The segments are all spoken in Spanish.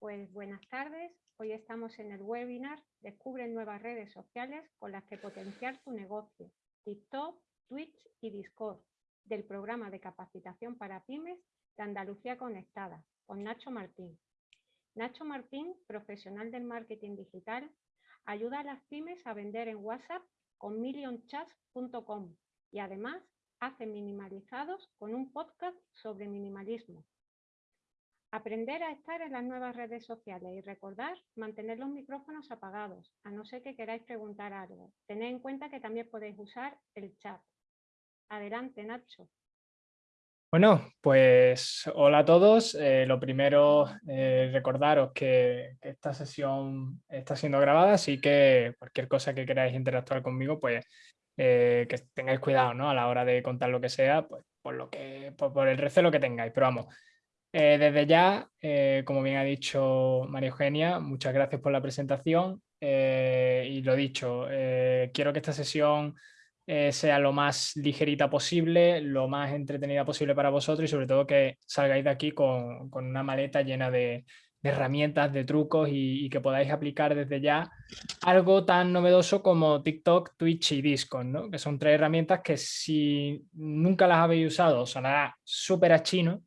Pues buenas tardes. Hoy estamos en el webinar Descubre nuevas redes sociales con las que potenciar tu negocio. TikTok, Twitch y Discord del programa de capacitación para pymes de Andalucía Conectada con Nacho Martín. Nacho Martín, profesional del marketing digital, ayuda a las pymes a vender en WhatsApp con millionchats.com y además hace minimalizados con un podcast sobre minimalismo. Aprender a estar en las nuevas redes sociales y recordar mantener los micrófonos apagados, a no ser que queráis preguntar algo. Tened en cuenta que también podéis usar el chat. Adelante, Nacho. Bueno, pues hola a todos. Eh, lo primero, eh, recordaros que, esta sesión está siendo grabada, así que cualquier cosa que queráis interactuar conmigo, pues eh, que tengáis cuidado ¿no? a la hora de contar lo que sea, pues por, lo que, por el recelo que tengáis. Pero vamos, eh, desde ya, eh, como bien ha dicho María Eugenia, muchas gracias por la presentación eh, y lo dicho, quiero que esta sesión sea lo más ligerita posible, lo más entretenida posible para vosotros y sobre todo que salgáis de aquí con, una maleta llena de, herramientas, de trucos y, que podáis aplicar desde ya algo tan novedoso como TikTok, Twitch y Discord, ¿no? que son tres herramientas que si nunca las habéis usado sonará súper a chino,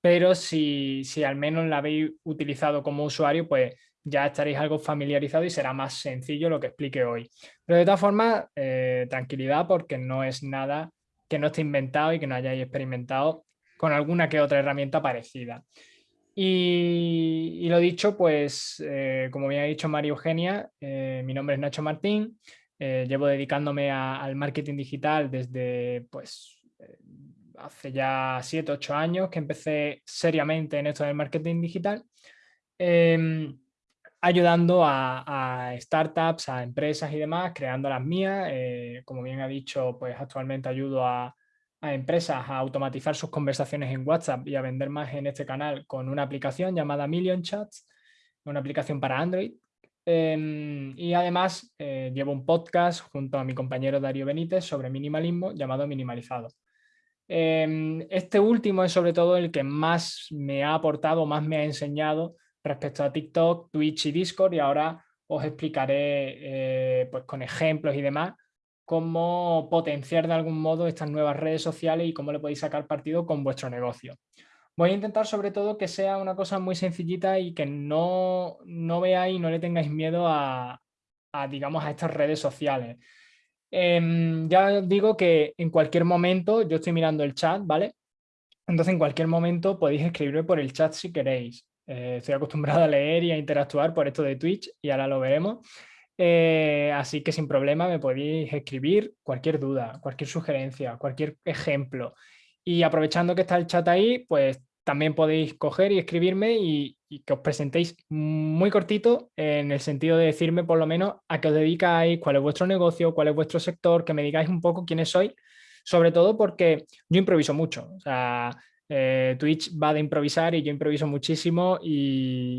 pero si, al menos la habéis utilizado como usuario, pues ya estaréis algo familiarizado y será más sencillo lo que explique hoy. Pero de todas formas, eh, tranquilidad porque no es nada que no esté inventado y que no hayáis experimentado con alguna que otra herramienta parecida. Y, lo dicho, pues eh, como bien ha dicho María Eugenia, eh, mi nombre es Nacho Martín, llevo dedicándome al marketing digital desde pues hace ya 7, 8 años que empecé seriamente en esto del marketing digital, em, ayudando a, startups, a empresas y demás, creando las mías. Eh, como bien ha dicho, pues actualmente ayudo a, empresas a automatizar sus conversaciones en WhatsApp y a vender más en este canal con una aplicación llamada Million Chats, una aplicación para Android. Em, y además eh, llevo un podcast junto a mi compañero Darío Benítez sobre minimalismo llamado Minimalizado. Em, este último es sobre todo el que más me ha aportado, más me ha enseñado respecto a TikTok, Twitch y Discord y ahora os explicaré eh, pues con ejemplos y demás cómo potenciar de algún modo estas nuevas redes sociales y cómo le podéis sacar partido con vuestro negocio. Voy a intentar sobre todo que sea una cosa muy sencillita y que no, no veáis, no le tengáis miedo a, digamos, a estas redes sociales. Em, ya digo que en cualquier momento, yo estoy mirando el chat, ¿vale? Entonces en cualquier momento podéis escribirme por el chat si queréis. Eh, estoy acostumbrado a leer y a interactuar por esto de Twitch y ahora lo veremos. Eh, así que sin problema me podéis escribir cualquier duda, cualquier sugerencia, cualquier ejemplo. Y aprovechando que está el chat ahí, pues también podéis coger y escribirme y, que os presentéis muy cortito en el sentido de decirme por lo menos a qué os dedicáis, cuál es vuestro negocio, cuál es vuestro sector, que me digáis un poco quiénes sois, sobre todo porque yo improviso mucho. O sea, eh, Twitch va de improvisar y yo improviso muchísimo e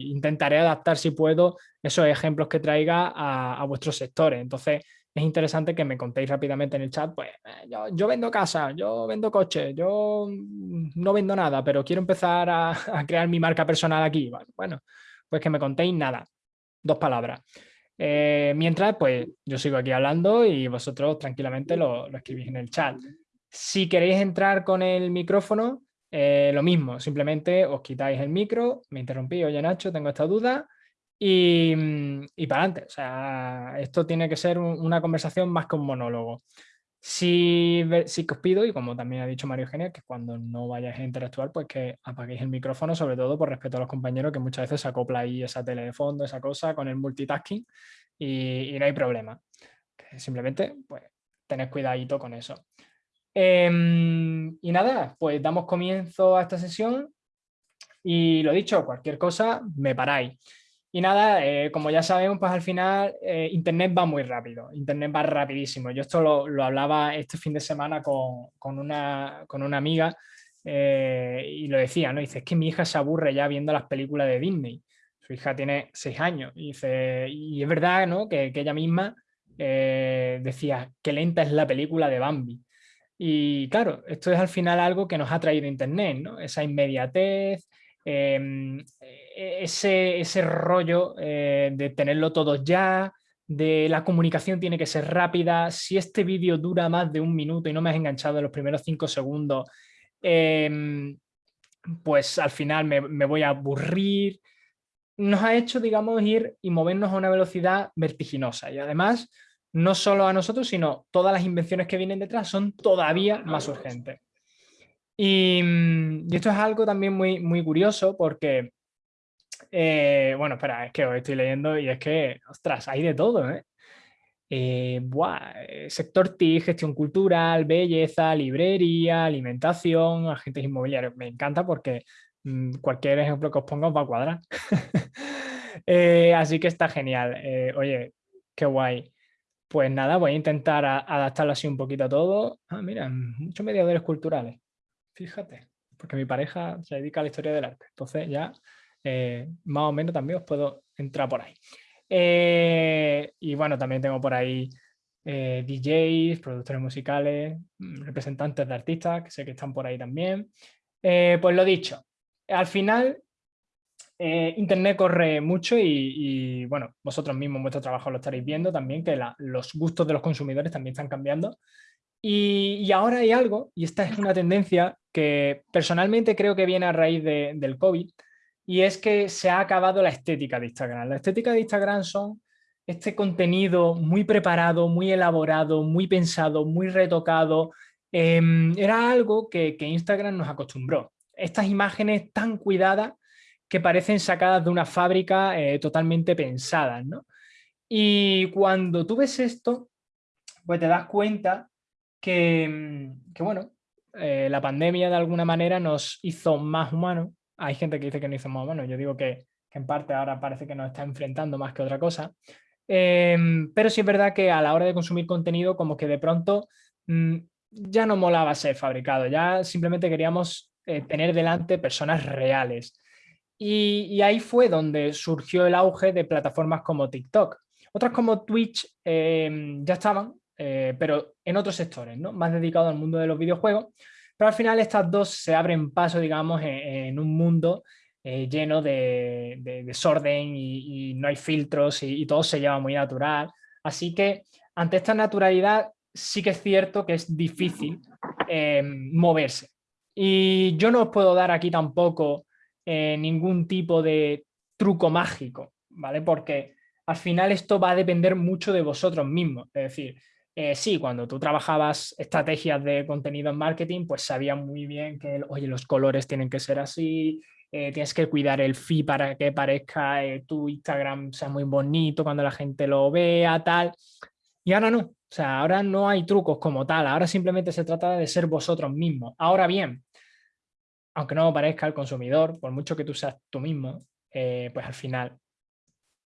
intentaré adaptar si puedo esos ejemplos que traiga a, a vuestros sectores. Entonces, es interesante que me contéis rápidamente en el chat, pues eh, yo, vendo casa, yo vendo coche, yo mm, no vendo nada, pero quiero empezar a, crear mi marca personal aquí. Bueno, pues que me contéis nada, dos palabras. Eh, mientras, pues yo sigo aquí hablando y vosotros tranquilamente lo, escribís en el chat. Si queréis entrar con el micrófono, eh, lo mismo, simplemente os quitáis el micro, me interrumpí, oye Nacho, tengo esta duda, y, mm, y para adelante. O sea, esto tiene que ser una conversación más que un monólogo. Sí, sí que os pido, y como también ha dicho Mario Eugenia, que cuando no vayáis a interactuar, pues que apaguéis el micrófono, sobre todo por respeto a los compañeros, que muchas veces se acopla ahí esa tele de fondo, esa cosa, con el multitasking, y, no hay problema. simplemente, pues, tened cuidadito con eso. Em, y nada, pues damos comienzo a esta sesión, y lo dicho, cualquier cosa, me paráis. Y nada, eh, como ya sabemos, pues al final eh, Internet va muy rápido, Internet va rapidísimo. Yo esto lo, hablaba este fin de semana con, con, una, con una, amiga eh, y lo decía, ¿no? Dice, es que mi hija se aburre ya viendo las películas de Disney. Su hija tiene seis años y, dice, y es verdad, ¿no? Que, que ella misma decía, qué lenta es la película de Bambi. Y claro, esto es al final algo que nos ha traído Internet, ¿no? Esa inmediatez, em, e, ese, ese rollo eh, de tenerlo todo ya, de la comunicación tiene que ser rápida, si este vídeo dura más de un minuto y no me has enganchado en los primeros cinco segundos, em, pues al final me, me, voy a aburrir. Nos ha hecho, digamos, ir y movernos a una velocidad vertiginosa y además no solo a nosotros, sino todas las invenciones que vienen detrás son todavía más urgentes. Y, y esto es algo también muy, muy curioso porque eh, bueno, espera, es que os estoy leyendo y es que, ostras, hay de todo, ¿eh? Eh, eh sector TIC, gestión cultural, belleza, librería, alimentación, agentes inmobiliarios. Me encanta porque mm, cualquier ejemplo que os ponga os va a cuadrar. así que está genial. oye, qué guay. Pues nada, voy a intentar adaptarlo así un poquito a todo. Ah, mira, muchos mediadores culturales. Fíjate, porque mi pareja se dedica a la historia del arte. Entonces ya eh, más o menos también os puedo entrar por ahí. Eh, y bueno, también tengo por ahí eh, DJs, productores musicales, mm, representantes de artistas, que sé que están por ahí también. pues lo dicho, al final Internet corre mucho y, bueno, vosotros mismos vuestro trabajo lo estaréis viendo también, que los gustos de los consumidores también están cambiando. Y, y, ahora hay algo, y esta es una tendencia que personalmente creo que viene a raíz de, del COVID, y es que se ha acabado la estética de Instagram. La estética de Instagram son este contenido muy preparado, muy elaborado, muy pensado, muy retocado. Em, era algo que, Instagram nos acostumbró. Estas imágenes tan cuidadas que parecen sacadas de una fábrica eh, totalmente pensadas. Y cuando tú ves esto, pues te das cuenta que, bueno, eh, la pandemia de alguna manera nos hizo más humanos, hay gente que dice que no hizo más o yo digo que, en parte ahora parece que nos está enfrentando más que otra cosa. Em, pero sí es verdad que a la hora de consumir contenido como que de pronto mm, ya no molaba ser fabricado, ya simplemente queríamos eh, tener delante personas reales. Y, ahí fue donde surgió el auge de plataformas como TikTok. Otras como Twitch em, ya estaban, eh, pero en otros sectores, ¿no? más dedicados al mundo de los videojuegos, pero al final estas dos se abren paso, digamos, en, un mundo eh, lleno de, desorden y, no hay filtros y, todo se lleva muy natural. Así que ante esta naturalidad sí que es cierto que es difícil eh, moverse. Y yo no os puedo dar aquí tampoco ningún tipo de truco mágico, ¿vale? Porque al final esto va a depender mucho de vosotros mismos. Es decir, eh, sí, cuando tú trabajabas estrategias de contenido en marketing, pues sabías muy bien que, oye, los colores tienen que ser así, eh, tienes que cuidar el feed para que parezca eh, tu Instagram sea muy bonito cuando la gente lo vea, tal. Y ahora no, o sea, ahora no hay trucos como tal, ahora simplemente se trata de ser vosotros mismos. Ahora bien, aunque no parezca el consumidor, por mucho que tú seas tú mismo, pues al final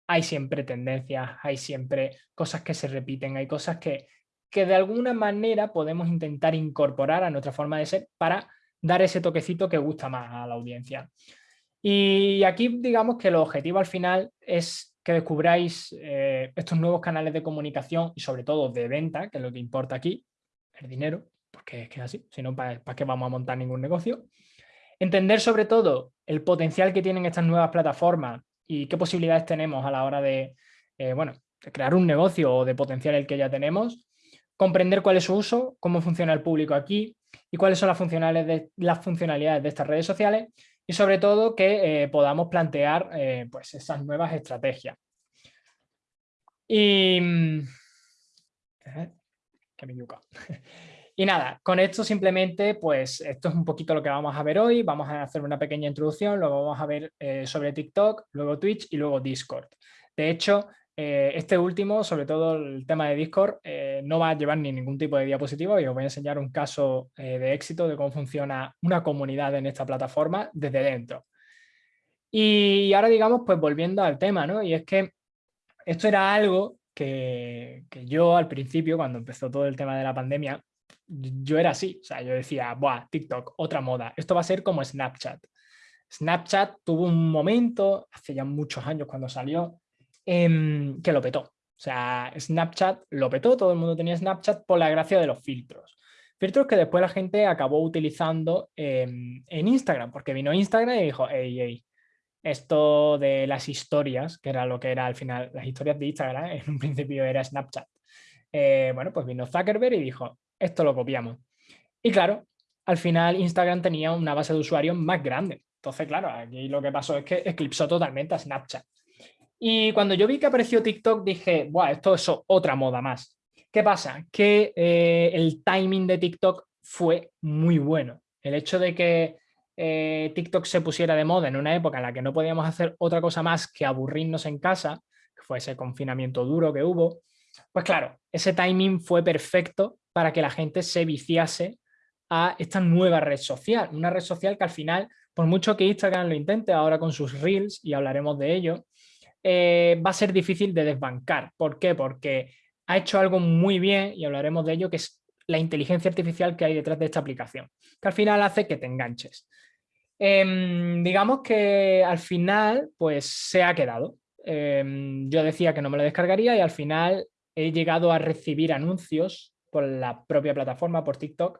hay siempre tendencias, hay siempre cosas que se repiten, hay cosas que, que de alguna manera podemos intentar incorporar a nuestra forma de ser para dar ese toquecito que gusta más a la audiencia. Y aquí digamos que el objetivo al final es que descubráis eh, estos nuevos canales de comunicación y sobre todo de venta, que es lo que importa aquí, el dinero, porque es que es así, si no, ¿para, ¿para qué vamos a montar ningún negocio? Entender sobre todo el potencial que tienen estas nuevas plataformas y qué posibilidades tenemos a la hora de, eh, bueno, crear un negocio o de potenciar el que ya tenemos comprender cuál es su uso, cómo funciona el público aquí y cuáles son las funcionalidades de, las funcionalidades de estas redes sociales y sobre todo que eh, podamos plantear eh, pues esas nuevas estrategias. Y... Eh, y nada, con esto simplemente, pues esto es un poquito lo que vamos a ver hoy. Vamos a hacer una pequeña introducción, luego vamos a ver sobre TikTok, luego Twitch y luego Discord. De hecho, eh, este último, sobre todo el tema de Discord, eh, no va a llevar ni ningún tipo de diapositivo y os voy a enseñar un caso eh, de éxito de cómo funciona una comunidad en esta plataforma desde dentro. Y ahora digamos, pues volviendo al tema, ¿no? Y es que esto era algo que, que yo al principio, cuando empezó todo el tema de la pandemia, yo era así, o sea, yo decía, buah, TikTok, otra moda, esto va a ser como Snapchat. Snapchat tuvo un momento, hace ya muchos años cuando salió, Em, que lo petó. O sea, Snapchat lo petó, todo el mundo tenía Snapchat por la gracia de los filtros. Filtros que después la gente acabó utilizando en Instagram, porque vino Instagram y dijo, hey, hey, esto de las historias, que era lo que era al final, las historias de Instagram, en un principio era Snapchat. Eh, bueno, pues vino Zuckerberg y dijo, esto lo copiamos. Y claro, al final Instagram tenía una base de usuarios más grande. Entonces, claro, aquí lo que pasó es que eclipsó totalmente a Snapchat. Y cuando yo vi que apareció TikTok, dije, Buah, esto es otra moda más. ¿Qué pasa? Que eh, el timing de TikTok fue muy bueno. El hecho de que eh, TikTok se pusiera de moda en una época en la que no podíamos hacer otra cosa más que aburrirnos en casa, que fue ese confinamiento duro que hubo, pues claro, ese timing fue perfecto para que la gente se viciase a esta nueva red social, una red social que al final, por mucho que Instagram lo intente ahora con sus reels, y hablaremos de ello, eh, va a ser difícil de desbancar. ¿Por qué? Porque ha hecho algo muy bien, y hablaremos de ello, que es la inteligencia artificial que hay detrás de esta aplicación, que al final hace que te enganches. Em, digamos que al final pues se ha quedado. Em, yo decía que no me lo descargaría y al final he llegado a recibir anuncios por la propia plataforma, por TikTok,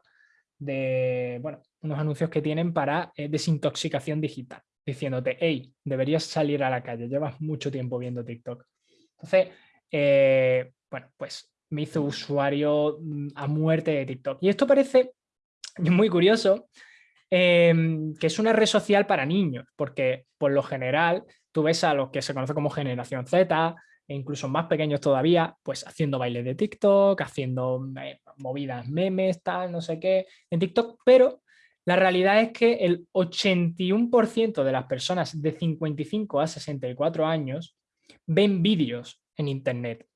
de bueno, unos anuncios que tienen para eh, desintoxicación digital, diciéndote, hey, deberías salir a la calle, llevas mucho tiempo viendo TikTok. Entonces, eh, bueno, pues me hizo usuario mm, a muerte de TikTok. Y esto parece muy curioso, em, que es una red social para niños, porque por lo general tú ves a los que se conoce como generación Z, e incluso más pequeños todavía, pues haciendo bailes de TikTok, haciendo eh, movidas, memes, tal, no sé qué, en TikTok, pero la realidad es que el 81% de las personas de 55 a 64 años ven vídeos en Internet.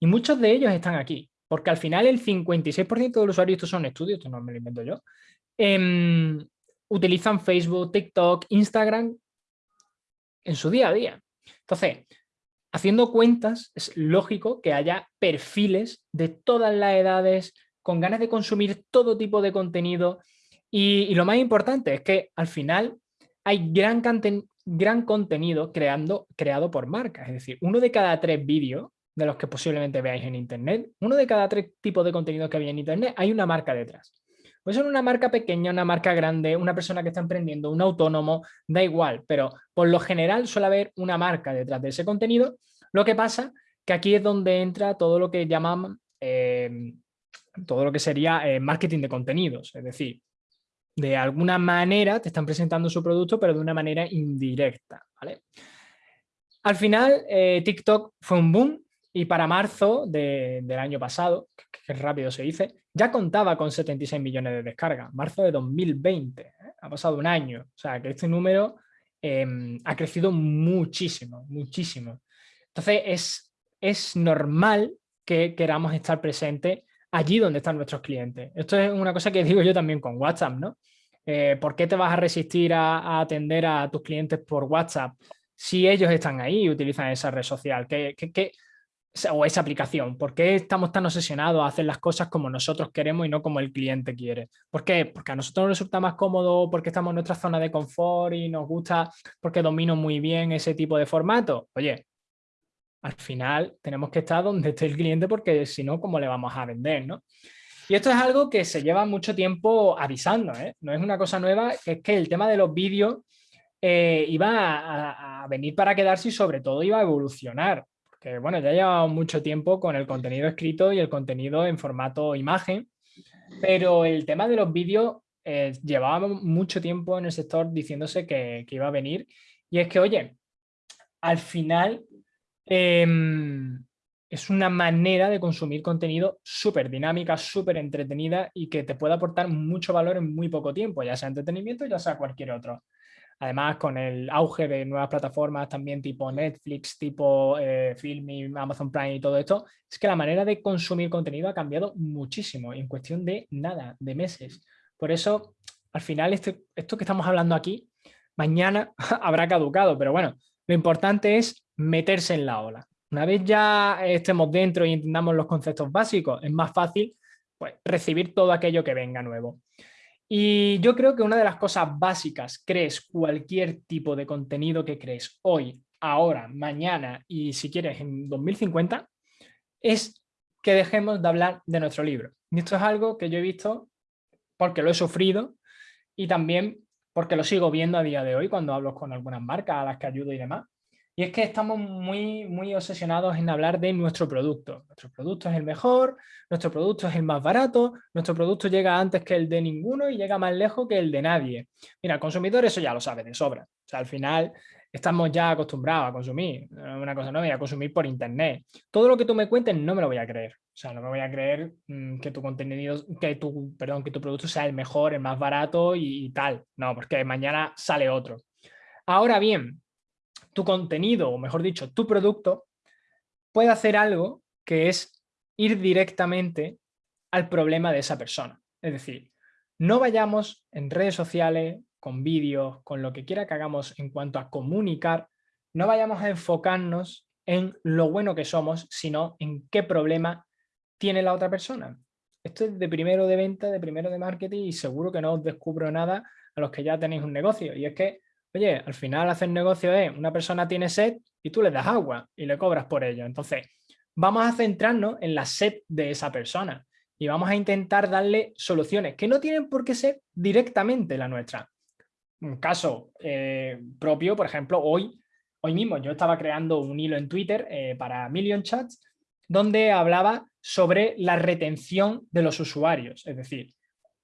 Y muchos de ellos están aquí, porque al final el 56% de los usuarios, estos son estudios, esto no me lo invento yo, em, utilizan Facebook, TikTok, Instagram en su día a día. Entonces, haciendo cuentas, es lógico que haya perfiles de todas las edades, con ganas de consumir todo tipo de contenido. Y, lo más importante es que al final hay gran, gran contenido creado por marcas. Es decir, uno de cada tres vídeos de los que posiblemente veáis en Internet, uno de cada tres tipos de contenido que había en Internet, hay una marca detrás. Puede ser una marca pequeña, una marca grande, una persona que está emprendiendo, un autónomo, da igual, pero por lo general suele haber una marca detrás de ese contenido. Lo que pasa que aquí es donde entra todo lo que llaman, em, todo lo que sería eh, marketing de contenidos, es decir, de alguna manera te están presentando su producto, pero de una manera indirecta. Al final, eh, TikTok fue un boom, y para marzo del año pasado, que, rápido se dice, ya contaba con 76 millones de descargas. Marzo de 2020, ¿eh? ha pasado un año. O sea, que este número em, ha crecido muchísimo, muchísimo. Entonces es, es normal que queramos estar presentes allí donde están nuestros clientes. Esto es una cosa que digo yo también con WhatsApp, ¿no? Eh, ¿Por qué te vas a resistir a, atender a tus clientes por WhatsApp si ellos están ahí y utilizan esa red social? ¿Qué, qué, qué o esa aplicación? ¿Por qué estamos tan obsesionados a hacer las cosas como nosotros queremos y no como el cliente quiere? ¿Por qué? Porque a nosotros nos resulta más cómodo, porque estamos en nuestra zona de confort y nos gusta, porque domino muy bien ese tipo de formato. Oye, al final tenemos que estar donde esté el cliente porque si no, ¿cómo le vamos a vender? ¿no? Y esto es algo que se lleva mucho tiempo avisando, ¿eh? no es una cosa nueva, es que el tema de los vídeos eh, iba a venir para quedarse y sobre todo iba a evolucionar que bueno, ya llevado mucho tiempo con el contenido escrito y el contenido en formato imagen, pero el tema de los vídeos eh, llevaba mucho tiempo en el sector diciéndose que, iba a venir y es que, oye, al final em, es una manera de consumir contenido súper dinámica, súper entretenida y que te puede aportar mucho valor en muy poco tiempo, ya sea entretenimiento, ya sea cualquier otro. Además, con el auge de nuevas plataformas también tipo Netflix, tipo eh, Filming, Amazon Prime y todo esto, es que la manera de consumir contenido ha cambiado muchísimo en cuestión de nada, de meses. Por eso, al final, este, esto que estamos hablando aquí, mañana habrá caducado, pero bueno, lo importante es meterse en la ola. Una vez ya estemos dentro y entendamos los conceptos básicos, es más fácil pues, recibir todo aquello que venga nuevo. Y yo creo que una de las cosas básicas, crees cualquier tipo de contenido que crees hoy, ahora, mañana y si quieres en 2050, es que dejemos de hablar de nuestro libro. Y esto es algo que yo he visto porque lo he sufrido y también porque lo sigo viendo a día de hoy cuando hablo con algunas marcas a las que ayudo y demás. Y es que estamos muy, muy obsesionados en hablar de nuestro producto. Nuestro producto es el mejor, nuestro producto es el más barato, nuestro producto llega antes que el de ninguno y llega más lejos que el de nadie. Mira, el consumidor eso ya lo sabe de sobra. O sea, al final estamos ya acostumbrados a consumir. Una cosa no voy a consumir por internet. Todo lo que tú me cuentes no me lo voy a creer. O sea, no me voy a creer mm, que tu contenido, que tu, perdón, que tu producto sea el mejor, el más barato y tal. No, porque mañana sale otro. Ahora bien, tu contenido, o mejor dicho, tu producto, puede hacer algo que es ir directamente al problema de esa persona. Es decir, no vayamos en redes sociales, con vídeos, con lo que quiera que hagamos en cuanto a comunicar, no vayamos a enfocarnos en lo bueno que somos, sino en qué problema tiene la otra persona. Esto es de primero de venta, de primero de marketing y seguro que no os descubro nada a los que ya tenéis un negocio. Y es que Oye, al final hacer negocio es, una persona tiene sed y tú le das agua y le cobras por ello. Entonces, vamos a centrarnos en la sed de esa persona y vamos a intentar darle soluciones que no tienen por qué ser directamente la nuestra. Un caso eh, propio, por ejemplo, hoy, hoy mismo yo estaba creando un hilo en Twitter eh, para Million Chats donde hablaba sobre la retención de los usuarios, es decir,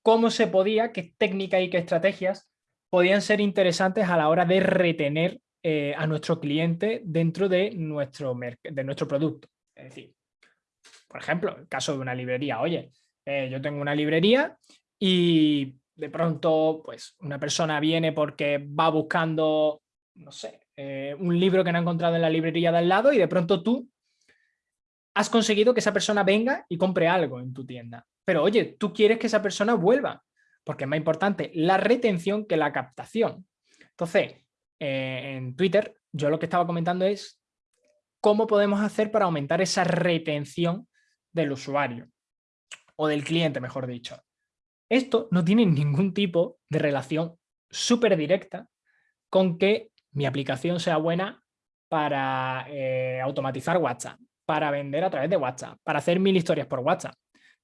cómo se podía, qué técnicas y qué estrategias podían ser interesantes a la hora de retener eh, a nuestro cliente dentro de nuestro, de nuestro producto. Es decir, por ejemplo, el caso de una librería. Oye, eh, yo tengo una librería y de pronto pues una persona viene porque va buscando, no sé, eh, un libro que no ha encontrado en la librería de al lado y de pronto tú has conseguido que esa persona venga y compre algo en tu tienda. Pero oye, tú quieres que esa persona vuelva porque es más importante la retención que la captación. Entonces, eh, en Twitter, yo lo que estaba comentando es cómo podemos hacer para aumentar esa retención del usuario o del cliente, mejor dicho. Esto no tiene ningún tipo de relación súper directa con que mi aplicación sea buena para eh, automatizar WhatsApp, para vender a través de WhatsApp, para hacer mil historias por WhatsApp.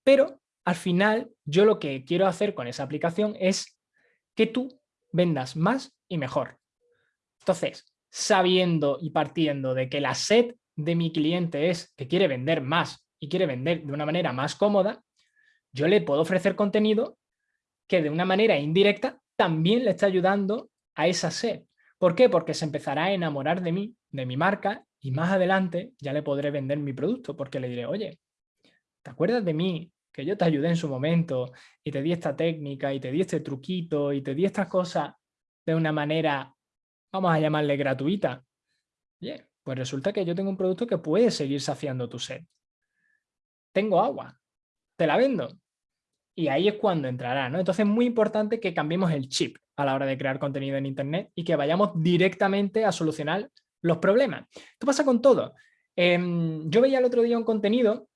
Pero al final yo lo que quiero hacer con esa aplicación es que tú vendas más y mejor. Entonces, sabiendo y partiendo de que la sed de mi cliente es que quiere vender más y quiere vender de una manera más cómoda, yo le puedo ofrecer contenido que de una manera indirecta también le está ayudando a esa sed. ¿Por qué? Porque se empezará a enamorar de mí, de mi marca, y más adelante ya le podré vender mi producto, porque le diré, oye, ¿te acuerdas de mí que yo te ayudé en su momento y te di esta técnica y te di este truquito y te di estas cosas de una manera, vamos a llamarle gratuita. Bien, pues resulta que yo tengo un producto que puede seguir saciando tu sed. Tengo agua, te la vendo. Y ahí es cuando entrará, ¿no? Entonces es muy importante que cambiemos el chip a la hora de crear contenido en Internet y que vayamos directamente a solucionar los problemas. Esto pasa con todo. Em, yo veía el otro día un contenido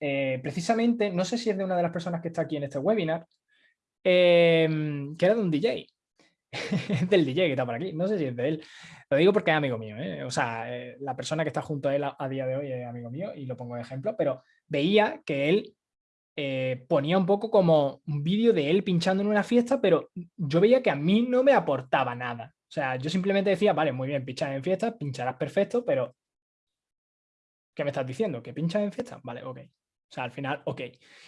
eh, precisamente, no sé si es de una de las personas que está aquí en este webinar, em, que era de un DJ. del DJ que está por aquí, no sé si es de él. Lo digo porque es amigo mío, ¿eh? o sea, eh, la persona que está junto a él a, día de hoy es amigo mío y lo pongo de ejemplo, pero veía que él ponía un poco como un vídeo de él pinchando en una fiesta, pero yo veía que a mí no me aportaba nada. O sea, yo simplemente decía, vale, muy bien, pinchar en fiesta, pincharás perfecto, pero ¿qué me estás diciendo? ¿Que pinchas en fiesta? Vale, ok. O sea, al final, ok.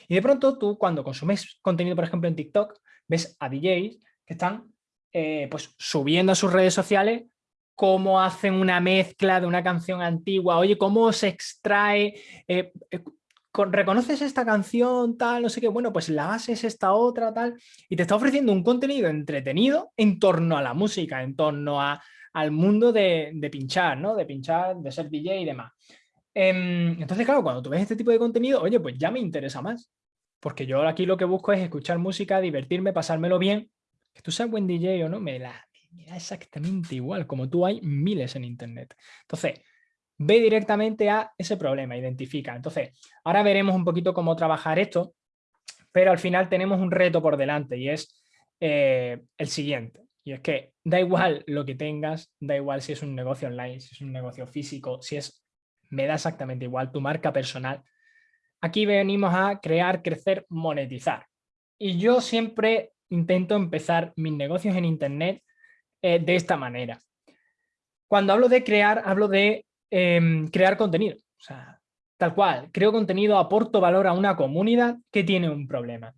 Y de pronto tú cuando consumes contenido, por ejemplo, en TikTok, ves a DJs que están eh, pues subiendo a sus redes sociales cómo hacen una mezcla de una canción antigua, oye, cómo se extrae, eh, eh, reconoces esta canción, tal, no sé qué, bueno, pues la base es esta otra, tal, y te está ofreciendo un contenido entretenido en torno a la música, en torno a, al mundo de, de pinchar, ¿no? De pinchar, de ser DJ y demás. Em, entonces, claro, cuando tú ves este tipo de contenido, oye, pues ya me interesa más. Porque yo aquí lo que busco es escuchar música, divertirme, pasármelo bien. Que tú seas buen DJ o no, me da, exactamente igual. Como tú hay miles en internet. Entonces, ve directamente a ese problema, identifica. Entonces, ahora veremos un poquito cómo trabajar esto, pero al final tenemos un reto por delante y es eh, el siguiente. Y es que da igual lo que tengas, da igual si es un negocio online, si es un negocio físico, si es me da exactamente igual tu marca personal. Aquí venimos a crear, crecer, monetizar. Y yo siempre intento empezar mis negocios en Internet eh, de esta manera. Cuando hablo de crear, hablo de em, crear contenido. O sea, tal cual, creo contenido, aporto valor a una comunidad que tiene un problema.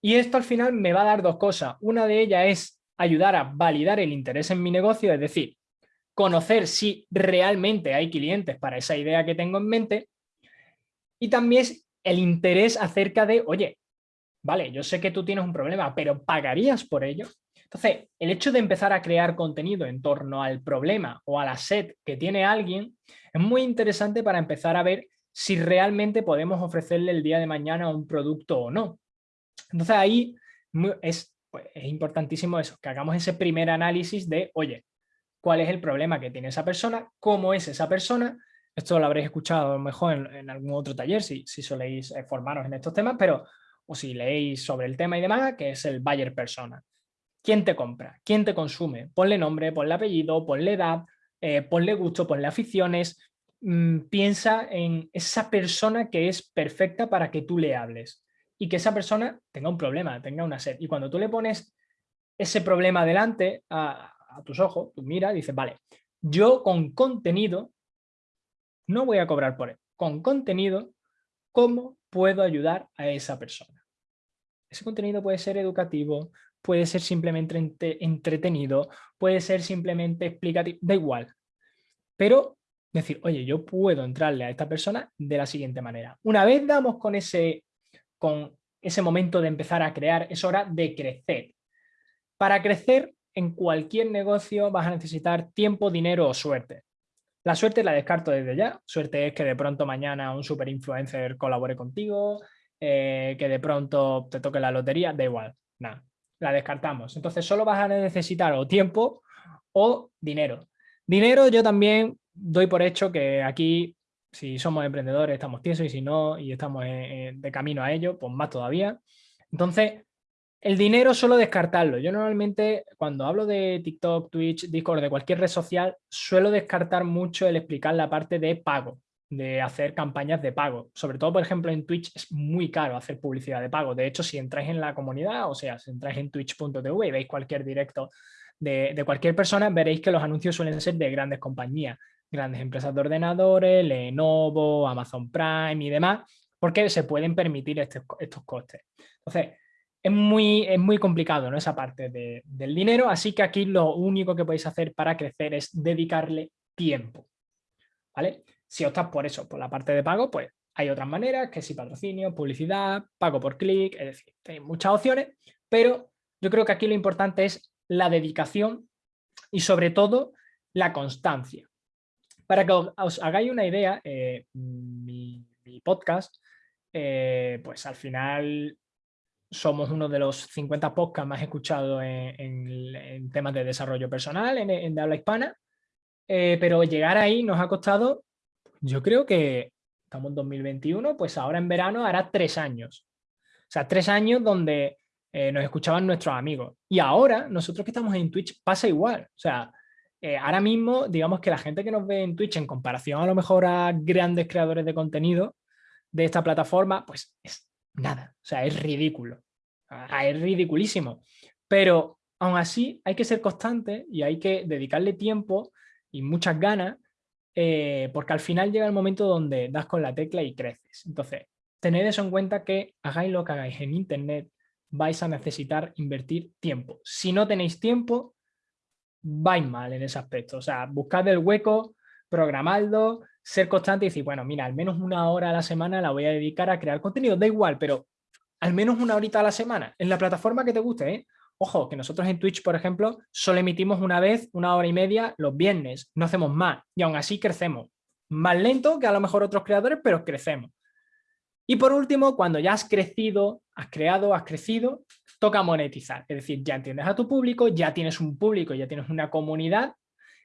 Y esto al final me va a dar dos cosas. Una de ellas es ayudar a validar el interés en mi negocio, es decir, conocer si realmente hay clientes para esa idea que tengo en mente. Y también es el interés acerca de, oye, vale, yo sé que tú tienes un problema, pero ¿pagarías por ello? Entonces, el hecho de empezar a crear contenido en torno al problema o a la sed que tiene alguien es muy interesante para empezar a ver si realmente podemos ofrecerle el día de mañana un producto o no. Entonces ahí es, pues, es importantísimo eso, que hagamos ese primer análisis de, oye, ¿cuál es el problema que tiene esa persona? ¿Cómo es esa persona? Esto lo habréis escuchado mejor en, algún otro taller si, si soléis eh, formaros en estos temas, pero o si leéis sobre el tema y demás, que es el buyer persona. ¿Quién te compra? ¿Quién te consume? Ponle nombre, ponle apellido, ponle edad, eh, ponle gusto, ponle aficiones. Mm, piensa en esa persona que es perfecta para que tú le hables y que esa persona tenga un problema, tenga una sed. Y cuando tú le pones ese problema delante a, tus ojos, tú miras y dices, vale, yo con contenido no voy a cobrar por él. Con contenido, ¿cómo puedo ayudar a esa persona? Ese contenido puede ser educativo, puede ser simplemente entretenido, puede ser simplemente explicativo, da igual. Pero decir, oye, yo puedo entrarle a esta persona de la siguiente manera. Una vez damos con ese, con ese momento de empezar a crear, es hora de crecer. Para crecer en cualquier negocio vas a necesitar tiempo, dinero o suerte. La suerte la descarto desde ya. Suerte es que de pronto mañana un super influencer colabore contigo, eh, que de pronto te toque la lotería, da igual, nada, la descartamos. Entonces solo vas a necesitar o tiempo o dinero. Dinero yo también doy por hecho que aquí, si somos emprendedores, estamos tiesos y si no, y estamos de camino a ello, pues más todavía. Entonces, el dinero suelo descartarlo. Yo normalmente cuando hablo de TikTok, Twitch, Discord, de cualquier red social, suelo descartar mucho el explicar la parte de pago, de hacer campañas de pago. Sobre todo, por ejemplo, en Twitch es muy caro hacer publicidad de pago. De hecho, si entráis en la comunidad, o sea, si entráis en twitch.tv y veis cualquier directo de, cualquier persona, veréis que los anuncios suelen ser de grandes compañías, grandes empresas de ordenadores, Lenovo, Amazon Prime y demás, porque se pueden permitir estos, estos costes. Entonces, es muy, es muy complicado ¿no? esa parte del dinero, así que aquí lo único que podéis hacer para crecer es dedicarle tiempo. ¿vale? Si optas por eso, por la parte de pago, pues hay otras maneras, que si patrocinio, publicidad, pago por clic, es decir, hay muchas opciones, pero yo creo que aquí lo importante es la dedicación y sobre todo la constancia. Para que os hagáis una idea, eh, mi, podcast, eh, pues al final somos uno de los 50 podcasts más escuchados en, temas de desarrollo personal en, de habla hispana, eh, pero llegar ahí nos ha costado, yo creo que estamos en 2021, pues ahora en verano hará tres años. O sea, tres años donde eh, nos escuchaban nuestros amigos. Y ahora, nosotros que estamos en Twitch, pasa igual. O sea, eh, ahora mismo, digamos que la gente que nos ve en Twitch, en comparación a lo mejor a grandes creadores de contenido de esta plataforma, pues es nada. O sea, es ridículo. Ah, es ridiculísimo. Pero aún así hay que ser constante y hay que dedicarle tiempo y muchas ganas eh, porque al final llega el momento donde das con la tecla y creces. Entonces, tened eso en cuenta que hagáis lo que hagáis en Internet, vais a necesitar invertir tiempo. Si no tenéis tiempo, vais mal en ese aspecto. O sea, buscad el hueco, programadlo, ser constante y decir, bueno, mira, al menos una hora a la semana la voy a dedicar a crear contenido. Da igual, pero al menos una horita a la semana, en la plataforma que te guste. ¿eh? Ojo, que nosotros en Twitch, por ejemplo, solo emitimos una vez, una hora y media los viernes, no hacemos más y aún así crecemos. Más lento que a lo mejor otros creadores, pero crecemos. Y por último, cuando ya has crecido, has creado, has crecido, toca monetizar. Es decir, ya entiendes a tu público, ya tienes un público, ya tienes una comunidad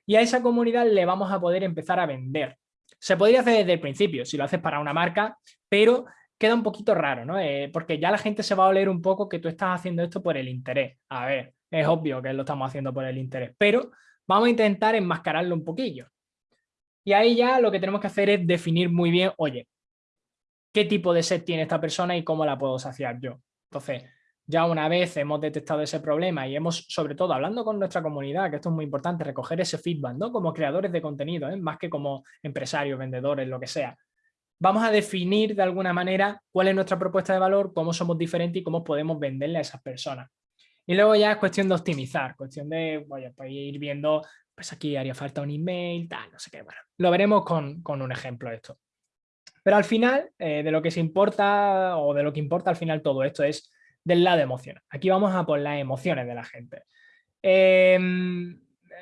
y a esa comunidad le vamos a poder empezar a vender. Se podría hacer desde el principio, si lo haces para una marca, pero queda un poquito raro, ¿no? Eh, porque ya la gente se va a oler un poco que tú estás haciendo esto por el interés. A ver, es obvio que lo estamos haciendo por el interés, pero vamos a intentar enmascararlo un poquillo. Y ahí ya lo que tenemos que hacer es definir muy bien, oye, ¿qué tipo de set tiene esta persona y cómo la puedo saciar yo? Entonces, ya una vez hemos detectado ese problema y hemos, sobre todo, hablando con nuestra comunidad, que esto es muy importante, recoger ese feedback, ¿no? Como creadores de contenido, ¿eh? más que como empresarios, vendedores, lo que sea. Vamos a definir de alguna manera cuál es nuestra propuesta de valor, cómo somos diferentes y cómo podemos venderle a esas personas. Y luego ya es cuestión de optimizar, cuestión de, pues ir viendo, pues aquí haría falta un email, tal, no sé qué, bueno. Lo veremos con, un ejemplo de esto. Pero al final, eh, de lo que se importa, o de lo que importa al final todo esto es del lado emocional. Aquí vamos a por las emociones de la gente. Em,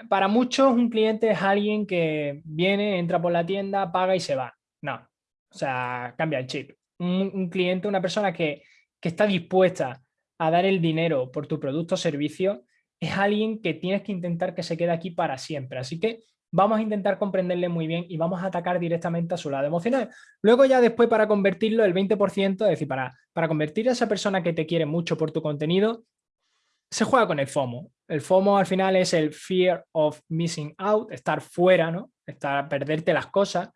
para muchos un cliente es alguien que viene, entra por la tienda, paga y se va. No, o sea, cambia el chip. Un, cliente, una persona que, que, está dispuesta a dar el dinero por tu producto o servicio, es alguien que tienes que intentar que se quede aquí para siempre. Así que vamos a intentar comprenderle muy bien y vamos a atacar directamente a su lado emocional. Luego ya después para convertirlo el 20%, es decir, para, para convertir a esa persona que te quiere mucho por tu contenido, se juega con el FOMO. El FOMO al final es el fear of missing out, estar fuera, ¿no? Estar, perderte las cosas.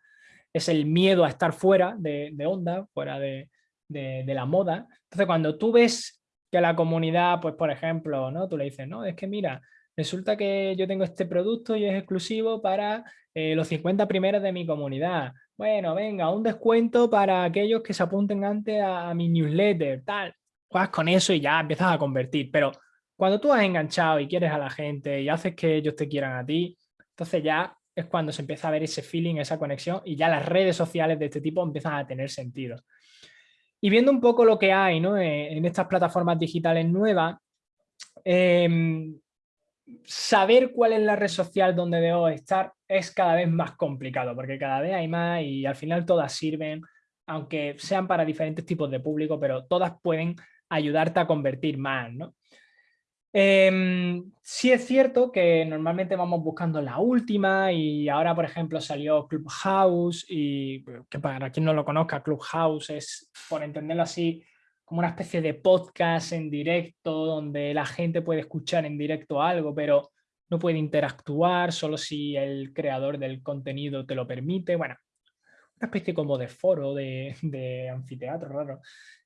Es el miedo a estar fuera de, onda, fuera de, de, de, la moda. Entonces, cuando tú ves que la comunidad, pues por ejemplo, ¿no? Tú le dices, no, es que mira, resulta que yo tengo este producto y es exclusivo para eh, los 50 primeros de mi comunidad. Bueno, venga, un descuento para aquellos que se apunten antes a, mi newsletter, tal. Juegas con eso y ya empiezas a convertir. Pero cuando tú has enganchado y quieres a la gente y haces que ellos te quieran a ti, entonces ya es cuando se empieza a ver ese feeling, esa conexión y ya las redes sociales de este tipo empiezan a tener sentido. Y viendo un poco lo que hay ¿no? Eh, en estas plataformas digitales nuevas, eh, saber cuál es la red social donde debo estar es cada vez más complicado porque cada vez hay más y al final todas sirven, aunque sean para diferentes tipos de público, pero todas pueden ayudarte a convertir más, ¿no? Em, sí es cierto que normalmente vamos buscando la última y ahora, por ejemplo, salió Clubhouse y que para quien no lo conozca, Clubhouse es, por entenderlo así, como una especie de podcast en directo donde la gente puede escuchar en directo algo, pero no puede interactuar solo si el creador del contenido te lo permite. Bueno, una especie como de foro, de, anfiteatro raro,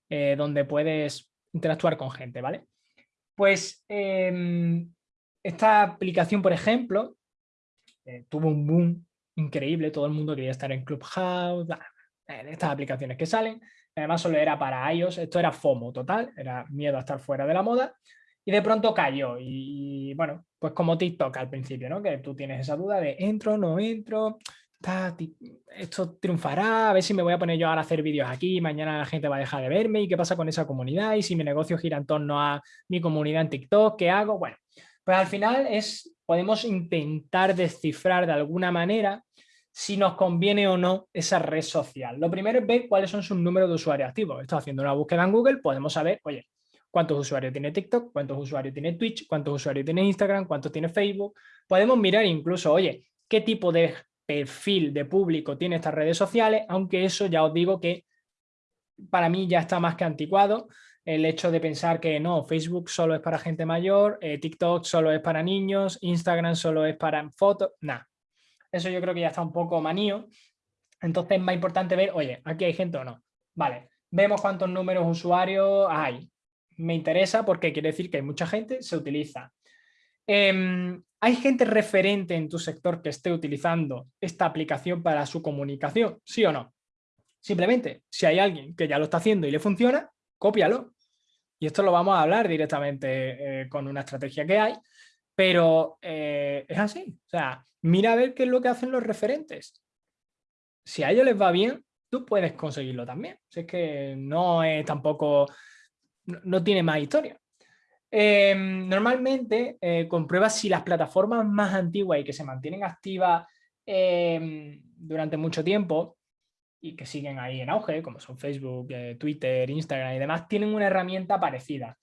eh, donde puedes interactuar con gente, ¿vale? Pues em, esta aplicación, por ejemplo, eh, tuvo un boom increíble, todo el mundo quería estar en Clubhouse, estas aplicaciones que salen, además solo era para iOS, esto era FOMO total, era miedo a estar fuera de la moda, y de pronto cayó, y, bueno, pues como TikTok al principio, ¿no? Que tú tienes esa duda de entro, no entro, esto triunfará, a ver si me voy a poner yo ahora a hacer vídeos aquí, mañana la gente va a dejar de verme, y qué pasa con esa comunidad, y si mi negocio gira en torno a mi comunidad en TikTok, ¿qué hago? Bueno, pues al final es, podemos intentar descifrar de alguna manera si nos conviene o no esa red social. Lo primero es ver cuáles son sus números de usuarios activos. Estoy haciendo una búsqueda en Google, podemos saber, oye, cuántos usuarios tiene TikTok, cuántos usuarios tiene Twitch, cuántos usuarios tiene Instagram, cuántos tiene Facebook. Podemos mirar incluso, oye, qué tipo de perfil de público tiene estas redes sociales, aunque eso ya os digo que para mí ya está más que anticuado. El hecho de pensar que no, Facebook solo es para gente mayor, eh, TikTok solo es para niños, Instagram solo es para fotos, nada. Eso yo creo que ya está un poco manío. Entonces es más importante ver, oye, aquí hay gente o no. Vale, vemos cuántos números usuarios hay. Me interesa porque quiere decir que hay mucha gente, se utiliza. Em, ¿Hay gente referente en tu sector que esté utilizando esta aplicación para su comunicación? ¿Sí o no? Simplemente, si hay alguien que ya lo está haciendo y le funciona, cópialo. Y esto lo vamos a hablar directamente eh, con una estrategia que hay, pero eh, es así. O sea, mira a ver qué es lo que hacen los referentes. Si a ellos les va bien, tú puedes conseguirlo también. Si es que no es tampoco, no, tiene más historia. Em, normalmente eh, compruebas si las plataformas más antiguas y que se mantienen activas em, durante mucho tiempo y que siguen ahí en auge, como son Facebook, eh, Twitter, Instagram y demás, tienen una herramienta parecida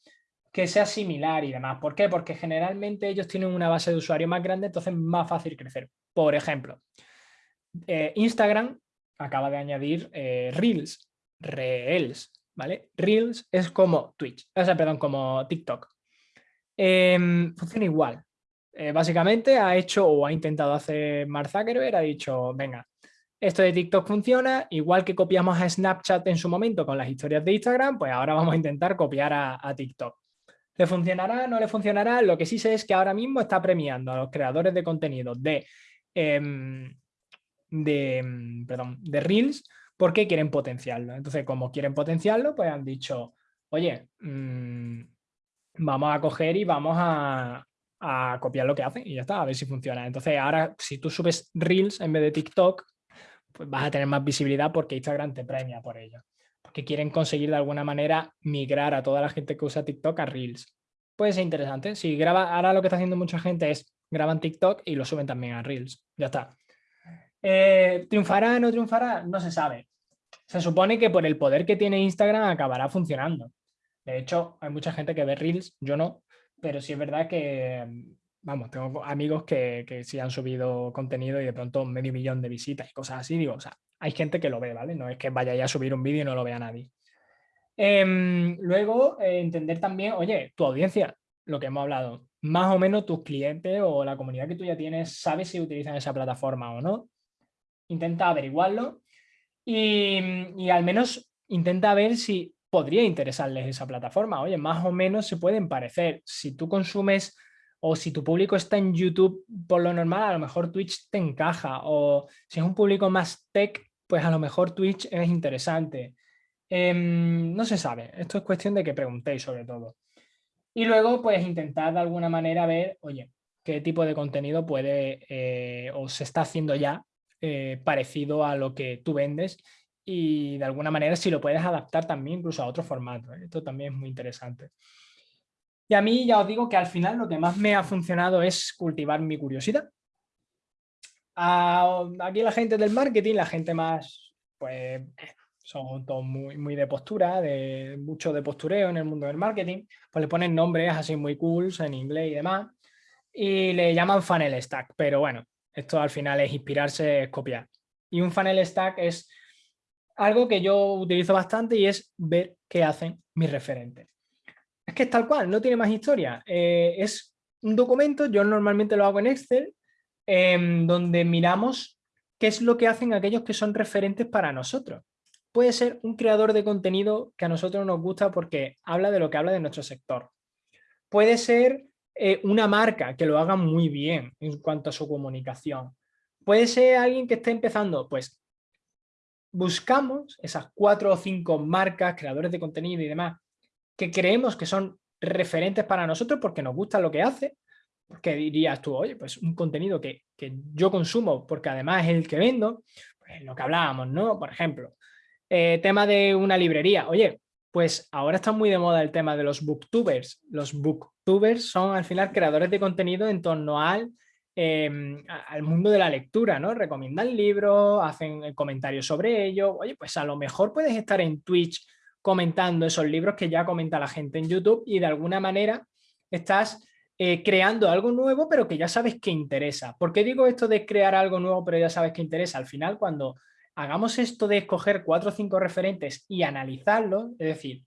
que sea similar y demás. ¿Por qué? Porque generalmente ellos tienen una base de usuario más grande, entonces es más fácil crecer. Por ejemplo, eh, Instagram acaba de añadir eh, Reels, Reels, ¿vale? Reels es como Twitch, o sea, perdón, como TikTok. Em, funciona igual. Eh, básicamente ha hecho o ha intentado hacer Mark Zuckerberg, ha dicho, venga, esto de TikTok funciona, igual que copiamos a Snapchat en su momento con las historias de Instagram, pues ahora vamos a intentar copiar a TikTok. ¿Le funcionará? ¿No le funcionará? Lo que sí sé es que ahora mismo está premiando a los creadores de contenido de, em, de, em, perdón, de Reels porque quieren potenciarlo. Entonces, como quieren potenciarlo, pues han dicho, oye, mm, vamos a coger y vamos a, copiar lo que hacen y ya está, a ver si funciona. Entonces, ahora si tú subes Reels en vez de TikTok, pues vas a tener más visibilidad porque Instagram te premia por ello. Porque quieren conseguir de alguna manera migrar a toda la gente que usa TikTok a Reels. Puede ser interesante. Si graba, ahora lo que está haciendo mucha gente es graban TikTok y lo suben también a Reels. Ya está. Eh, ¿Triunfará o no triunfará? No se sabe. Se supone que por el poder que tiene Instagram acabará funcionando. De hecho, hay mucha gente que ve Reels, yo no, pero sí es verdad que, vamos, tengo amigos que, que sí han subido contenido y de pronto medio millón de visitas y cosas así. Digo, o sea, hay gente que lo ve, ¿vale? No es que vaya ya a subir un vídeo y no lo vea nadie. Em, luego, eh, entender también, oye, tu audiencia, lo que hemos hablado, más o menos tus clientes o la comunidad que tú ya tienes, sabes si utilizan esa plataforma o no. Intenta averiguarlo y, y al menos intenta ver si podría interesarles esa plataforma. Oye, más o menos se pueden parecer. Si tú consumes o si tu público está en YouTube por lo normal, a lo mejor Twitch te encaja. O si es un público más tech, pues a lo mejor Twitch es interesante. Em, no se sabe. Esto es cuestión de que preguntéis sobre todo. Y luego, pues intentar de alguna manera ver, oye, qué tipo de contenido puede eh, o se está haciendo ya eh, parecido a lo que tú vendes y de alguna manera si lo puedes adaptar también incluso a otro formato. ¿eh? Esto también es muy interesante. Y a mí ya os digo que al final lo que más me ha funcionado es cultivar mi curiosidad. aquí la gente del marketing, la gente más, pues son todos muy, muy de postura, de mucho de postureo en el mundo del marketing, pues le ponen nombres así muy cool en inglés y demás, y le llaman funnel stack, pero bueno, esto al final es inspirarse, es copiar. Y un funnel stack es algo que yo utilizo bastante y es ver qué hacen mis referentes. Es que es tal cual, no tiene más historia. Eh, es un documento, yo normalmente lo hago en Excel, em, donde miramos qué es lo que hacen aquellos que son referentes para nosotros. Puede ser un creador de contenido que a nosotros nos gusta porque habla de lo que habla de nuestro sector. Puede ser eh, una marca que lo haga muy bien en cuanto a su comunicación. Puede ser alguien que esté empezando, pues buscamos esas cuatro o cinco marcas, creadores de contenido y demás, que creemos que son referentes para nosotros porque nos gusta lo que hace, porque dirías tú, oye, pues un contenido que, yo consumo porque además es el que vendo, pues lo que hablábamos, ¿no? Por ejemplo, eh, tema de una librería, oye, pues ahora está muy de moda el tema de los booktubers. Los booktubers son al final creadores de contenido en torno al Em, al mundo de la lectura, ¿no? Recomiendan libros, hacen comentarios sobre ello. Oye, pues a lo mejor puedes estar en Twitch comentando esos libros que ya comenta la gente en YouTube y de alguna manera estás eh, creando algo nuevo pero que ya sabes que interesa. ¿Por qué digo esto de crear algo nuevo pero ya sabes que interesa? Al final cuando hagamos esto de escoger cuatro o cinco referentes y analizarlos, es decir,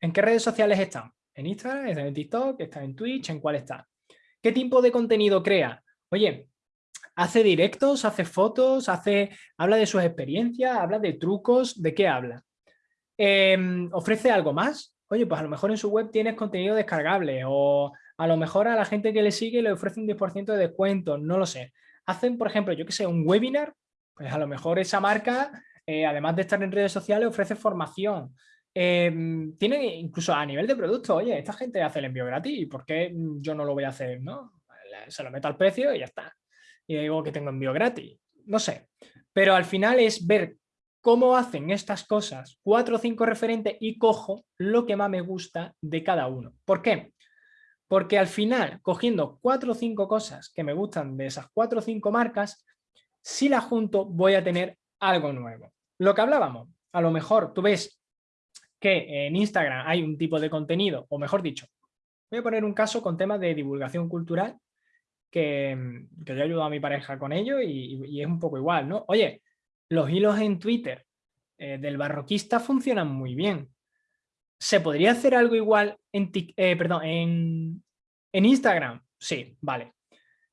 ¿en qué redes sociales están? ¿En Instagram? ¿Están en TikTok? ¿Están en Twitch? ¿En cuál está? ¿Qué tipo de contenido crea? Oye, hace directos, hace fotos, hace, habla de sus experiencias, habla de trucos, ¿de qué habla? Em, ¿Ofrece algo más? Oye, pues a lo mejor en su web tienes contenido descargable o a lo mejor a la gente que le sigue le ofrece un 10% de descuento, no lo sé. Hacen, por ejemplo, yo que sé, un webinar, pues a lo mejor esa marca, eh, además de estar en redes sociales, ofrece formación. Em, tienen incluso a nivel de producto, oye, esta gente hace el envío gratis, ¿y por qué yo no lo voy a hacer? ¿no? se lo meto al precio y ya está. Y digo que tengo envío gratis. No sé. Pero al final es ver cómo hacen estas cosas, cuatro o cinco referentes y cojo lo que más me gusta de cada uno. ¿Por qué? Porque al final, cogiendo cuatro o cinco cosas que me gustan de esas cuatro o cinco marcas, si las junto voy a tener algo nuevo. Lo que hablábamos, a lo mejor tú ves que en Instagram hay un tipo de contenido, o mejor dicho, voy a poner un caso con temas de divulgación cultural que, que yo ayudo a mi pareja con ello y, es un poco igual, ¿no? Oye, los hilos en Twitter eh, del barroquista funcionan muy bien. ¿Se podría hacer algo igual en, eh, perdón, en, Instagram? Sí, vale.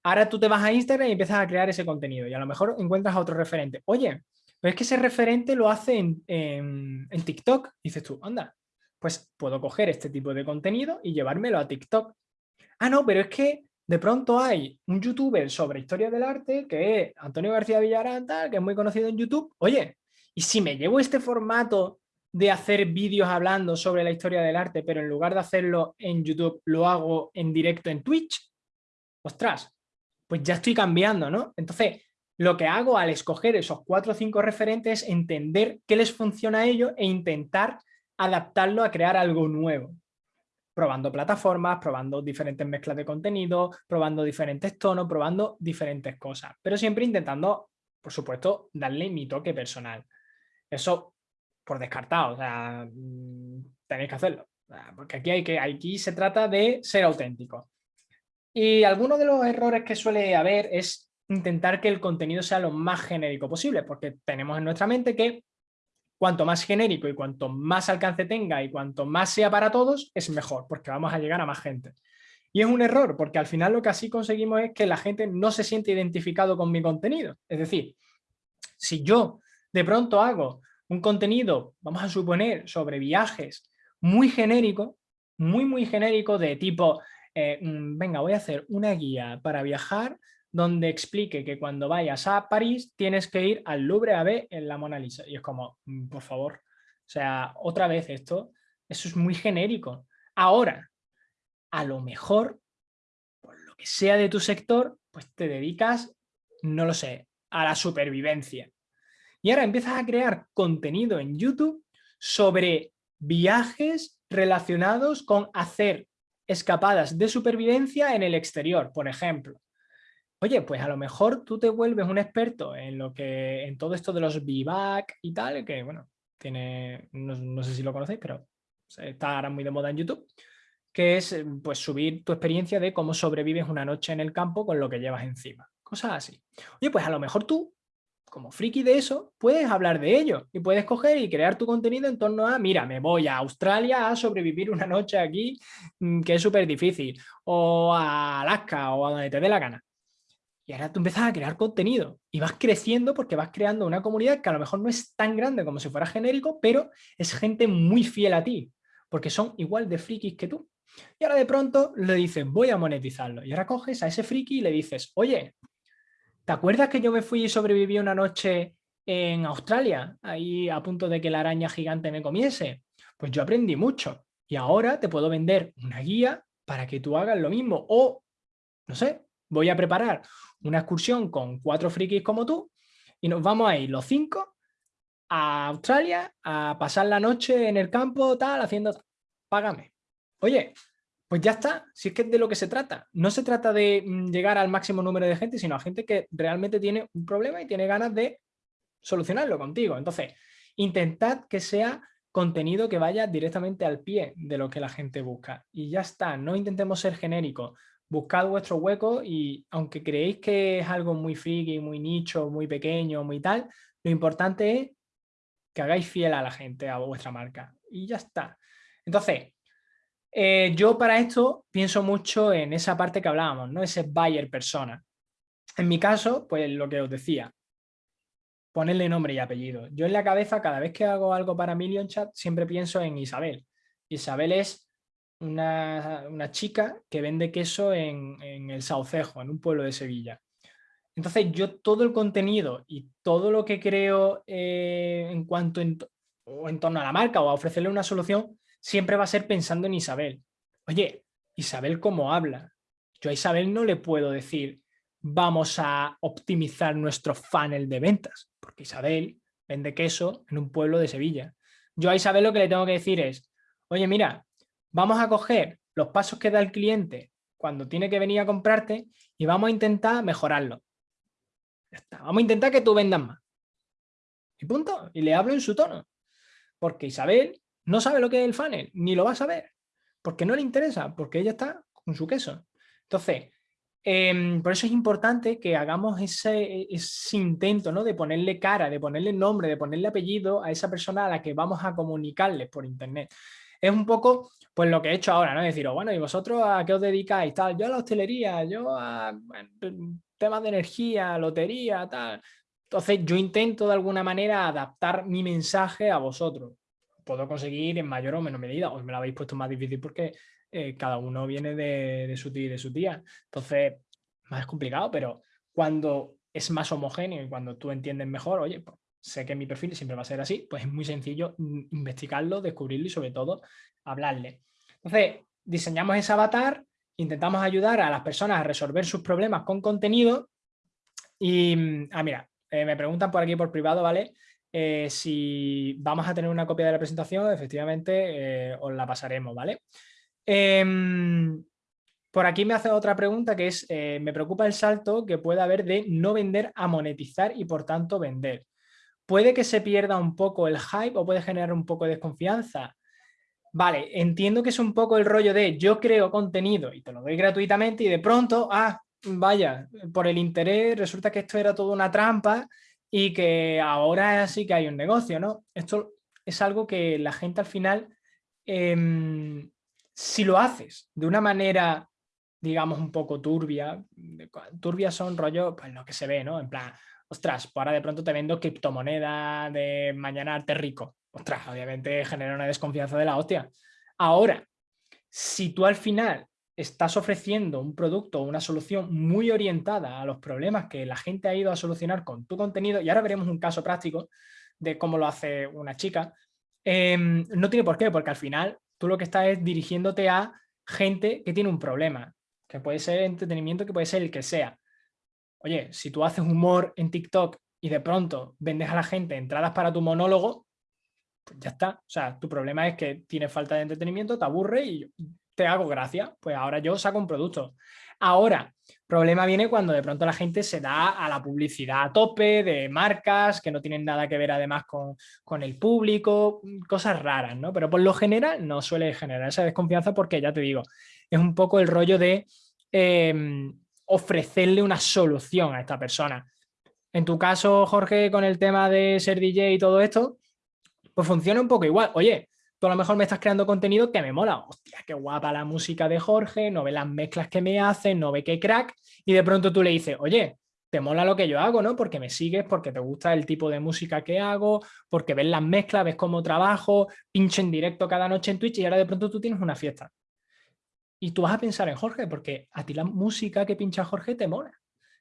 Ahora tú te vas a Instagram y empiezas a crear ese contenido y a lo mejor encuentras a otro referente. Oye, pero es que ese referente lo hace en, en, en TikTok. Dices tú, anda, pues puedo coger este tipo de contenido y llevármelo a TikTok. Ah, no, pero es que de pronto hay un youtuber sobre historia del arte que es Antonio García Villarán, que es muy conocido en YouTube. Oye, ¿y si me llevo este formato de hacer vídeos hablando sobre la historia del arte, pero en lugar de hacerlo en YouTube, lo hago en directo en Twitch? Ostras, pues ya estoy cambiando, ¿no? Entonces, lo que hago al escoger esos cuatro o cinco referentes es entender qué les funciona a ellos e intentar adaptarlo a crear algo nuevo probando plataformas, probando diferentes mezclas de contenido, probando diferentes tonos, probando diferentes cosas, pero siempre intentando, por supuesto, darle mi toque personal. Eso por descartado, o sea, mm, tenéis que hacerlo, porque aquí, hay que, aquí se trata de ser auténtico. Y alguno de los errores que suele haber es intentar que el contenido sea lo más genérico posible, porque tenemos en nuestra mente que cuanto más genérico y cuanto más alcance tenga y cuanto más sea para todos, es mejor, porque vamos a llegar a más gente. Y es un error, porque al final lo que así conseguimos es que la gente no se siente identificado con mi contenido. Es decir, si yo de pronto hago un contenido, vamos a suponer, sobre viajes muy genérico, muy, muy genérico de tipo, eh, mm, venga, voy a hacer una guía para viajar donde explique que cuando vayas a París tienes que ir al Louvre a ver en la Mona Lisa. Y es como, mm, por favor, o sea, otra vez esto, eso es muy genérico. Ahora, a lo mejor, por lo que sea de tu sector, pues te dedicas, no lo sé, a la supervivencia. Y ahora empiezas a crear contenido en YouTube sobre viajes relacionados con hacer escapadas de supervivencia en el exterior, por ejemplo. Oye, pues a lo mejor tú te vuelves un experto en lo que en todo esto de los VBAC y tal, que bueno, tiene, no, sé si lo conocéis, pero está ahora muy de moda en YouTube, que es eh, pues subir tu experiencia de cómo sobrevives una noche en el campo con lo que llevas encima. Cosas así. Oye, pues a lo mejor tú, como friki de eso, puedes hablar de ello y puedes coger y crear tu contenido en torno a, mira, me voy a Australia a sobrevivir una noche aquí, mm, que es súper difícil, o a Alaska o a donde te dé la gana. Y ahora tú empiezas a crear contenido y vas creciendo porque vas creando una comunidad que a lo mejor no es tan grande como si fuera genérico, pero es gente muy fiel a ti, porque son igual de frikis que tú. Y ahora de pronto le dices, voy a monetizarlo. Y ahora coges a ese friki y le dices, oye, ¿te acuerdas que yo me fui y sobreviví una noche en Australia, ahí a punto de que la araña gigante me comiese? Pues yo aprendí mucho y ahora te puedo vender una guía para que tú hagas lo mismo. O, no sé, voy a preparar una excursión con cuatro frikis como tú y nos vamos a ir los cinco a Australia a pasar la noche en el campo, tal, haciendo... Págame. Oye, pues ya está, si es que es de lo que se trata. No se trata de mm, llegar al máximo número de gente, sino a gente que realmente tiene un problema y tiene ganas de solucionarlo contigo. Entonces, intentad que sea contenido que vaya directamente al pie de lo que la gente busca. Y ya está, no intentemos ser genéricos buscad vuestro hueco y aunque creéis que es algo muy friki, muy nicho, muy pequeño, muy tal, lo importante es que hagáis fiel a la gente, a vuestra marca. Y ya está. Entonces, eh, yo para esto pienso mucho en esa parte que hablábamos, ¿no? Ese buyer persona. En mi caso, pues lo que os decía, ponerle nombre y apellido. Yo en la cabeza, cada vez que hago algo para Million Chat, siempre pienso en Isabel. Isabel es una, chica que vende queso en, el Saucejo, en un pueblo de Sevilla. Entonces yo todo el contenido y todo lo que creo eh, en cuanto en, o en torno a la marca o a ofrecerle una solución, siempre va a ser pensando en Isabel. Oye, Isabel cómo habla. Yo a Isabel no le puedo decir vamos a optimizar nuestro funnel de ventas, porque Isabel vende queso en un pueblo de Sevilla. Yo a Isabel lo que le tengo que decir es, oye mira, vamos a coger los pasos que da el cliente cuando tiene que venir a comprarte y vamos a intentar mejorarlo. Vamos a intentar que tú vendas más. Y punto. Y le hablo en su tono. Porque Isabel no sabe lo que es el funnel, ni lo va a saber. Porque no le interesa, porque ella está con su queso. Entonces, em, por eso es importante que hagamos ese, ese, intento ¿no? de ponerle cara, de ponerle nombre, de ponerle apellido a esa persona a la que vamos a comunicarles por internet. Es un poco pues lo que he hecho ahora, ¿no? Decir, oh, bueno, ¿y vosotros a qué os dedicáis? Tal, yo a la hostelería, yo a temas de energía, lotería, tal. Entonces yo intento de alguna manera adaptar mi mensaje a vosotros. puedo conseguir en mayor o menor medida. Os me lo habéis puesto más difícil porque eh, cada uno viene de, su tía y de su tía. Entonces, más complicado, pero cuando es más homogéneo y cuando tú entiendes mejor, oye, pues, sé que mi perfil siempre va a ser así, pues es muy sencillo investigarlo, descubrirlo y sobre todo hablarle. Entonces, diseñamos ese avatar, intentamos ayudar a las personas a resolver sus problemas con contenido y, ah, mira, eh, me preguntan por aquí por privado, ¿vale? Eh, si vamos a tener una copia de la presentación, efectivamente os la pasaremos, ¿vale? Em, por aquí me hace otra pregunta que es, eh, me preocupa el salto que puede haber de no vender a monetizar y por tanto vender. ¿Puede que se pierda un poco el hype o puede generar un poco de desconfianza? Vale, entiendo que es un poco el rollo de yo creo contenido y te lo doy gratuitamente y de pronto, ah, vaya, por el interés resulta que esto era toda una trampa y que ahora sí que hay un negocio, ¿no? Esto es algo que la gente al final em, si lo haces de una manera, digamos, un poco turbia, turbia son rollo, pues lo que se ve, ¿no? En plan, ostras, pues ahora de pronto te vendo criptomoneda de mañana arte rico. Ostras, obviamente genera una desconfianza de la hostia. Ahora, si tú al final estás ofreciendo un producto o una solución muy orientada a los problemas que la gente ha ido a solucionar con tu contenido, y ahora veremos un caso práctico de cómo lo hace una chica, em, no tiene por qué, porque al final tú lo que estás es dirigiéndote a gente que tiene un problema, que puede ser entretenimiento, que puede ser el que sea. Oye, si tú haces humor en TikTok y de pronto vendes a la gente entradas para tu monólogo, pues ya está. O sea, tu problema es que tienes falta de entretenimiento, te aburre y te hago gracia. Pues ahora yo saco un producto. Ahora, problema viene cuando de pronto la gente se da a la publicidad a tope de marcas que no tienen nada que ver además con, el público, cosas raras, ¿no? Pero por lo general no suele generar esa desconfianza porque ya te digo, es un poco el rollo de em, ofrecerle una solución a esta persona. En tu caso, Jorge, con el tema de ser DJ y todo esto, pues funciona un poco igual. Oye, tú a lo mejor me estás creando contenido que me mola. Hostia, qué guapa la música de Jorge, no ve las mezclas que me hace, no ve qué crack. Y de pronto tú le dices, oye, te mola lo que yo hago, ¿no? Porque me sigues, porque te gusta el tipo de música que hago, porque ves las mezclas, ves cómo trabajo, pincho en directo cada noche en Twitch y ahora de pronto tú tienes una fiesta. Y tú vas a pensar en Jorge, porque a ti la música que pincha Jorge te mola.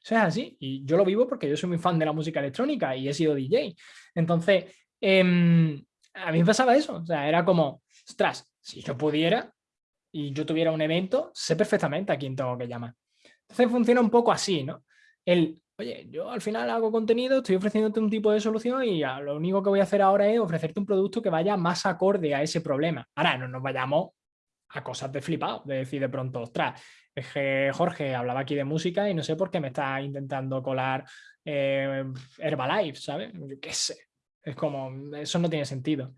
Eso es así. Y yo lo vivo porque yo soy muy fan de la música electrónica y he sido DJ. Entonces, eh, a mí me pasaba eso, o sea, era como, ostras, si yo pudiera y yo tuviera un evento, sé perfectamente a quién tengo que llamar. Entonces funciona un poco así, ¿no? El, oye, yo al final hago contenido, estoy ofreciéndote un tipo de solución y lo único que voy a hacer ahora es ofrecerte un producto que vaya más acorde a ese problema. Ahora, no nos vayamos a cosas de flipado, de decir de pronto, ostras, es que Jorge hablaba aquí de música y no sé por qué me está intentando colar eh, Herbalife, ¿sabes? Yo qué sé, es como, eso no tiene sentido.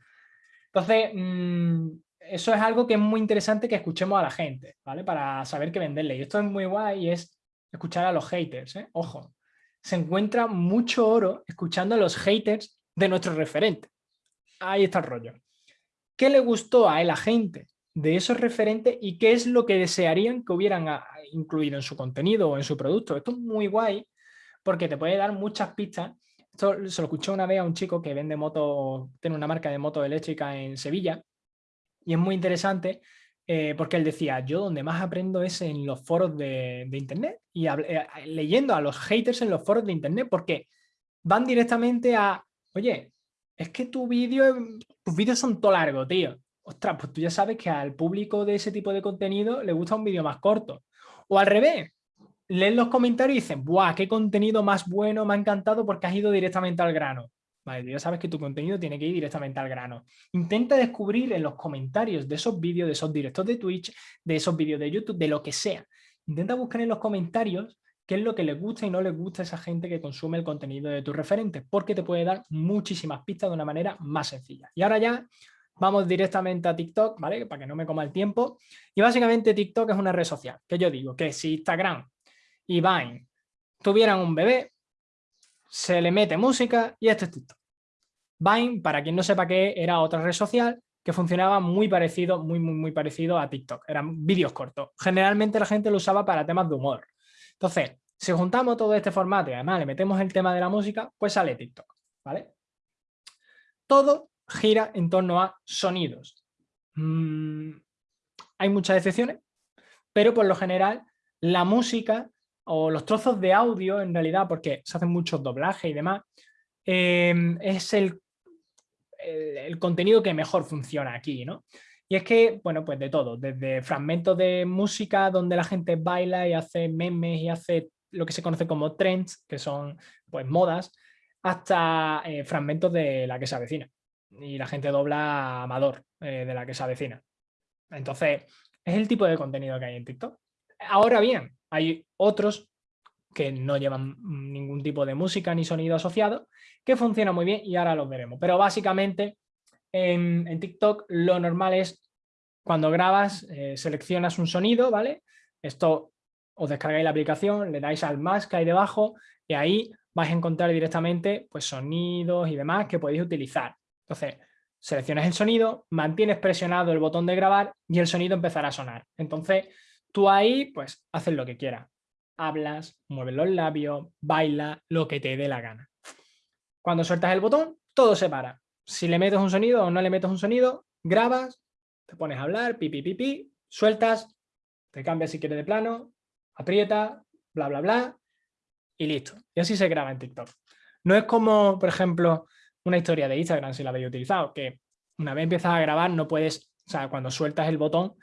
Entonces, mm, eso es algo que es muy interesante que escuchemos a la gente, ¿vale? Para saber qué venderle. Y esto es muy guay y es escuchar a los haters, ¿eh? Ojo, se encuentra mucho oro escuchando a los haters de nuestro referente. Ahí está el rollo. ¿Qué le gustó a la gente de esos referentes y qué es lo que desearían que hubieran ah, incluido en su contenido o en su producto? Esto es muy guay porque te puede dar muchas pistas esto se lo escuché una vez a un chico que vende moto, tiene una marca de moto eléctrica en Sevilla y es muy interesante eh, porque él decía, yo donde más aprendo es en los foros de, internet y eh, leyendo a los haters en los foros de internet porque van directamente a, oye, es que tu vídeo, tus vídeos son todo largo, tío. Ostras, pues tú ya sabes que al público de ese tipo de contenido le gusta un vídeo más corto. O al revés, leen los comentarios y dicen, ¡buah, qué contenido más bueno! Me ha encantado porque has ido directamente al grano. Vale, ya sabes que tu contenido tiene que ir directamente al grano. Intenta descubrir en los comentarios de esos vídeos, de esos directos de Twitch, de esos vídeos de YouTube, de lo que sea. Intenta buscar en los comentarios qué es lo que les gusta y no les gusta a esa gente que consume el contenido de tus referentes, porque te puede dar muchísimas pistas de una manera más sencilla. Y ahora ya vamos directamente a TikTok, ¿vale? Para que no me coma el tiempo. Y básicamente TikTok es una red social, que yo digo que si Instagram y Vine tuvieran un bebé, se le mete música y esto es TikTok. Vine, para quien no sepa qué, era otra red social que funcionaba muy parecido, muy, muy, muy parecido a TikTok. Eran vídeos cortos. Generalmente la gente lo usaba para temas de humor. Entonces, si juntamos todo este formato y además le metemos el tema de la música, pues sale TikTok, ¿vale? Todo gira en torno a sonidos. Mm, hay muchas excepciones, pero por lo general la música o los trozos de audio, en realidad, porque se hacen muchos doblajes y demás, em, es el, el, contenido que mejor funciona aquí, ¿no? Y es que, bueno, pues de todo, desde fragmentos de música donde la gente baila y hace memes y hace lo que se conoce como trends, que son pues modas, hasta eh, fragmentos de la que se avecina. Y la gente dobla amador eh, de la que se avecina. Entonces, es el tipo de contenido que hay en TikTok. Ahora bien, hay otros que no llevan ningún tipo de música ni sonido asociado, que funciona muy bien y ahora los veremos. Pero básicamente en, TikTok lo normal es cuando grabas, eh, seleccionas un sonido, ¿vale? Esto os descargáis la aplicación, le dais al más que hay debajo y ahí vais a encontrar directamente pues, sonidos y demás que podéis utilizar. Entonces, seleccionas el sonido, mantienes presionado el botón de grabar y el sonido empezará a sonar. Entonces, tú ahí pues haces lo que quieras. Hablas, mueves los labios, baila, lo que te dé la gana. Cuando sueltas el botón, todo se para. Si le metes un sonido o no le metes un sonido, grabas, te pones a hablar, pipi, pipi, sueltas, te cambias si quieres de plano, aprieta, bla, bla, bla, y listo. Y así se graba en TikTok. No es como, por ejemplo, una historia de Instagram, si la habéis utilizado, que una vez empiezas a grabar no puedes, o sea, cuando sueltas el botón,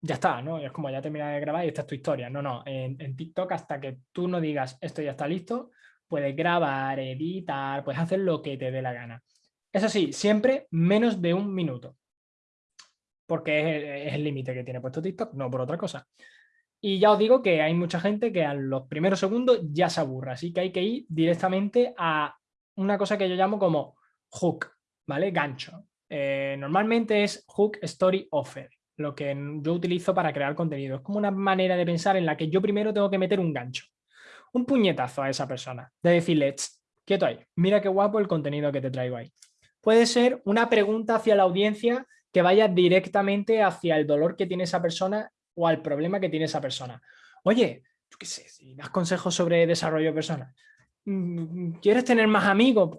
ya está, ¿no? Es como ya terminas de grabar y esta es tu historia. No, no, en, TikTok hasta que tú no digas esto ya está listo, puedes grabar, editar, puedes hacer lo que te dé la gana. Eso sí, siempre menos de un minuto. Porque es, el límite que tiene puesto TikTok, no por otra cosa. Y ya os digo que hay mucha gente que a los primeros segundos ya se aburra, así que hay que ir directamente a una cosa que yo llamo como hook, ¿vale? Gancho. Eh, normalmente es hook story offer, lo que yo utilizo para crear contenido. Es como una manera de pensar en la que yo primero tengo que meter un gancho, un puñetazo a esa persona, de decirle, quieto ahí, mira qué guapo el contenido que te traigo ahí. Puede ser una pregunta hacia la audiencia que vaya directamente hacia el dolor que tiene esa persona o al problema que tiene esa persona. Oye, yo qué sé, si das consejos sobre desarrollo personal, ¿quieres tener más amigos?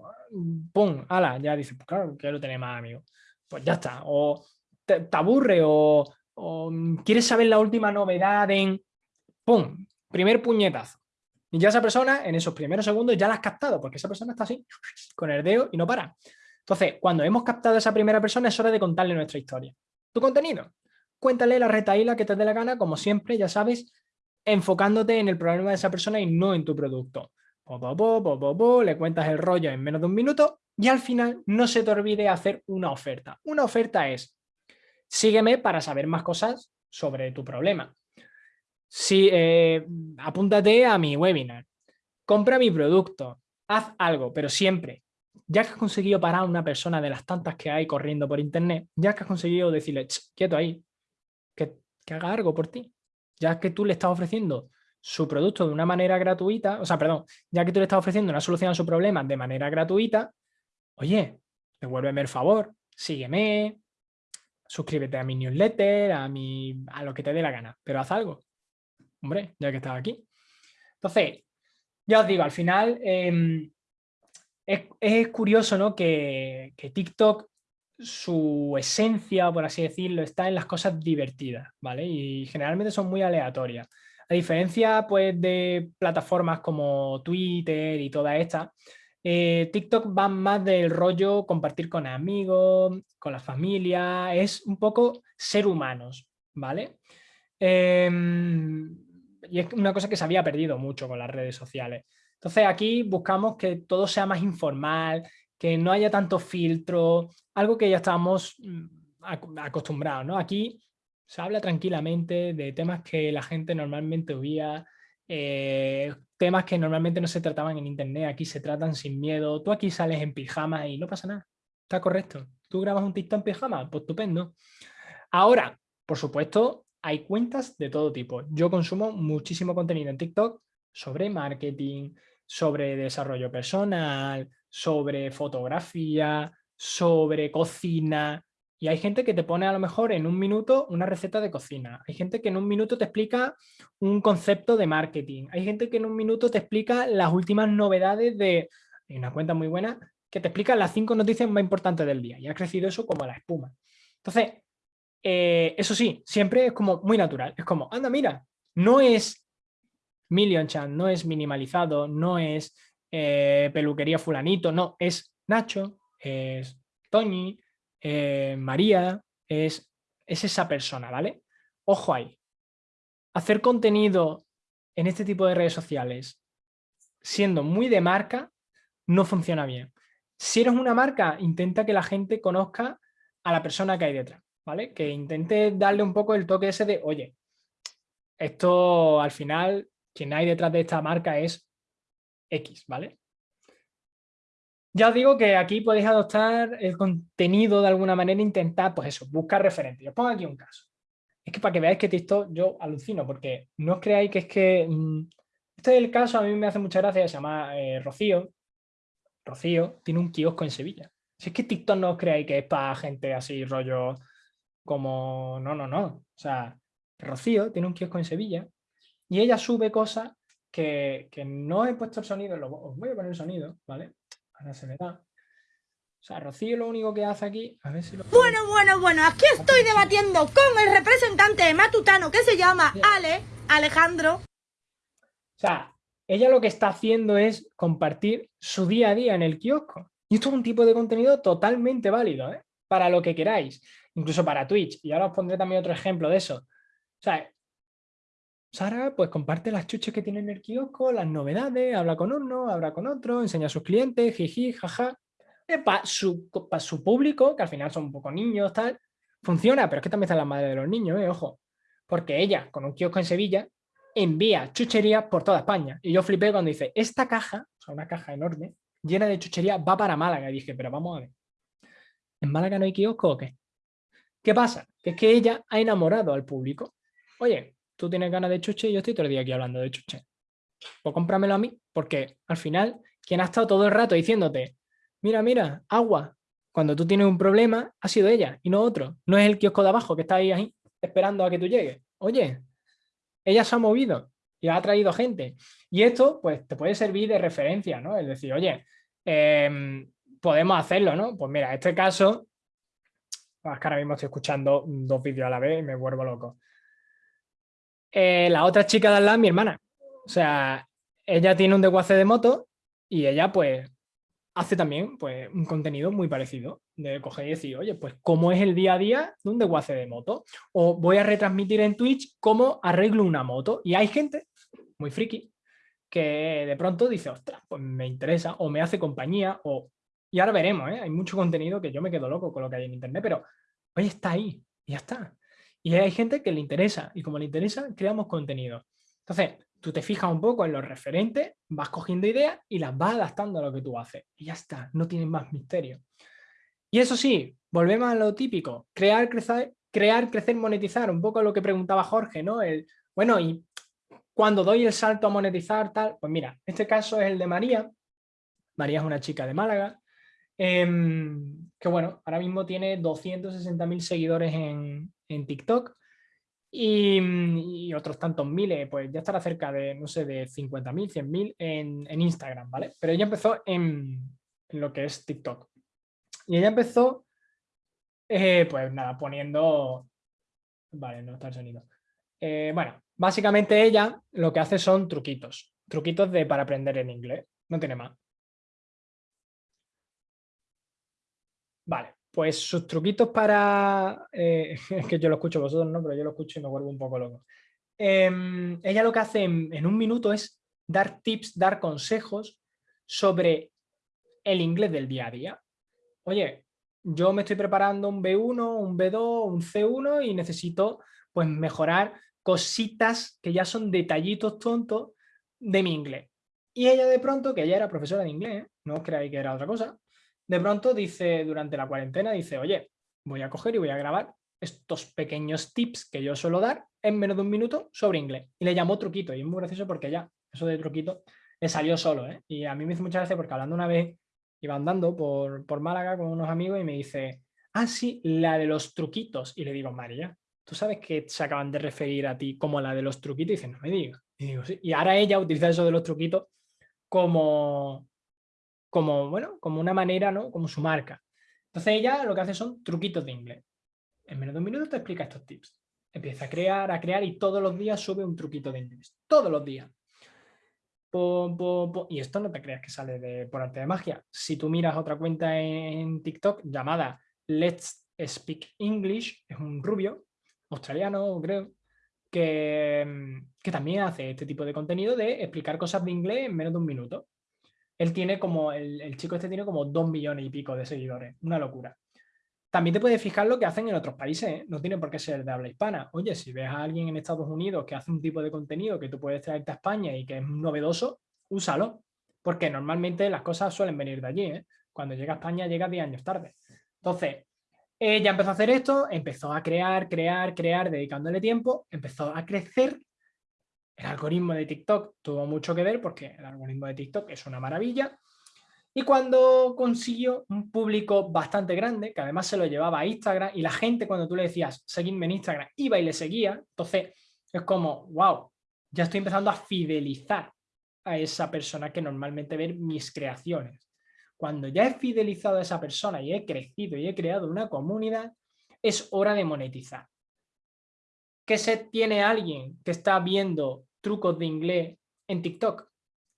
Pum, ala, ya dices, pues claro, quiero tener más amigos. Pues ya está. O te, aburre o, mm, quieres saber la última novedad en... Pum, primer puñetazo. Y ya esa persona, en esos primeros segundos, ya la has captado, porque esa persona está así, con el dedo y no para. Entonces, cuando hemos captado a esa primera persona, es hora de contarle nuestra historia. Tu contenido. Cuéntale la retaíla que te dé la gana, como siempre, ya sabes, enfocándote en el problema de esa persona y no en tu producto le cuentas el rollo en menos de un minuto y al final no se te olvide hacer una oferta. Una oferta es, sígueme para saber más cosas sobre tu problema. Si, eh, apúntate a mi webinar, compra mi producto, haz algo, pero siempre, ya que has conseguido parar a una persona de las tantas que hay corriendo por internet, ya que has conseguido decirle, quieto ahí, que, que haga algo por ti, ya que tú le estás ofreciendo su producto de una manera gratuita, o sea, perdón, ya que tú le estás ofreciendo una solución a su problema de manera gratuita, oye, devuélveme el favor, sígueme, suscríbete a mi newsletter, a, mi, a lo que te dé la gana, pero haz algo, hombre, ya que estás aquí. Entonces, ya os digo, al final em, es, curioso ¿no? que, que TikTok su esencia, por así decirlo, está en las cosas divertidas, ¿vale? Y generalmente son muy aleatorias. A diferencia pues, de plataformas como Twitter y toda esta, eh, TikTok va más del rollo compartir con amigos, con la familia, es un poco ser humanos, ¿vale? Em, y es una cosa que se había perdido mucho con las redes sociales. Entonces aquí buscamos que todo sea más informal, que no haya tanto filtro, algo que ya estamos mm, acostumbrados, ¿no? Aquí se habla tranquilamente de temas que la gente normalmente huía, eh, temas que normalmente no se trataban en internet, aquí se tratan sin miedo, tú aquí sales en pijama y no pasa nada, está correcto. ¿Tú grabas un TikTok en pijama? Pues estupendo. Ahora, por supuesto, hay cuentas de todo tipo. Yo consumo muchísimo contenido en TikTok sobre marketing, sobre desarrollo personal, sobre fotografía, sobre cocina, y hay gente que te pone a lo mejor en un minuto una receta de cocina. Hay gente que en un minuto te explica un concepto de marketing. Hay gente que en un minuto te explica las últimas novedades de... Hay una cuenta muy buena que te explica las cinco noticias más importantes del día y ha crecido eso como la espuma. Entonces, eh, eso sí, siempre es como muy natural. Es como, anda, mira, no es Million Chan, no es minimalizado, no es eh, peluquería fulanito, no, es Nacho, es Toñi, eh, María, es, es esa persona, ¿vale? Ojo ahí. Hacer contenido en este tipo de redes sociales siendo muy de marca no funciona bien. Si eres una marca, intenta que la gente conozca a la persona que hay detrás, ¿vale? Que intente darle un poco el toque ese de, oye, esto al final, quien hay detrás de esta marca es X, ¿vale? Ya os digo que aquí podéis adoptar el contenido de alguna manera, intentar, pues eso, buscar referentes. Os pongo aquí un caso. Es que para que veáis que TikTok yo alucino, porque no os creáis que es que... Mm, este es el caso, a mí me hace mucha gracia, se llama eh, Rocío. Rocío tiene un kiosco en Sevilla. Si es que TikTok no os creáis que es para gente así, rollo como... No, no, no. O sea, Rocío tiene un kiosco en Sevilla y ella sube cosas que, no he puesto el sonido, os voy a poner el sonido, ¿vale? Ahora se me da. O sea, Rocío lo único que hace aquí, a ver si lo... Bueno, bueno, bueno, aquí estoy debatiendo con el representante de Matutano que se llama Ale, Alejandro. O sea, ella lo que está haciendo es compartir su día a día en el kiosco. Y esto es un tipo de contenido totalmente válido, ¿eh? Para lo que queráis, incluso para Twitch. Y ahora os pondré también otro ejemplo de eso. O sea, Sara pues comparte las chuches que tiene en el kiosco, las novedades, habla con uno, habla con otro, enseña a sus clientes, jiji, jaja para su, su público, que al final son un poco niños, tal, funciona, pero es que también están las madres de los niños, ¿eh? ojo, porque ella, con un kiosco en Sevilla, envía chucherías por toda España. Y yo flipé cuando dice, esta caja, o sea, una caja enorme, llena de chuchería, va para Málaga. Y dije, pero vamos a ver, ¿en Málaga no hay kiosco o qué? ¿Qué pasa? Que es que ella ha enamorado al público. Oye, tú tienes ganas de chuche y yo estoy todo el día aquí hablando de chuche. Pues cómpramelo a mí, porque al final, quien ha estado todo el rato diciéndote, mira, mira, agua. Cuando tú tienes un problema, ha sido ella y no otro. No es el kiosco de abajo que está ahí, ahí esperando a que tú llegues. Oye, ella se ha movido y ha traído gente. Y esto, pues, te puede servir de referencia, ¿no? Es decir, oye, em, podemos hacerlo, ¿no? Pues mira, este caso, es que ahora mismo estoy escuchando dos vídeos a la vez y me vuelvo loco. Eh, la otra chica de al lado mi hermana. O sea, ella tiene un desguace de moto y ella, pues, hace también pues, un contenido muy parecido, de coger y decir, oye, pues cómo es el día a día de un desguace de moto, o voy a retransmitir en Twitch cómo arreglo una moto, y hay gente muy friki que de pronto dice, ostras, pues me interesa, o me hace compañía, o... Y ahora veremos, ¿eh? hay mucho contenido que yo me quedo loco con lo que hay en internet, pero oye, está ahí, ya está. Y hay gente que le interesa, y como le interesa, creamos contenido. Entonces, tú te fijas un poco en los referentes, vas cogiendo ideas y las vas adaptando a lo que tú haces. Y ya está, no tienes más misterio. Y eso sí, volvemos a lo típico, crear, crecer, crear, crecer, monetizar, un poco lo que preguntaba Jorge, ¿no? El, bueno, y cuando doy el salto a monetizar, tal, pues mira, este caso es el de María. María es una chica de Málaga, em, que bueno, ahora mismo tiene 260.000 seguidores en, en TikTok y, otros tantos miles, pues ya estará cerca de, no sé, de 50.000, 100.000 en, en Instagram, ¿vale? Pero ella empezó en, lo que es TikTok. Y ella empezó, eh, pues nada, poniendo... Vale, no está el sonido. Eh, bueno, básicamente ella lo que hace son truquitos. Truquitos de, para aprender en inglés. No tiene más. Vale, pues sus truquitos para... Eh, es que yo lo escucho vosotros, ¿no? Pero yo lo escucho y me vuelvo un poco loco. Em, ella lo que hace en, un minuto es dar tips, dar consejos sobre el inglés del día a día. Oye, yo me estoy preparando un B1, un B2, un C1 y necesito pues mejorar cositas que ya son detallitos tontos de mi inglés. Y ella de pronto, que ella era profesora de inglés, no os creáis que era otra cosa, de pronto dice, durante la cuarentena, dice, oye, voy a coger y voy a grabar estos pequeños tips que yo suelo dar en menos de un minuto sobre inglés. Y le llamó truquito, y es muy gracioso porque ya, eso de truquito, le salió solo, ¿eh? Y a mí me hizo mucha gracia porque hablando una vez, iba andando por, por Málaga con unos amigos y me dice, ah, sí, la de los truquitos. Y le digo, María, ¿tú sabes que se acaban de referir a ti como la de los truquitos? Y dice, no me digas. Y digo, sí. Y ahora ella utiliza eso de los truquitos como, como, bueno, como una manera, ¿no? Como su marca. Entonces ella lo que hace son truquitos de inglés. En menos de un minuto te explica estos tips. Empieza a crear, a crear y todos los días sube un truquito de inglés. Todos los días. Y esto no te creas que sale por arte de magia. Si tú miras otra cuenta en TikTok llamada Let's Speak English, es un rubio, australiano creo, que, que también hace este tipo de contenido de explicar cosas de inglés en menos de un minuto. Él tiene como, el, chico este tiene como dos millones y pico de seguidores, una locura. También te puedes fijar lo que hacen en otros países, ¿eh? no tiene por qué ser de habla hispana. Oye, si ves a alguien en Estados Unidos que hace un tipo de contenido que tú puedes traerte a España y que es novedoso, úsalo, porque normalmente las cosas suelen venir de allí. ¿eh? Cuando llega a España llega 10 años tarde. Entonces, ella empezó a hacer esto, empezó a crear, crear, crear, dedicándole tiempo, empezó a crecer. El algoritmo de TikTok tuvo mucho que ver porque el algoritmo de TikTok es una maravilla y cuando consiguió un público bastante grande, que además se lo llevaba a Instagram, y la gente cuando tú le decías, seguidme en Instagram, iba y le seguía, entonces es como, wow, ya estoy empezando a fidelizar a esa persona que normalmente ve mis creaciones. Cuando ya he fidelizado a esa persona y he crecido y he creado una comunidad, es hora de monetizar. ¿Qué se tiene alguien que está viendo trucos de inglés en TikTok?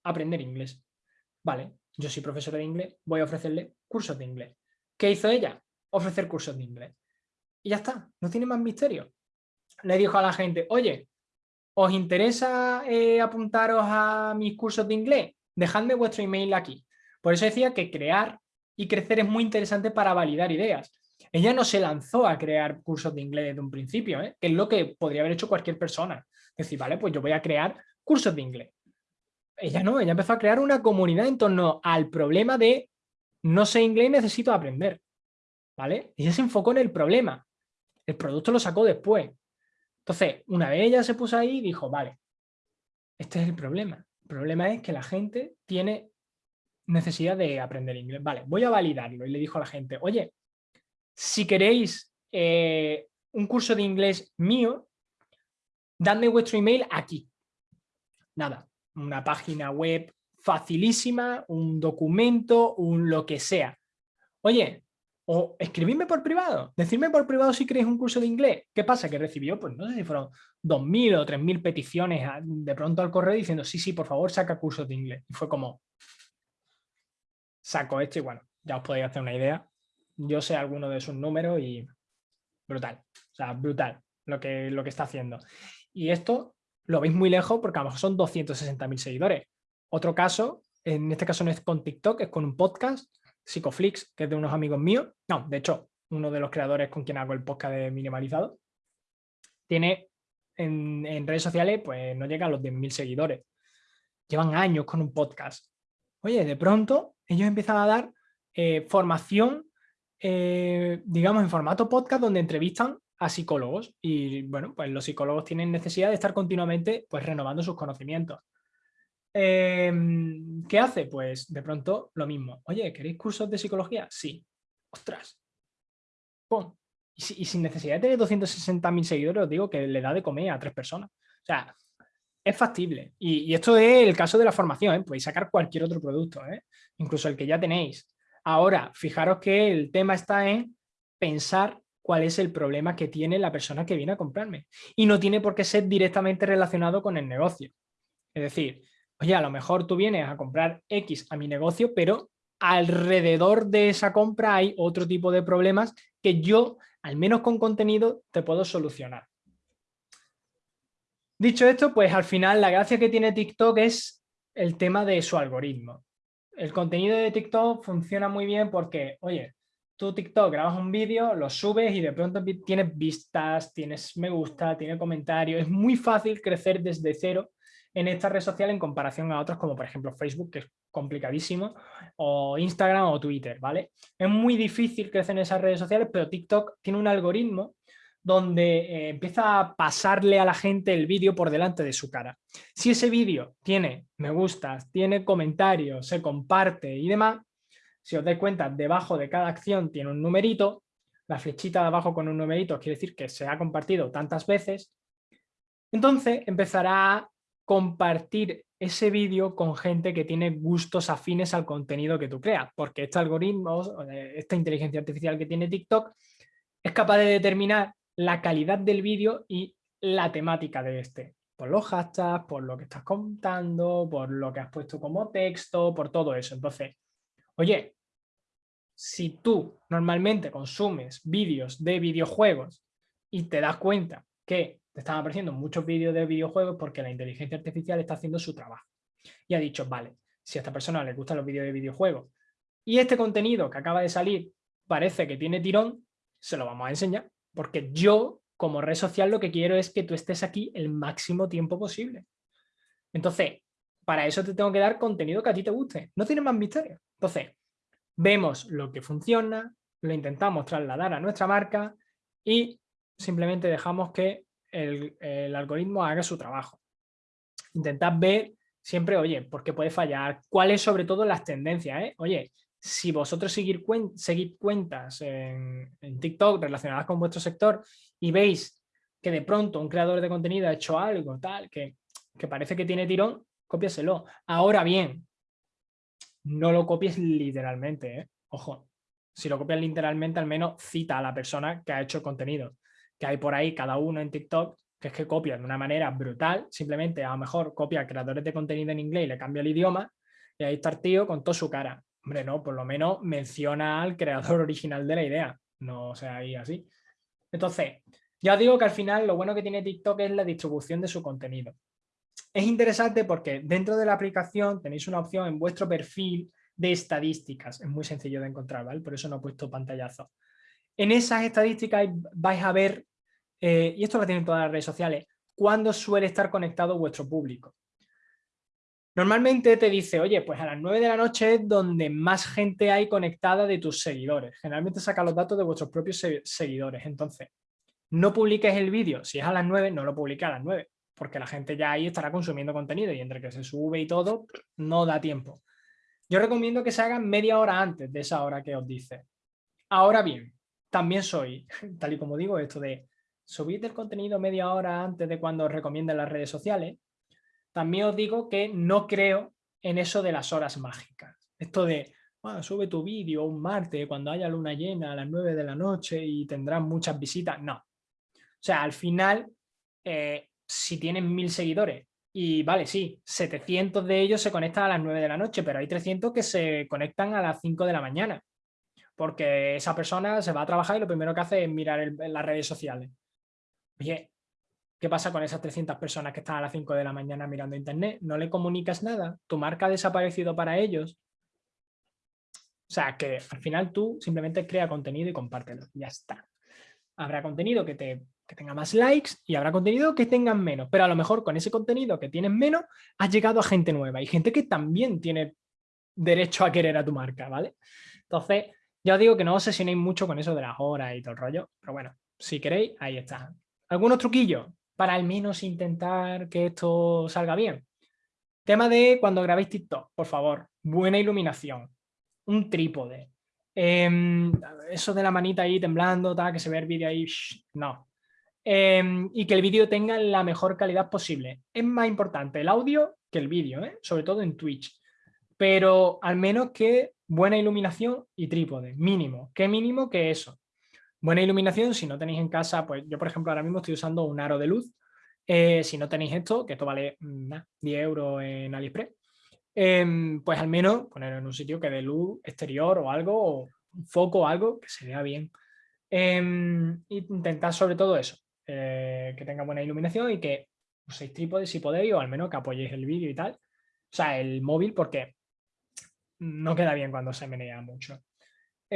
Aprender inglés. Vale, yo soy profesora de inglés, voy a ofrecerle cursos de inglés. ¿Qué hizo ella? Ofrecer cursos de inglés. Y ya está, no tiene más misterio. Le dijo a la gente, oye, ¿os interesa eh, apuntaros a mis cursos de inglés? Dejadme vuestro email aquí. Por eso decía que crear y crecer es muy interesante para validar ideas. Ella no se lanzó a crear cursos de inglés desde un principio, ¿eh? que es lo que podría haber hecho cualquier persona. Decir, vale, pues yo voy a crear cursos de inglés ella no, ella empezó a crear una comunidad en torno al problema de no sé inglés y necesito aprender. ¿Vale? Ella se enfocó en el problema. El producto lo sacó después. Entonces, una vez ella se puso ahí, dijo, vale, este es el problema. El problema es que la gente tiene necesidad de aprender inglés. Vale, voy a validarlo. Y le dijo a la gente, oye, si queréis eh, un curso de inglés mío, dadme vuestro email aquí. Nada, una página web facilísima, un documento, un lo que sea. Oye, o escribidme por privado, decirme por privado si queréis un curso de inglés. ¿Qué pasa? Que recibió, pues no sé si fueron 2.000 o 3.000 peticiones de pronto al correo diciendo, sí, sí, por favor, saca cursos de inglés. Y fue como, saco esto y bueno, ya os podéis hacer una idea. Yo sé alguno de sus números y brutal, o sea, brutal lo que, lo que está haciendo. Y esto lo veis muy lejos porque a lo mejor son 260.000 seguidores. Otro caso, en este caso no es con TikTok, es con un podcast, Psicoflix, que es de unos amigos míos. No, de hecho, uno de los creadores con quien hago el podcast de Minimalizado. Tiene en, redes sociales, pues no llega a los 10.000 seguidores. Llevan años con un podcast. Oye, de pronto ellos empiezan a dar eh, formación, eh, digamos, en formato podcast donde entrevistan a psicólogos y bueno, pues los psicólogos tienen necesidad de estar continuamente pues renovando sus conocimientos. Em, ¿Qué hace? Pues de pronto lo mismo. Oye, ¿queréis cursos de psicología? Sí. Ostras. ¡Pum! Y, sin necesidad de tener 260.000 seguidores, os digo que le da de comer a tres personas. O sea, es factible. Y, esto es el caso de la formación, ¿eh? podéis sacar cualquier otro producto, ¿eh? incluso el que ya tenéis. Ahora, fijaros que el tema está en pensar cuál es el problema que tiene la persona que viene a comprarme. Y no tiene por qué ser directamente relacionado con el negocio. Es decir, oye, a lo mejor tú vienes a comprar X a mi negocio, pero alrededor de esa compra hay otro tipo de problemas que yo, al menos con contenido, te puedo solucionar. Dicho esto, pues al final la gracia que tiene TikTok es el tema de su algoritmo. El contenido de TikTok funciona muy bien porque, oye, tú TikTok grabas un vídeo, lo subes y de pronto tienes vistas, tienes me gusta, tienes comentarios. Es muy fácil crecer desde cero en esta red social en comparación a otros como por ejemplo Facebook, que es complicadísimo, o Instagram o Twitter, ¿vale? Es muy difícil crecer en esas redes sociales, pero TikTok tiene un algoritmo donde eh, empieza a pasarle a la gente el vídeo por delante de su cara. Si ese vídeo tiene me gustas, tiene comentarios, se comparte y demás, si os dais cuenta, debajo de cada acción tiene un numerito, la flechita de abajo con un numerito quiere decir que se ha compartido tantas veces, entonces empezará a compartir ese vídeo con gente que tiene gustos afines al contenido que tú creas, porque este algoritmo, esta inteligencia artificial que tiene TikTok, es capaz de determinar la calidad del vídeo y la temática de este, por los hashtags, por lo que estás contando, por lo que has puesto como texto, por todo eso. Entonces, oye, si tú normalmente consumes vídeos de videojuegos y te das cuenta que te están apareciendo muchos vídeos de videojuegos porque la inteligencia artificial está haciendo su trabajo. Y ha dicho, vale, si a esta persona le gustan los vídeos de videojuegos y este contenido que acaba de salir parece que tiene tirón, se lo vamos a enseñar. Porque yo, como red social, lo que quiero es que tú estés aquí el máximo tiempo posible. Entonces, para eso te tengo que dar contenido que a ti te guste. No tiene más misterio. Entonces, vemos lo que funciona, lo intentamos trasladar a nuestra marca y simplemente dejamos que el, algoritmo haga su trabajo. Intentad ver siempre, oye, ¿por qué puede fallar? ¿Cuáles sobre todo las tendencias? Eh? Oye, si vosotros seguir seguid cuentas en, TikTok relacionadas con vuestro sector y veis que de pronto un creador de contenido ha hecho algo tal, que, que parece que tiene tirón, cópiaselo. Ahora bien, no lo copies literalmente, ¿eh? ojo. Si lo copias literalmente, al menos cita a la persona que ha hecho el contenido que hay por ahí cada uno en TikTok, que es que copian de una manera brutal, simplemente a lo mejor copia creadores de contenido en inglés y le cambia el idioma, y ahí está el tío con toda su cara. Hombre, no, por lo menos menciona al creador original de la idea, no sea ahí así. Entonces, ya digo que al final lo bueno que tiene TikTok es la distribución de su contenido. Es interesante porque dentro de la aplicación tenéis una opción en vuestro perfil de estadísticas. Es muy sencillo de encontrar, ¿vale? Por eso no he puesto pantallazo. En esas estadísticas vais a ver, eh, y esto lo tienen todas las redes sociales, cuándo suele estar conectado vuestro público. Normalmente te dice, oye, pues a las 9 de la noche es donde más gente hay conectada de tus seguidores. Generalmente saca los datos de vuestros propios seguidores. Entonces, no publiques el vídeo. Si es a las 9, no lo publiques a las 9, porque la gente ya ahí estará consumiendo contenido y entre que se sube y todo, no da tiempo. Yo recomiendo que se hagan media hora antes de esa hora que os dice. Ahora bien, también soy, tal y como digo, esto de subir el contenido media hora antes de cuando os recomienden las redes sociales, también os digo que no creo en eso de las horas mágicas. Esto de, sube tu vídeo un martes cuando haya luna llena a las 9 de la noche y tendrás muchas visitas. No. O sea, al final, eh, si tienen mil seguidores y vale, sí, 700 de ellos se conectan a las 9 de la noche, pero hay 300 que se conectan a las 5 de la mañana porque esa persona se va a trabajar y lo primero que hace es mirar las redes sociales. Oye, ¿qué pasa con esas 300 personas que están a las 5 de la mañana mirando internet? ¿No le comunicas nada? ¿Tu marca ha desaparecido para ellos? O sea, que al final tú simplemente crea contenido y compártelo. Ya está. Habrá contenido que, te, que tenga más likes y habrá contenido que tengan menos. Pero a lo mejor con ese contenido que tienes menos, has llegado a gente nueva y gente que también tiene derecho a querer a tu marca, ¿vale? Entonces, ya os digo que no os obsesionéis mucho con eso de las horas y todo el rollo, pero bueno, si queréis, ahí está. ¿Algunos truquillos para al menos intentar que esto salga bien? Tema de cuando grabéis TikTok, por favor, buena iluminación, un trípode, em, eso de la manita ahí temblando, que se ve el vídeo ahí, no. Em, y que el vídeo tenga la mejor calidad posible. Es más importante el audio que el vídeo, ¿eh? sobre todo en Twitch. Pero al menos que buena iluminación y trípode, mínimo. ¿Qué mínimo que eso? Buena iluminación, si no tenéis en casa, pues yo por ejemplo ahora mismo estoy usando un aro de luz. Eh, si no tenéis esto, que esto vale 10 mm, euros en AliExpress, em, pues al menos ponerlo en un sitio que dé luz exterior o algo, o un foco o algo que se vea bien. Eh, intentad sobre todo eso, eh, que tenga buena iluminación y que uséis trípode si podéis o al menos que apoyéis el vídeo y tal. O sea, el móvil porque no queda bien cuando se menea mucho.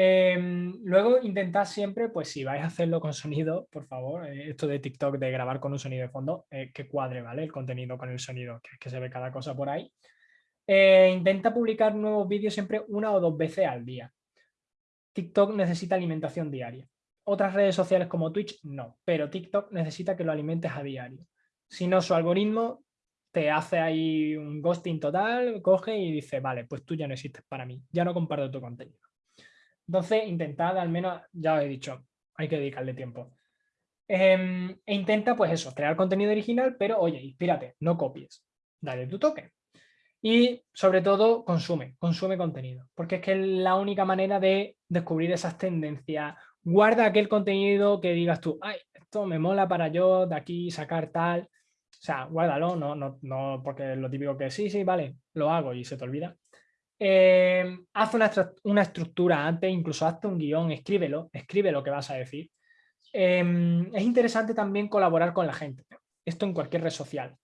Em, luego intentad siempre, pues si vais a hacerlo con sonido, por favor, eh, esto de TikTok de grabar con un sonido de fondo, eh, que cuadre, ¿vale? El contenido con el sonido, que, que se ve cada cosa por ahí. Eh, intenta publicar nuevos vídeos siempre una o dos veces al día. TikTok necesita alimentación diaria. Otras redes sociales como Twitch no, pero TikTok necesita que lo alimentes a diario. Si no, su algoritmo te hace ahí un ghosting total, coge y dice, vale, pues tú ya no existes para mí, ya no comparto tu contenido. Entonces, intentad al menos, ya os he dicho, hay que dedicarle tiempo. Em, e intenta, pues eso, crear contenido original, pero oye, inspírate, no copies, dale tu toque. Y sobre todo, consume, consume contenido, porque es que es la única manera de descubrir esas tendencias. Guarda aquel contenido que digas tú, ay, esto me mola para yo de aquí sacar tal. O sea, guárdalo, no, no, no porque lo típico que sí, sí, vale, lo hago y se te olvida. Eh, haz una, una, estructura antes, incluso hazte un guion, escríbelo, escribe lo que vas a decir. Em, es interesante también colaborar con la gente, esto en cualquier red social.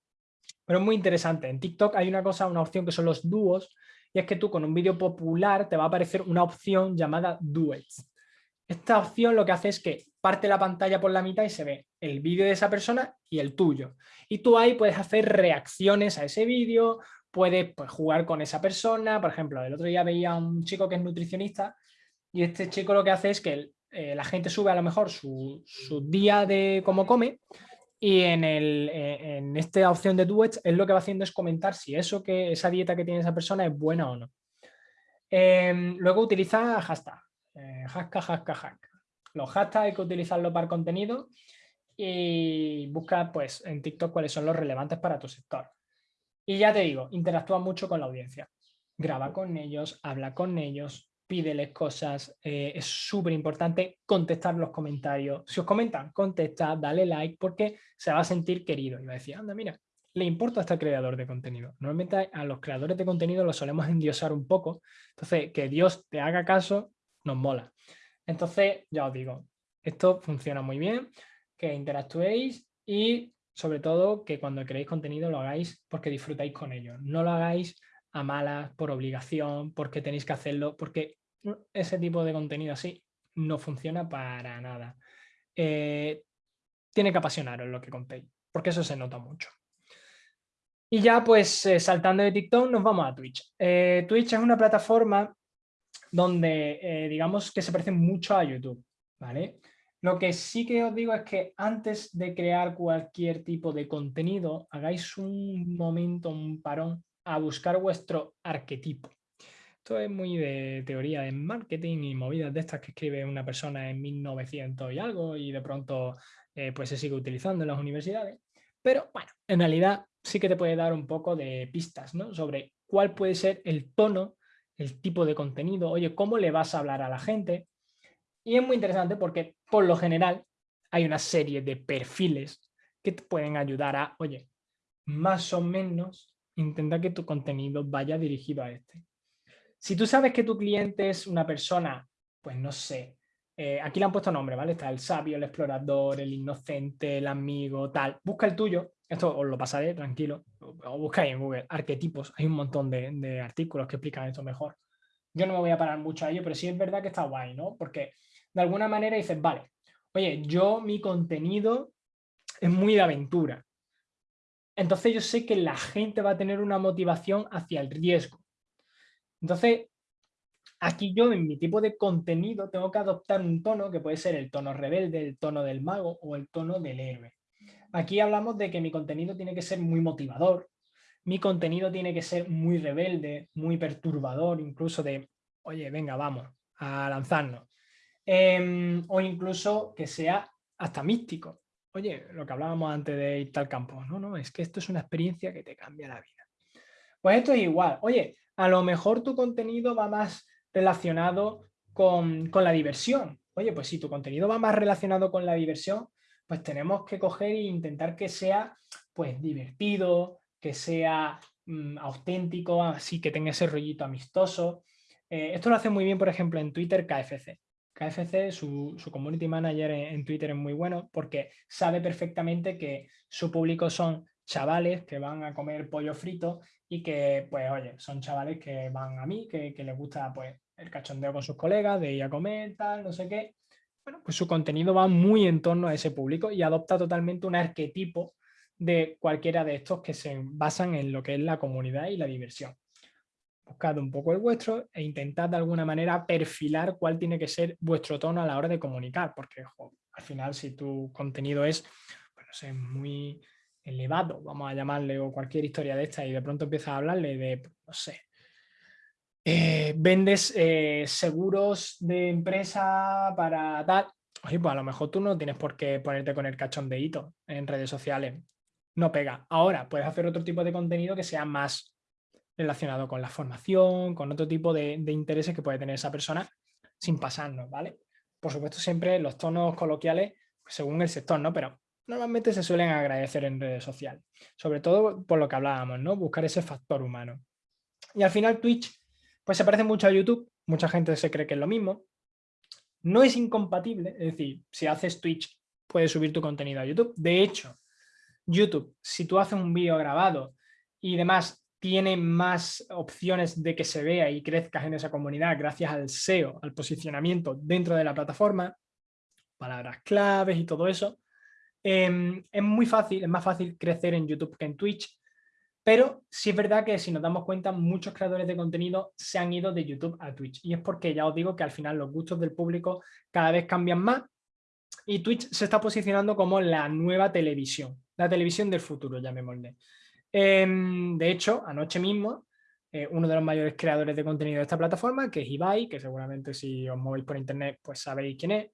Pero es muy interesante. En TikTok hay una cosa, una opción que son los dúos, y es que tú con un vídeo popular te va a aparecer una opción llamada Duets. Esta opción lo que hace es que parte la pantalla por la mitad y se ve el vídeo de esa persona y el tuyo. Y tú ahí puedes hacer reacciones a ese vídeo, puedes pues, jugar con esa persona. Por ejemplo, el otro día veía a un chico que es nutricionista y este chico lo que hace es que eh, la gente sube a lo mejor su, día de cómo come y en, en esta opción de Duets, él lo que va haciendo es comentar si eso que, esa dieta que tiene esa persona es buena o no. Em, luego utiliza hashtag, eh, hashtag, hashtag. Los hashtags hay que utilizarlo para contenido y busca pues, en TikTok cuáles son los relevantes para tu sector. Y ya te digo, interactúa mucho con la audiencia. Graba con ellos, habla con ellos, pídeles cosas, eh, es súper importante contestar los comentarios. Si os comentan, contesta, dale like, porque se va a sentir querido. Y va a decir, anda, mira, le importa a este creador de contenido. Normalmente a los creadores de contenido los solemos endiosar un poco. Entonces, que Dios te haga caso, nos mola. Entonces, ya os digo, esto funciona muy bien, que interactuéis y sobre todo que cuando creéis contenido lo hagáis porque disfrutáis con ello. No lo hagáis a malas, por obligación, porque tenéis que hacerlo, porque ese tipo de contenido así no funciona para nada. Eh, tiene que apasionaros lo que contéis, porque eso se nota mucho. Y ya pues eh, saltando de TikTok nos vamos a Twitch. Eh, Twitch es una plataforma donde digamos que se parece mucho a YouTube, ¿vale? Lo que sí que os digo es que antes de crear cualquier tipo de contenido, hagáis un momento, un parón a buscar vuestro arquetipo. Esto es muy de teoría de marketing y movidas de estas que escribe una persona en 1900 y algo y de pronto eh, pues se sigue utilizando en las universidades. Pero bueno, en realidad sí que te puede dar un poco de pistas ¿no? sobre cuál puede ser el tono, el tipo de contenido, oye, cómo le vas a hablar a la gente. Y es muy interesante porque por lo general hay una serie de perfiles que te pueden ayudar a, oye, más o menos intenta que tu contenido vaya dirigido a este. Si tú sabes que tu cliente es una persona, pues no sé, eh, aquí le han puesto nombre, ¿vale? Está el sabio, el explorador, el inocente, el amigo, tal. Busca el tuyo, esto os lo pasaré, tranquilo, o buscáis en Google, arquetipos, hay un montón de, de artículos que explican esto mejor. Yo no me voy a parar mucho a ello, pero sí es verdad que está guay, ¿no? Porque de alguna manera dices, vale, oye, yo mi contenido es muy de aventura, entonces yo sé que la gente va a tener una motivación hacia el riesgo. Entonces, aquí yo en mi tipo de contenido tengo que adoptar un tono que puede ser el tono rebelde, el tono del mago o el tono del héroe. Aquí hablamos de que mi contenido tiene que ser muy motivador, mi contenido tiene que ser muy rebelde, muy perturbador, incluso de, oye, venga, vamos a lanzarnos. Em, o incluso que sea hasta místico oye, lo que hablábamos antes de ir al campo, no, no, es que esto es una experiencia que te cambia la vida. Pues esto es igual, oye, a lo mejor tu contenido va más relacionado con, la diversión. Oye, pues si tu contenido va más relacionado con la diversión, pues tenemos que coger e intentar que sea pues divertido, que sea mm, auténtico, así que tenga ese rollito amistoso. Eh, esto lo hace muy bien, por ejemplo, en Twitter KFC. KFC, su, community manager en, Twitter es muy bueno porque sabe perfectamente que su público son chavales que van a comer pollo frito y que, pues, oye, son chavales que van a mí, que, les gusta, pues, el cachondeo con sus colegas, de ir a comer, tal, no sé qué. Bueno, pues su contenido va muy en torno a ese público y adopta totalmente un arquetipo de cualquiera de estos que se basan en lo que es la comunidad y la diversión buscad un poco el vuestro e intentad de alguna manera perfilar cuál tiene que ser vuestro tono a la hora de comunicar, porque al final si tu contenido es pues no sé, muy elevado, vamos a llamarle, o cualquier historia de esta, y de pronto empiezas a hablarle de, no sé, eh, vendes eh, seguros de empresa para tal, oye, pues a lo mejor tú no tienes por qué ponerte con el cachondeíto en redes sociales, no pega. Ahora puedes hacer otro tipo de contenido que sea más relacionado con la formación, con otro tipo de, intereses que puede tener esa persona sin pasarnos, ¿vale? Por supuesto, siempre los tonos coloquiales según el sector, ¿no? Pero normalmente se suelen agradecer en redes sociales, sobre todo por lo que hablábamos, ¿no? Buscar ese factor humano. Y al final Twitch, pues se parece mucho a YouTube, mucha gente se cree que es lo mismo, no es incompatible, es decir, si haces Twitch puedes subir tu contenido a YouTube, de hecho, YouTube, si tú haces un vídeo grabado y demás, tiene más opciones de que se vea y crezcas en esa comunidad gracias al SEO, al posicionamiento dentro de la plataforma, palabras claves y todo eso, em, es muy fácil, es más fácil crecer en YouTube que en Twitch, pero sí es verdad que si nos damos cuenta, muchos creadores de contenido se han ido de YouTube a Twitch. Y es porque ya os digo que al final los gustos del público cada vez cambian más y Twitch se está posicionando como la nueva televisión, la televisión del futuro, llamémosle. Em, de hecho, anoche mismo, eh, uno de los mayores creadores de contenido de esta plataforma, que es Ibai, que seguramente si os movéis por internet pues sabéis quién es,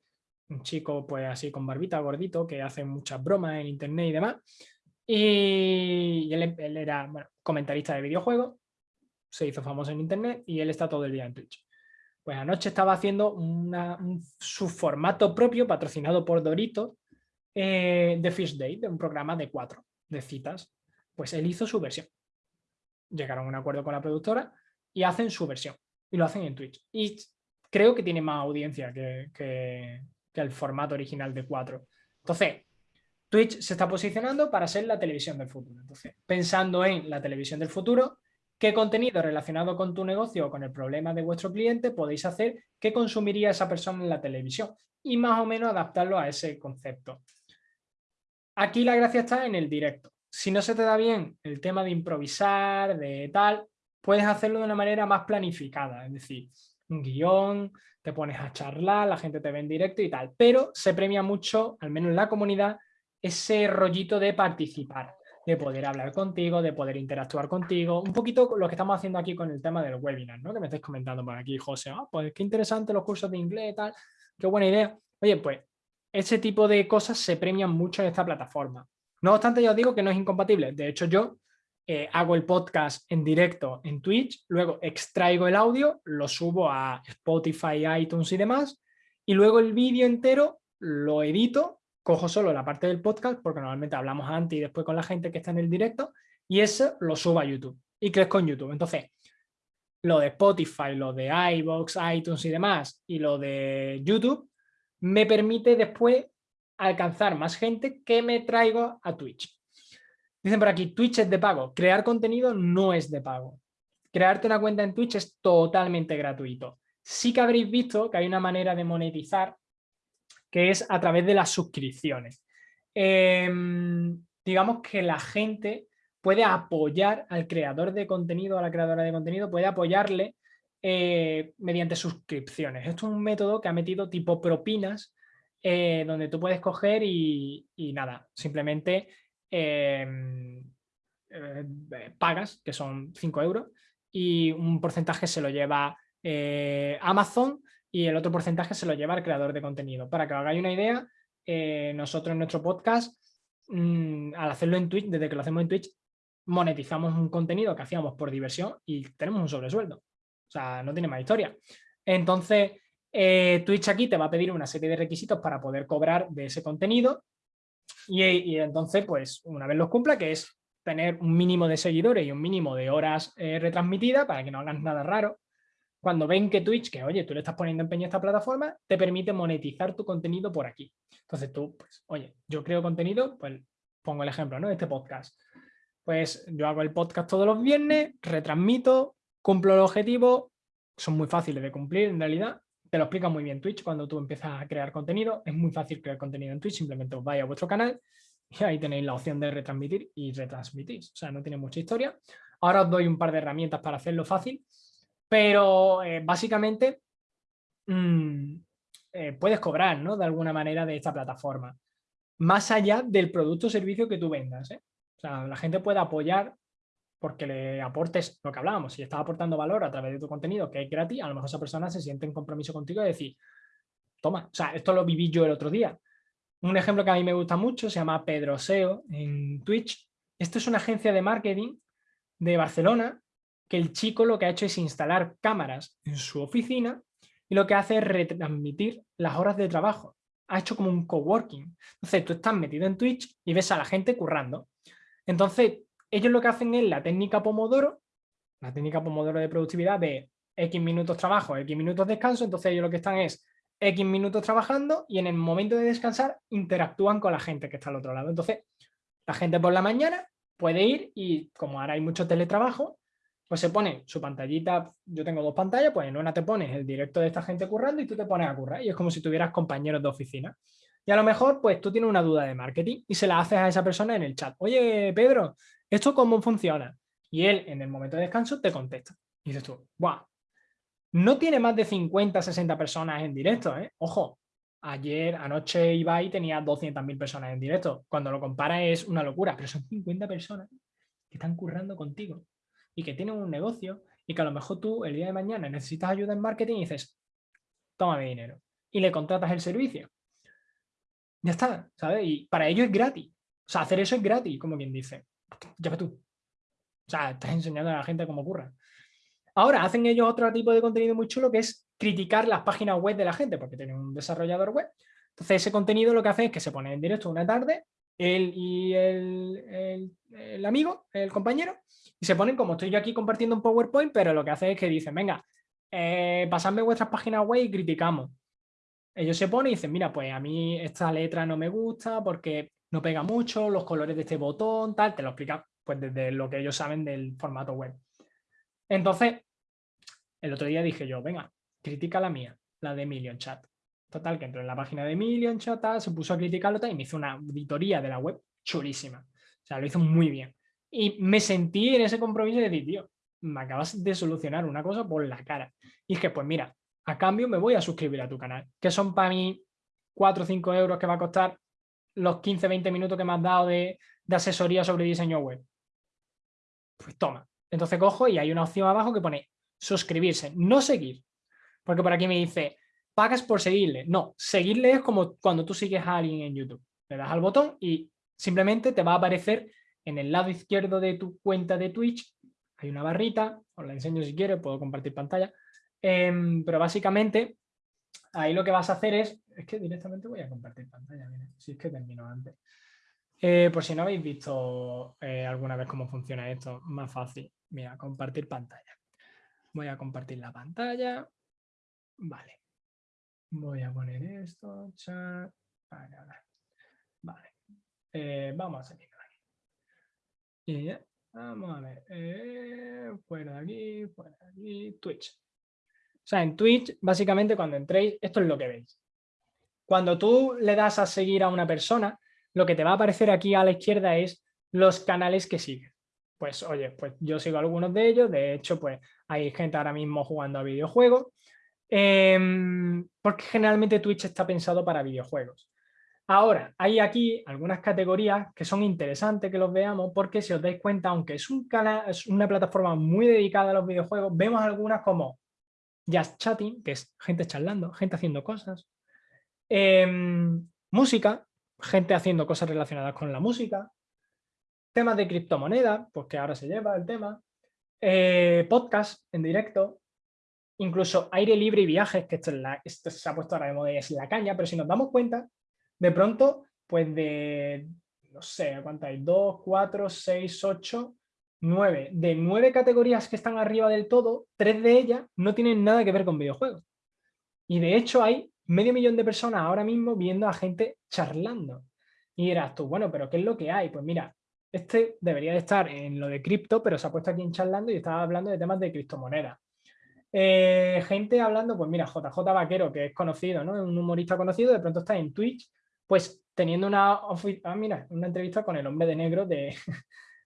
un chico pues así con barbita, gordito, que hace muchas bromas en internet y demás, y él, era comentarista de videojuegos, se hizo famoso en internet y él está todo el día en Twitch. Pues anoche estaba haciendo su formato propio, patrocinado por Dorito, eh, de Fish Day, de un programa de cuatro, de citas. Pues él hizo su versión. Llegaron a un acuerdo con la productora y hacen su versión. Y lo hacen en Twitch. Y creo que tiene más audiencia que, que el formato original de cuatro. Entonces, Twitch se está posicionando para ser la televisión del futuro. Entonces, pensando en la televisión del futuro, ¿qué contenido relacionado con tu negocio o con el problema de vuestro cliente podéis hacer que consumiría esa persona en la televisión? Y más o menos adaptarlo a ese concepto. Aquí la gracia está en el directo. Si no se te da bien el tema de improvisar, de tal, puedes hacerlo de una manera más planificada, es decir, un guion, te pones a charlar, la gente te ve en directo y tal, pero se premia mucho, al menos en la comunidad, ese rollito de participar, de poder hablar contigo, de poder interactuar contigo, un poquito lo que estamos haciendo aquí con el tema del webinar, ¿no? que me estáis comentando por aquí, José, ah, pues qué interesante los cursos de inglés y tal, qué buena idea. Oye, pues ese tipo de cosas se premian mucho en esta plataforma. No obstante, ya os digo que no es incompatible. De hecho, yo eh, hago el podcast en directo en Twitch, luego extraigo el audio, lo subo a Spotify, iTunes y demás, y luego el vídeo entero lo edito cojo solo la parte del podcast, porque normalmente hablamos antes y después con la gente que está en el directo, y eso lo subo a YouTube y crezco en YouTube. Entonces, lo de Spotify, lo de iVoox, iTunes y demás, y lo de YouTube, me permite después alcanzar más gente que me traigo a Twitch. Dicen por aquí, Twitch es de pago. Crear contenido no es de pago. Crearte una cuenta en Twitch es totalmente gratuito. Sí que habréis visto que hay una manera de monetizar que es a través de las suscripciones. Em, digamos que la gente puede apoyar al creador de contenido, a la creadora de contenido, puede apoyarle eh, mediante suscripciones. Esto es un método que ha metido tipo propinas, eh, donde tú puedes coger y, nada, simplemente em, eh, pagas, que son 5 euros, y un porcentaje se lo lleva Amazon y el otro porcentaje se lo lleva el creador de contenido. Para que os hagáis una idea, eh, nosotros en nuestro podcast, mm, al hacerlo en Twitch, desde que lo hacemos en Twitch, monetizamos un contenido que hacíamos por diversión y tenemos un sobresueldo. O sea, no tiene más historia. Entonces, eh, Twitch aquí te va a pedir una serie de requisitos para poder cobrar de ese contenido y, entonces, pues, una vez los cumpla, que es tener un mínimo de seguidores y un mínimo de horas eh, retransmitidas para que no hagas nada raro, cuando ven que Twitch, que oye, tú le estás poniendo empeño a esta plataforma, te permite monetizar tu contenido por aquí. Entonces tú, pues, oye, yo creo contenido, pues pongo el ejemplo, ¿no? Este podcast. Pues yo hago el podcast todos los viernes, retransmito, cumplo el objetivo, son muy fáciles de cumplir en realidad, te lo explica muy bien Twitch cuando tú empiezas a crear contenido, es muy fácil crear contenido en Twitch, simplemente os vais a vuestro canal y ahí tenéis la opción de retransmitir y retransmitís, o sea, no tiene mucha historia. Ahora os doy un par de herramientas para hacerlo fácil, pero eh, básicamente mm, eh, puedes cobrar ¿no? de alguna manera de esta plataforma, más allá del producto o servicio que tú vendas. ¿eh? O sea, la gente puede apoyar porque le aportes lo que hablábamos, si estás aportando valor a través de tu contenido que es gratis, a lo mejor esa persona se siente en compromiso contigo y decir, toma, o sea, esto lo viví yo el otro día. Un ejemplo que a mí me gusta mucho se llama Pedro SEO en Twitch. Esto es una agencia de marketing de Barcelona que el chico lo que ha hecho es instalar cámaras en su oficina y lo que hace es retransmitir las horas de trabajo. Ha hecho como un coworking. Entonces tú estás metido en Twitch y ves a la gente currando. Entonces ellos lo que hacen es la técnica Pomodoro, la técnica Pomodoro de productividad de X minutos trabajo, X minutos descanso. Entonces ellos lo que están es X minutos trabajando y en el momento de descansar interactúan con la gente que está al otro lado. Entonces la gente por la mañana puede ir y como ahora hay mucho teletrabajo, pues se pone su pantallita, yo tengo dos pantallas, pues en una te pones el directo de esta gente currando y tú te pones a currar y es como si tuvieras compañeros de oficina. Y a lo mejor pues tú tienes una duda de marketing y se la haces a esa persona en el chat. Oye, Pedro, ¿esto cómo funciona? Y él en el momento de descanso te contesta. Y dices tú, ¡guau! No tiene más de 50, 60 personas en directo, ¿eh? Ojo, ayer, anoche Ibai tenía 200.000 personas en directo. Cuando lo compara es una locura, pero son 50 personas que están currando contigo y que tienen un negocio y que a lo mejor tú el día de mañana necesitas ayuda en marketing y dices, toma mi dinero y le contratas el servicio. Ya está, ¿sabes? Y para ello es gratis. O sea, hacer eso es gratis, como quien dice. Ya tú. O sea, estás enseñando a la gente cómo ocurra. Ahora, hacen ellos otro tipo de contenido muy chulo que es criticar las páginas web de la gente, porque tienen un desarrollador web. Entonces, ese contenido lo que hace es que se pone en directo una tarde, él y el, amigo, el compañero, y se ponen como estoy yo aquí compartiendo un PowerPoint, pero lo que hace es que dicen, venga, eh, pasadme vuestras páginas web y criticamos. Ellos se ponen y dicen, mira, pues a mí esta letra no me gusta porque no pega mucho, los colores de este botón, tal, te lo explican pues desde lo que ellos saben del formato web. Entonces, el otro día dije yo, venga, critica la mía, la de Million Chat. Total, que entró en la página de Million Chat, se puso a criticarlo y me hizo una auditoría de la web chulísima. O sea, lo hizo muy bien. Y me sentí en ese compromiso de decir, tío, me acabas de solucionar una cosa por la cara. Y que, pues mira, a cambio me voy a suscribir a tu canal, que son para mí 4 o 5 euros que va a costar los 15, 20 minutos que me has dado de, asesoría sobre diseño web. Pues toma. Entonces cojo y hay una opción abajo que pone suscribirse, no seguir. Porque por aquí me dice, pagas por seguirle. No, seguirle es como cuando tú sigues a alguien en YouTube. Le das al botón y simplemente te va a aparecer en el lado izquierdo de tu cuenta de Twitch hay una barrita, os la enseño si quieres, puedo compartir pantalla, em, pero básicamente ahí lo que vas a hacer es, es que directamente voy a compartir pantalla, si es que termino antes. Eh, por si no habéis visto eh, alguna vez cómo funciona esto, más fácil, mira, compartir pantalla. Voy a compartir la pantalla, vale. Voy a poner esto, chat, vale, vale. Eh, vamos a. Y ya, vamos a ver, fuera de aquí, fuera de aquí, Twitch. O sea, en Twitch, básicamente cuando entréis, esto es lo que veis. Cuando tú le das a seguir a una persona, lo que te va a aparecer aquí a la izquierda es los canales que sigue. Pues oye, pues yo sigo algunos de ellos, de hecho pues hay gente ahora mismo jugando a videojuegos, em, porque generalmente Twitch está pensado para videojuegos. Ahora, hay aquí algunas categorías que son interesantes que los veamos porque si os dais cuenta, aunque es, un canal, es una plataforma muy dedicada a los videojuegos, vemos algunas como Just Chatting, que es gente charlando, gente haciendo cosas, em, música, gente haciendo cosas relacionadas con la música, temas de criptomonedas, pues que ahora se lleva el tema, eh, podcast en directo, incluso aire libre y viajes, que esto, es esto se ha puesto ahora de moda y es la caña, pero si nos damos cuenta, de pronto, pues de, no sé, ¿cuánto hay? 2, 4, 6, 8, 9. De nueve categorías que están arriba del todo, tres de ellas no tienen nada que ver con videojuegos. Y de hecho hay medio millón de personas ahora mismo viendo a gente charlando. Y dirás tú, bueno, pero ¿qué es lo que hay? Pues mira, este debería de estar en lo de cripto, pero se ha puesto aquí en charlando y estaba hablando de temas de criptomonedas. Eh, gente hablando, pues mira, JJ Vaquero, que es conocido, ¿no? Un humorista conocido, de pronto está en Twitch pues teniendo una, ah, mira, una entrevista con el hombre de negro de,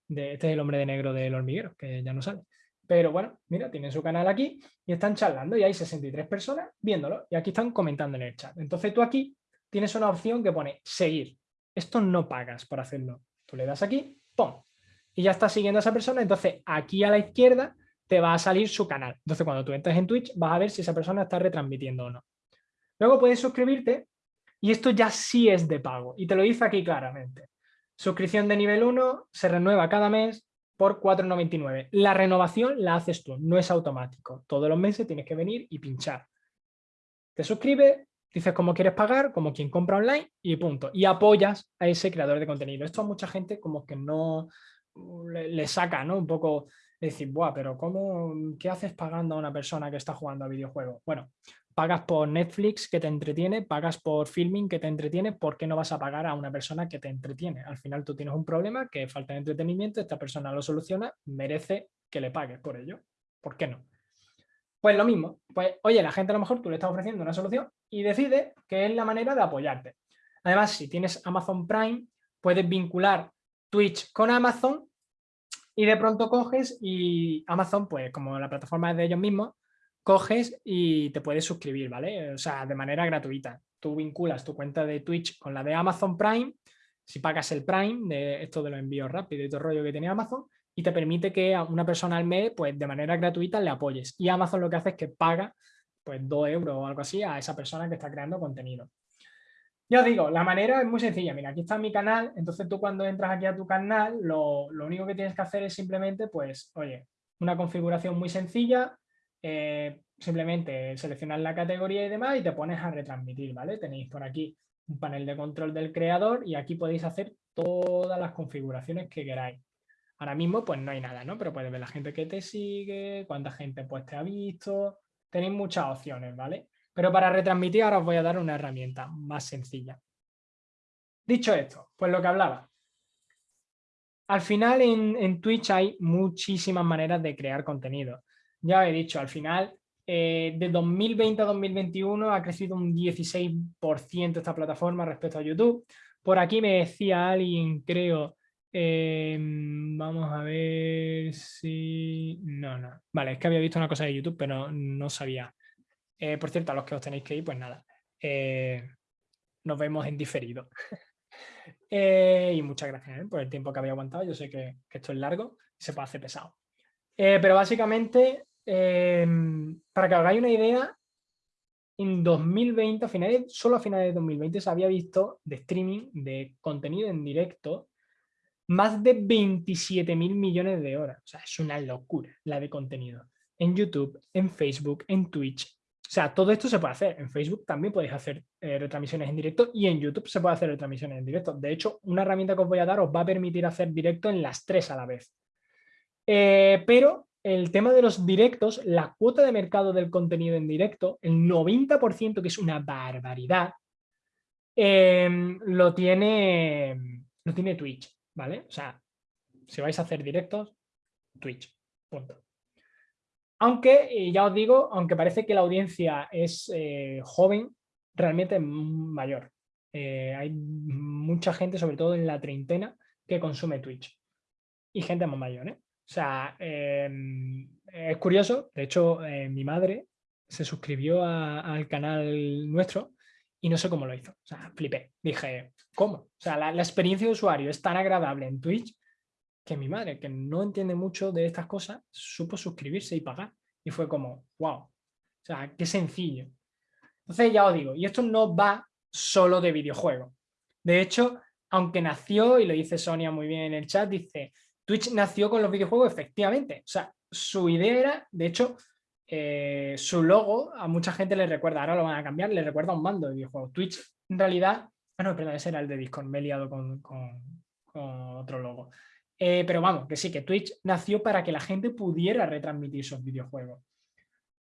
este es el hombre de negro del hormiguero, que ya no sale. Pero bueno, mira, tienen su canal aquí y están charlando y hay 63 personas viéndolo y aquí están comentando en el chat. Entonces tú aquí tienes una opción que pone seguir. Esto no pagas por hacerlo. Tú le das aquí, ¡pum! Y ya estás siguiendo a esa persona. Entonces aquí a la izquierda te va a salir su canal. Entonces cuando tú entres en Twitch vas a ver si esa persona está retransmitiendo o no. Luego puedes suscribirte y esto ya sí es de pago y te lo dice aquí claramente. Suscripción de nivel 1 se renueva cada mes, por 4,99. La renovación la haces tú, no es automático. Todos los meses tienes que venir y pinchar. Te suscribes, dices cómo quieres pagar, como quien compra online y punto. Y apoyas a ese creador de contenido. Esto a mucha gente como que no le, saca, ¿no? Un poco decir, Buah, pero ¿cómo, ¿qué haces pagando a una persona que está jugando a videojuegos? Bueno, pagas por Netflix que te entretiene, pagas por filming que te entretiene, ¿por qué no vas a pagar a una persona que te entretiene? Al final tú tienes un problema que falta de entretenimiento, esta persona lo soluciona, merece que le pagues por ello. ¿Por qué no? Pues lo mismo, pues oye, la gente a lo mejor tú le estás ofreciendo una solución y decide que es la manera de apoyarte. Además, si tienes Amazon Prime, puedes vincular Twitch con Amazon y de pronto coges y Amazon, pues como la plataforma es de ellos mismos, coges y te puedes suscribir, ¿vale? O sea, de manera gratuita. Tú vinculas tu cuenta de Twitch con la de Amazon Prime, si pagas el Prime, de esto de los envíos rápidos y todo el rollo que tiene Amazon, y te permite que a una persona al mes, pues de manera gratuita le apoyes. Y Amazon lo que hace es que paga pues 2 euros o algo así a esa persona que está creando contenido. Yo digo, la manera es muy sencilla. Mira, aquí está mi canal. Entonces tú cuando entras aquí a tu canal, lo, lo único que tienes que hacer es simplemente, pues, oye, una configuración muy sencilla, eh, simplemente seleccionar la categoría y demás y te pones a retransmitir, ¿vale? Tenéis por aquí un panel de control del creador y aquí podéis hacer todas las configuraciones que queráis. Ahora mismo pues no hay nada, ¿no? Pero puedes ver la gente que te sigue, cuánta gente pues te ha visto, tenéis muchas opciones, ¿vale? Pero para retransmitir ahora os voy a dar una herramienta más sencilla. Dicho esto, pues lo que hablaba. Al final en, en Twitch hay muchísimas maneras de crear contenido ya he dicho, al final, eh, de 2020 a 2021 ha crecido un 16% esta plataforma respecto a YouTube. Por aquí me decía alguien, creo, em, vamos a ver si... No, no. Vale, es que había visto una cosa de YouTube, pero no sabía. Eh, por cierto, a los que os tenéis que ir, pues nada. Eh, nos vemos en diferido. y muchas gracias por el tiempo que había aguantado. Yo sé que, que esto es largo y se puede hacer pesado. pero básicamente Em, para que hagáis una idea, en 2020, a solo a finales de 2020 se había visto de streaming, de contenido en directo, más de 27 mil millones de horas. O sea, es una locura la de contenido. En YouTube, en Facebook, en Twitch. O sea, todo esto se puede hacer. En Facebook también podéis hacer eh, retransmisiones en directo y en YouTube se puede hacer retransmisiones en directo. De hecho, una herramienta que os voy a dar os va a permitir hacer directo en las tres a la vez. Eh, pero el tema de los directos, la cuota de mercado del contenido en directo, el 90%, que es una barbaridad, em, lo, tiene, lo tiene Twitch, ¿vale? O sea, si vais a hacer directos, Twitch, punto. Aunque, ya os digo, aunque parece que la audiencia es eh, joven, realmente es mayor. Eh, hay mucha gente, sobre todo en la treintena, que consume Twitch. Y gente más mayor, ¿eh? O sea, em, es curioso, de hecho eh, mi madre se suscribió al canal nuestro y no sé cómo lo hizo, o sea, flipé, dije, ¿cómo? O sea, la, experiencia de usuario es tan agradable en Twitch que mi madre, que no entiende mucho de estas cosas, supo suscribirse y pagar y fue como, wow, o sea, qué sencillo. Entonces ya os digo, y esto no va solo de videojuegos. De hecho, aunque nació, y lo dice Sonia muy bien en el chat, dice, Twitch nació con los videojuegos, efectivamente. O sea, su idea era, de hecho, eh, su logo a mucha gente le recuerda, ahora lo van a cambiar, le recuerda a un mando de videojuegos. Twitch, en realidad, ah, no, perdón, ese era el de Discord, me he liado con, otro logo. Eh, pero vamos, que sí, que Twitch nació para que la gente pudiera retransmitir sus videojuegos.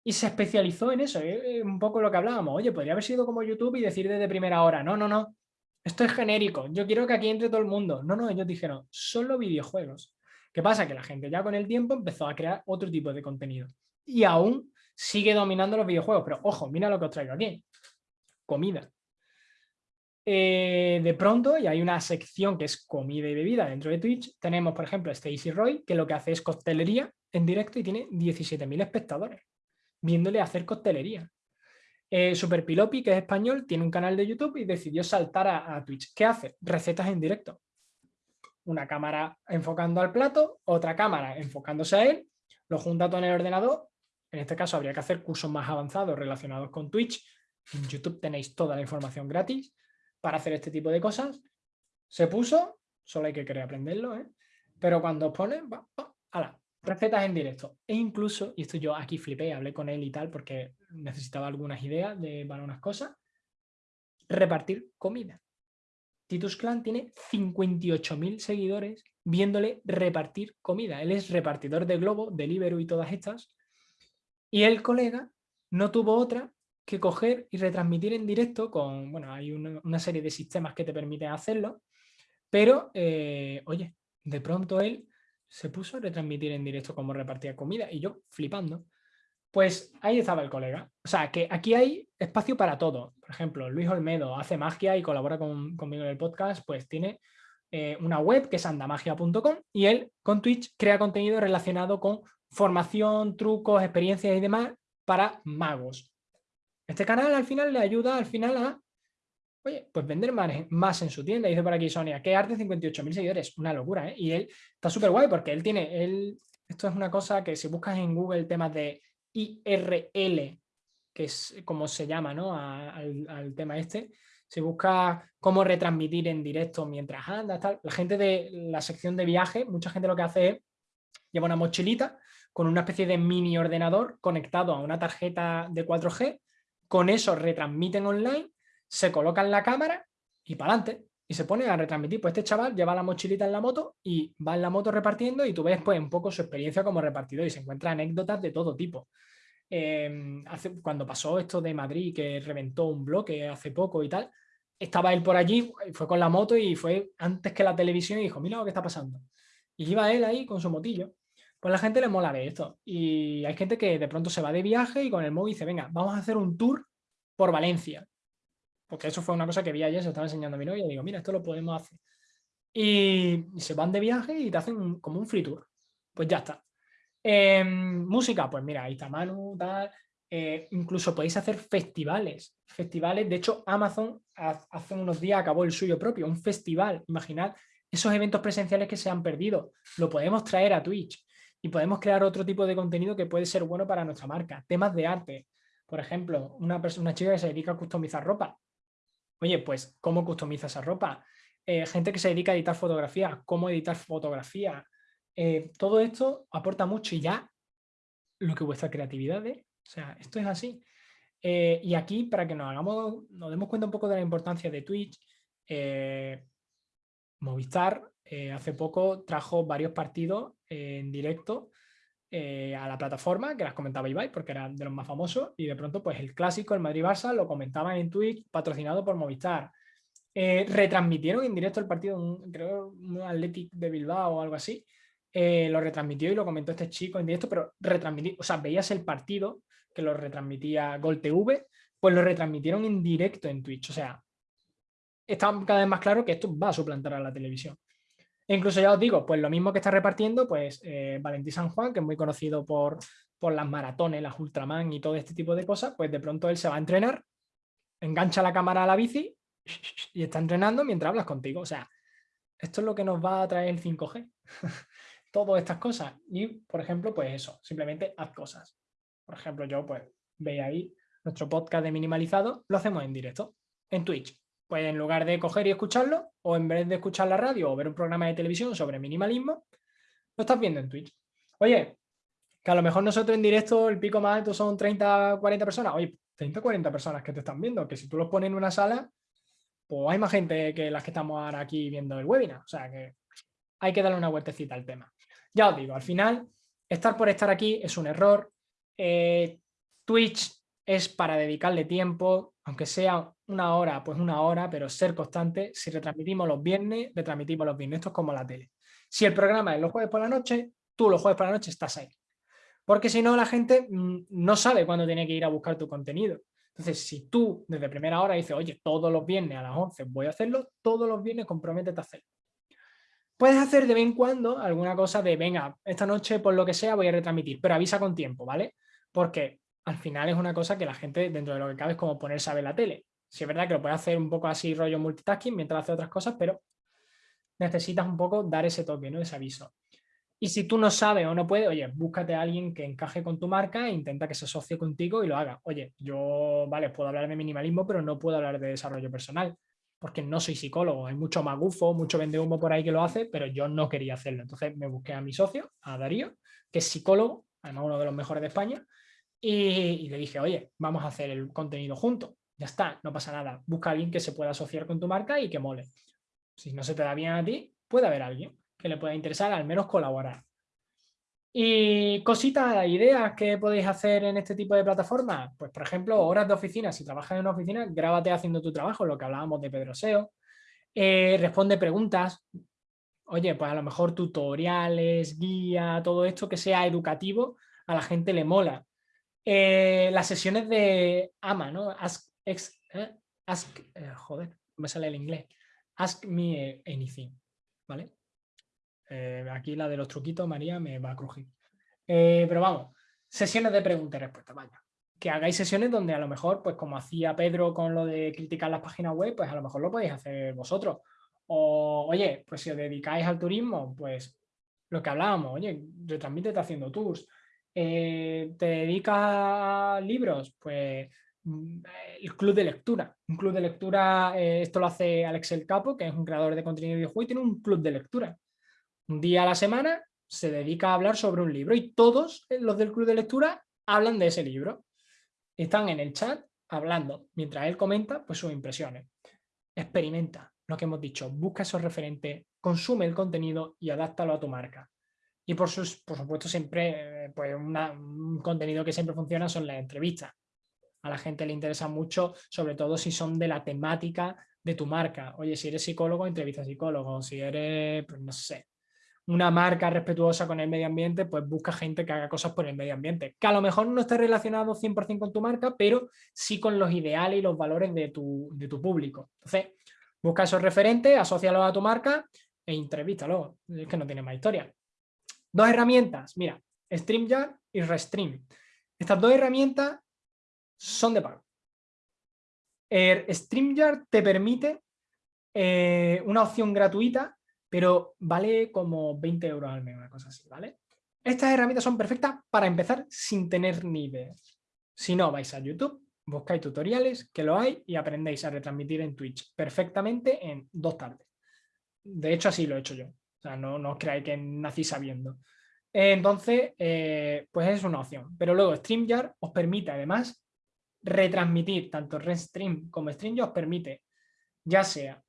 Y se especializó en eso, eh, un poco lo que hablábamos. Oye, podría haber sido como YouTube y decir desde primera hora, no, no, no, esto es genérico, yo quiero que aquí entre todo el mundo. No, no, ellos dijeron, solo videojuegos. ¿Qué pasa? Que la gente ya con el tiempo empezó a crear otro tipo de contenido. Y aún sigue dominando los videojuegos. Pero ojo, mira lo que os traigo aquí. Comida. Eh, de pronto, y hay una sección que es comida y bebida dentro de Twitch, tenemos, por ejemplo, Stacy Roy, que lo que hace es coctelería en directo y tiene 17.000 espectadores viéndole hacer coctelería. Eh, Super Pilopi, que es español, tiene un canal de YouTube y decidió saltar a, Twitch. ¿Qué hace? Recetas en directo. Una cámara enfocando al plato, otra cámara enfocándose a él, lo junta todo en el ordenador. En este caso habría que hacer cursos más avanzados relacionados con Twitch. En YouTube tenéis toda la información gratis para hacer este tipo de cosas. Se puso, solo hay que querer aprenderlo, ¿eh? pero cuando pones, ala, recetas en directo. E incluso, y esto yo aquí flipé, hablé con él y tal, porque necesitaba algunas ideas de, para unas cosas, repartir comida. Titus Clan tiene 58.000 seguidores viéndole repartir comida. Él es repartidor de Globo, Deliveroo y todas estas. Y el colega no tuvo otra que coger y retransmitir en directo con, bueno, hay una, serie de sistemas que te permiten hacerlo, pero, eh, oye, de pronto él se puso a retransmitir en directo cómo repartía comida y yo flipando. Pues ahí estaba el colega. O sea, que aquí hay espacio para todo. Por ejemplo, Luis Olmedo hace magia y colabora conmigo en el podcast, pues tiene eh, una web que es andamagia.com y él con Twitch crea contenido relacionado con formación, trucos, experiencias y demás para magos. Este canal al final le ayuda al final a oye, pues vender más, en su tienda. Dice por aquí Sonia, ¿qué arte 58.000 seguidores? Una locura, ¿eh? Y él está súper guay porque él tiene, él, esto es una cosa que si buscas en Google temas de IRL, que es como se llama, ¿no? al, al, tema este, si buscas cómo retransmitir en directo mientras andas, tal, la gente de la sección de viaje, mucha gente lo que hace es lleva una mochilita con una especie de mini ordenador conectado a una tarjeta de 4G con eso retransmiten online, se colocan la cámara y para adelante. Y se pone a retransmitir. Pues este chaval lleva la mochilita en la moto y va en la moto repartiendo y tú ves pues un poco su experiencia como repartidor y se encuentra anécdotas de todo tipo. Em, hace, cuando pasó esto de Madrid, que reventó un bloque hace poco y tal, estaba él por allí, fue con la moto y fue antes que la televisión y dijo, mira lo que está pasando. Y iba él ahí con su motillo. Pues la gente le mola ver esto. Y hay gente que de pronto se va de viaje y con el móvil dice, venga, vamos a hacer un tour por Valencia. Porque eso fue una cosa que vi ayer, se estaba enseñando a mi novia y digo, mira, esto lo podemos hacer. Y, se van de viaje y te hacen como un free tour. Pues ya está. Em, música, pues mira, ahí está Manu, tal. Eh, incluso podéis hacer festivales. Festivales, de hecho, Amazon hace unos días acabó el suyo propio, un festival. Imaginad esos eventos presenciales que se han perdido. Lo podemos traer a Twitch y podemos crear otro tipo de contenido que puede ser bueno para nuestra marca. Temas de arte, por ejemplo, una, una chica que se dedica a customizar ropa. Oye, pues, ¿cómo customiza esa ropa? Eh, gente que se dedica a editar fotografía, ¿cómo editar fotografía? Eh, todo esto aporta mucho y ya lo que vuestra creatividad es. O sea, esto es así. Eh, y aquí, para que nos hagamos, nos demos cuenta un poco de la importancia de Twitch, Movistar hace poco trajo varios partidos en directo eh, a la plataforma, que las comentaba Ibai porque eran de los más famosos, y de pronto pues el clásico, el Madrid-Barça, lo comentaban en Twitch, patrocinado por Movistar. Eh, retransmitieron en directo el partido, creo un Athletic de Bilbao o algo así, eh, lo retransmitió y lo comentó este chico en directo, pero retransmitió, o sea, veías el partido que lo retransmitía Gol TV, pues lo retransmitieron en directo en Twitch, o sea, está cada vez más claro que esto va a suplantar a la televisión. Incluso ya os digo, pues lo mismo que está repartiendo, pues eh, Valentín San Juan, que es muy conocido por, por las maratones, las Ultraman y todo este tipo de cosas, pues de pronto él se va a entrenar, engancha la cámara a la bici y está entrenando mientras hablas contigo. O sea, esto es lo que nos va a traer el 5G. Todas estas cosas. Y, por ejemplo, pues eso, simplemente haz cosas. Por ejemplo, yo pues veis ahí nuestro podcast de minimalizado, lo hacemos en directo, en Twitch. Pues en lugar de coger y escucharlo, o en vez de escuchar la radio o ver un programa de televisión sobre minimalismo, lo estás viendo en Twitch. Oye, que a lo mejor nosotros en directo el pico más alto son 30, 40 personas. Oye, 30, 40 personas que te están viendo, que si tú los pones en una sala, pues hay más gente que las que estamos ahora aquí viendo el webinar. O sea que hay que darle una vueltecita al tema. Ya os digo, al final, estar por estar aquí es un error. Eh, Twitch es para dedicarle tiempo, aunque sea una hora, pues una hora, pero ser constante. Si retransmitimos los viernes, retransmitimos los viernes. Esto es como la tele. Si el programa es los jueves por la noche, tú los jueves por la noche estás ahí. Porque si no, la gente mm, no sabe cuándo tiene que ir a buscar tu contenido. Entonces, si tú desde primera hora dices, oye, todos los viernes a las 11 voy a hacerlo, todos los viernes comprométete a hacerlo. Puedes hacer de vez en cuando alguna cosa de, venga, esta noche por lo que sea voy a retransmitir, pero avisa con tiempo, ¿vale? Porque al final es una cosa que la gente, dentro de lo que cabe, es como ponerse a ver la tele. Si es verdad que lo puedes hacer un poco así rollo multitasking mientras hace otras cosas, pero necesitas un poco dar ese toque, ¿no? ese aviso. Y si tú no sabes o no puedes, oye, búscate a alguien que encaje con tu marca e intenta que se asocie contigo y lo haga. Oye, yo, vale, puedo hablar de minimalismo, pero no puedo hablar de desarrollo personal. porque no soy psicólogo. Hay mucho magufo, mucho vende humo por ahí que lo hace, pero yo no quería hacerlo. Entonces me busqué a mi socio, a Darío, que es psicólogo, además uno de los mejores de España, y, le dije, oye, vamos a hacer el contenido juntos. Ya está, no pasa nada. Busca a alguien que se pueda asociar con tu marca y que mole. Si no se te da bien a ti, puede haber alguien que le pueda interesar al menos colaborar. Y cositas, ideas que podéis hacer en este tipo de plataformas. Pues, por ejemplo, horas de oficina. Si trabajas en una oficina, grábate haciendo tu trabajo, lo que hablábamos de Pedro SEO. Eh, responde preguntas. Oye, pues a lo mejor tutoriales, guía, todo esto que sea educativo, a la gente le mola. Eh, las sesiones de AMA, ¿no? Ask, ex, eh, ask joder, me sale el inglés. Ask me anything, ¿vale? Eh, aquí la de los truquitos, María, me va a crujir. Eh, pero vamos, sesiones de preguntas y respuestas, vaya. Que hagáis sesiones donde a lo mejor, pues como hacía Pedro con lo de criticar las páginas web, pues a lo mejor lo podéis hacer vosotros. O, oye, pues si os dedicáis al turismo, pues lo que hablábamos, oye, retransmítete haciendo tours. Eh, ¿Te dedicas a libros? Pues mm, el club de lectura. Un club de lectura, esto lo hace Alex El Capo, que es un creador de contenido de videojuego y tiene un club de lectura un día a la semana se dedica a hablar sobre un libro y todos los del club de lectura hablan de ese libro. Están en el chat hablando, mientras él comenta pues, sus impresiones. Experimenta lo que hemos dicho, busca esos referentes, consume el contenido y adáptalo a tu marca. Y por, sus, por supuesto siempre, eh, pues un contenido que siempre funciona son las entrevistas. A la gente le interesa mucho, sobre todo si son de la temática de tu marca. Oye, si eres psicólogo, entrevista a psicólogo. Si eres, pues no sé, una marca respetuosa con el medio ambiente, pues busca gente que haga cosas por el medio ambiente, que a lo mejor no esté relacionado 100% con tu marca, pero sí con los ideales y los valores de tu, público. Entonces, busca esos referentes, asócialos a tu marca e entrevístalo. Es que no tiene más historia. Dos herramientas, mira, StreamYard y Restream. Estas dos herramientas son de pago. StreamYard te permite eh, una opción gratuita pero vale como 20 euros al mes, una cosa así, ¿vale? Estas herramientas son perfectas para empezar sin tener ni idea. Si no, vais a YouTube, buscáis tutoriales, que lo hay, y aprendéis a retransmitir en Twitch perfectamente en dos tardes. De hecho, así lo he hecho yo. No, os creáis que nací sabiendo. Entonces, eh, pues es una opción. Pero luego StreamYard os permite además retransmitir, tanto Restream como StreamYard os permite, ya sea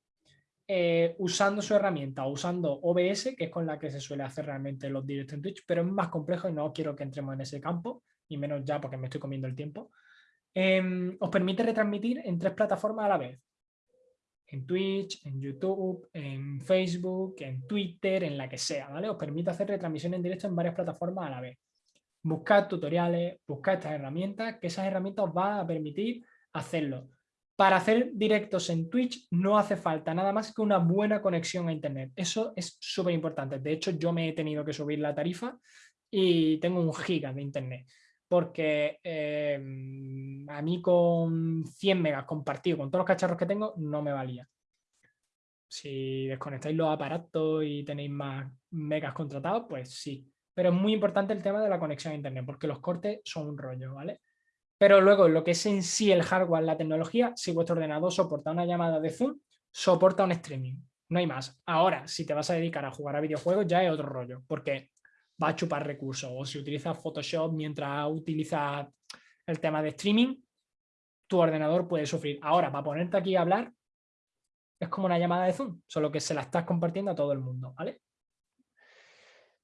eh, usando su herramienta o usando OBS, que es con la que se suele hacer realmente los directos en Twitch, pero es más complejo y no quiero que entremos en ese campo, y menos ya porque me estoy comiendo el tiempo, em, os permite retransmitir en tres plataformas a la vez. En Twitch, en YouTube, en Facebook, en Twitter, en la que sea, ¿vale? Os permite hacer retransmisión en directo en varias plataformas a la vez. Buscad tutoriales, buscad estas herramientas, que esas herramientas os van a permitir hacerlo para hacer directos en Twitch no hace falta nada más que una buena conexión a internet. Eso es súper importante. De hecho, yo me he tenido que subir la tarifa y tengo un giga de internet. Porque em, a mí con 100 megas compartido con todos los cacharros que tengo no me valía. Si desconectáis los aparatos y tenéis más megas contratados, pues sí. Pero es muy importante el tema de la conexión a internet porque los cortes son un rollo, ¿vale? Pero luego lo que es en sí el hardware, la tecnología, si vuestro ordenador soporta una llamada de Zoom, soporta un streaming. No hay más. Ahora, si te vas a dedicar a jugar a videojuegos, ya es otro rollo, porque va a chupar recursos. O si utilizas Photoshop mientras utilizas el tema de streaming, tu ordenador puede sufrir. Ahora, para ponerte aquí a hablar, es como una llamada de Zoom, solo que se la estás compartiendo a todo el mundo, ¿vale?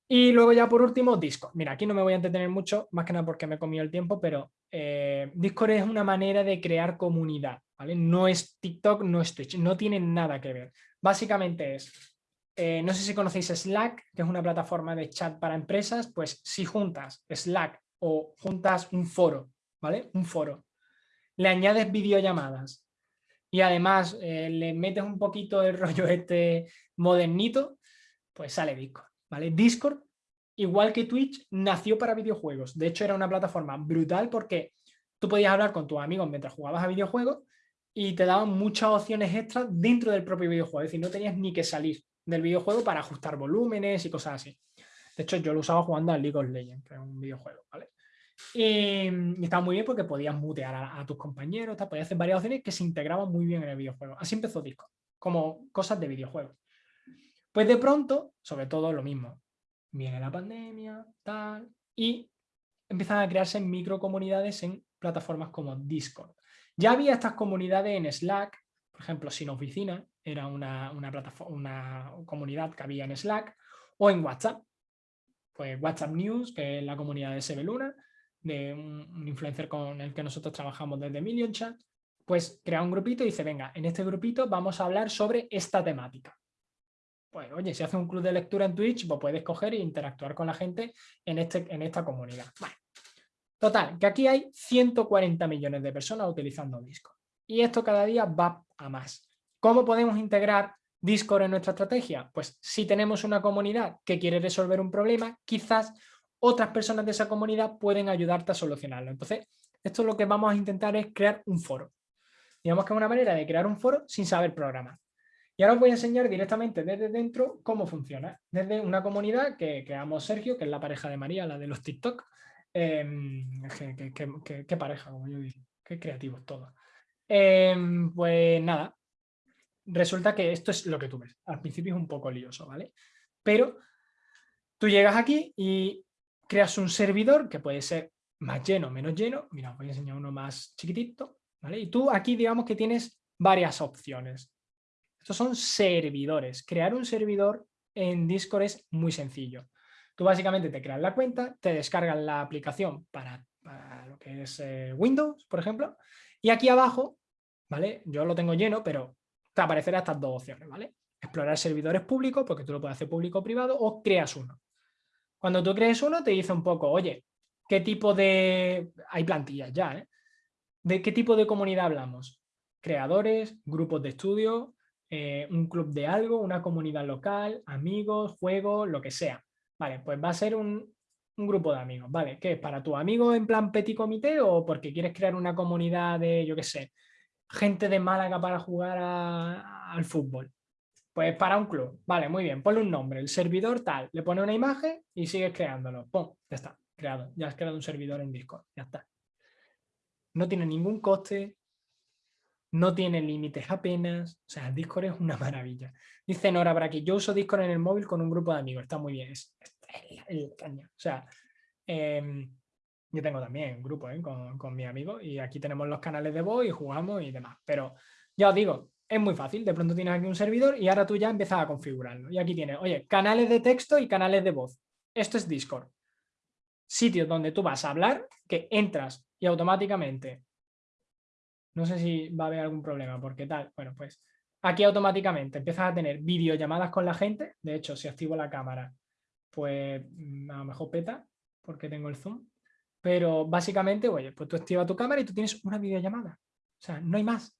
Y luego ya por último, Discord. Mira, aquí no me voy a entretener mucho, más que nada porque me he comido el tiempo, pero eh, Discord es una manera de crear comunidad, ¿vale? No es TikTok, no es Twitch, no tiene nada que ver. Básicamente es, eh, no sé si conocéis Slack, que es una plataforma de chat para empresas, pues si juntas Slack o juntas un foro, ¿vale? Un foro. Le añades videollamadas y además eh, le metes un poquito el rollo este modernito, pues sale Discord. ¿vale? Discord, igual que Twitch, nació para videojuegos. De hecho, era una plataforma brutal porque tú podías hablar con tus amigos mientras jugabas a videojuegos y te daban muchas opciones extras dentro del propio videojuego. Es decir, no tenías ni que salir del videojuego para ajustar volúmenes y cosas así. De hecho, yo lo usaba jugando a League of Legends, que es un videojuego, ¿vale? Y, estaba muy bien porque podías mutear a, tus compañeros, podías hacer varias opciones que se integraban muy bien en el videojuego. Así empezó Discord, como cosas de videojuegos. Pues de pronto, sobre todo lo mismo, viene la pandemia, tal, y empiezan a crearse microcomunidades en plataformas como Discord. Ya había estas comunidades en Slack, por ejemplo, Sin Oficina, era una, plataforma, una comunidad que había en Slack, o en WhatsApp, pues WhatsApp News, que es la comunidad de Sebeluna, de un, influencer con el que nosotros trabajamos desde Million Chat, pues crea un grupito y dice, venga, en este grupito vamos a hablar sobre esta temática. Pues oye, si hace un club de lectura en Twitch, pues puedes coger e interactuar con la gente en, este, en esta comunidad. Total, que aquí hay 140 millones de personas utilizando Discord. Y esto cada día va a más. ¿Cómo podemos integrar Discord en nuestra estrategia? Pues si tenemos una comunidad que quiere resolver un problema, quizás otras personas de esa comunidad pueden ayudarte a solucionarlo. Entonces, esto lo que vamos a intentar es crear un foro. Digamos que es una manera de crear un foro sin saber programar. Y ahora os voy a enseñar directamente desde dentro cómo funciona. Desde una comunidad que creamos Sergio, que es la pareja de María, la de los TikTok. Em, qué, pareja, como yo digo. Qué creativos todos. Em, pues nada, resulta que esto es lo que tú ves. Al principio es un poco lioso, ¿vale? Pero tú llegas aquí y creas un servidor que puede ser más lleno menos lleno. Mira, os voy a enseñar uno más chiquitito. ¿vale? Y tú aquí digamos que tienes varias opciones. Estos son servidores. Crear un servidor en Discord es muy sencillo. Tú básicamente te creas la cuenta, te descargas la aplicación para, lo que es eh, Windows, por ejemplo, y aquí abajo, ¿vale? Yo lo tengo lleno, pero te aparecerán estas dos opciones, ¿vale? Explorar servidores públicos, porque tú lo puedes hacer público o privado, o creas uno. Cuando tú crees uno, te dice un poco, oye, ¿qué tipo de...? Hay plantillas ya, ¿eh? ¿De qué tipo de comunidad hablamos? Creadores, grupos de estudio, eh, un club de algo, una comunidad local, amigos, juegos, lo que sea. Vale, pues va a ser un, grupo de amigos, ¿vale? ¿Qué es? ¿Para tu amigo en plan petit comité o porque quieres crear una comunidad de, yo qué sé, gente de Málaga para jugar al fútbol? Pues para un club. Vale, muy bien. Ponle un nombre. El servidor tal. Le pone una imagen y sigues creándolo. ¡Pum! Ya está. Creado. Ya has creado un servidor en Discord. Ya está. No tiene ningún coste. No tiene límites apenas. O sea, Discord es una maravilla. Dice Nora para que yo uso Discord en el móvil con un grupo de amigos. Está muy bien. Es, el caña. O sea, em, yo tengo también un grupo ¿eh? con, con mis amigos y aquí tenemos los canales de voz y jugamos y demás. Pero ya os digo, es muy fácil, de pronto tienes aquí un servidor y ahora tú ya empiezas a configurarlo. Y aquí tienes, oye, canales de texto y canales de voz. Esto es Discord. Sitio donde tú vas a hablar, que entras y automáticamente, no sé si va a haber algún problema, porque tal, bueno, pues aquí automáticamente empiezas a tener videollamadas con la gente. De hecho, si activo la cámara, pues mm, a lo mejor peta, porque tengo el zoom. Pero básicamente, oye, pues tú activas tu cámara y tú tienes una videollamada. O sea, no hay más.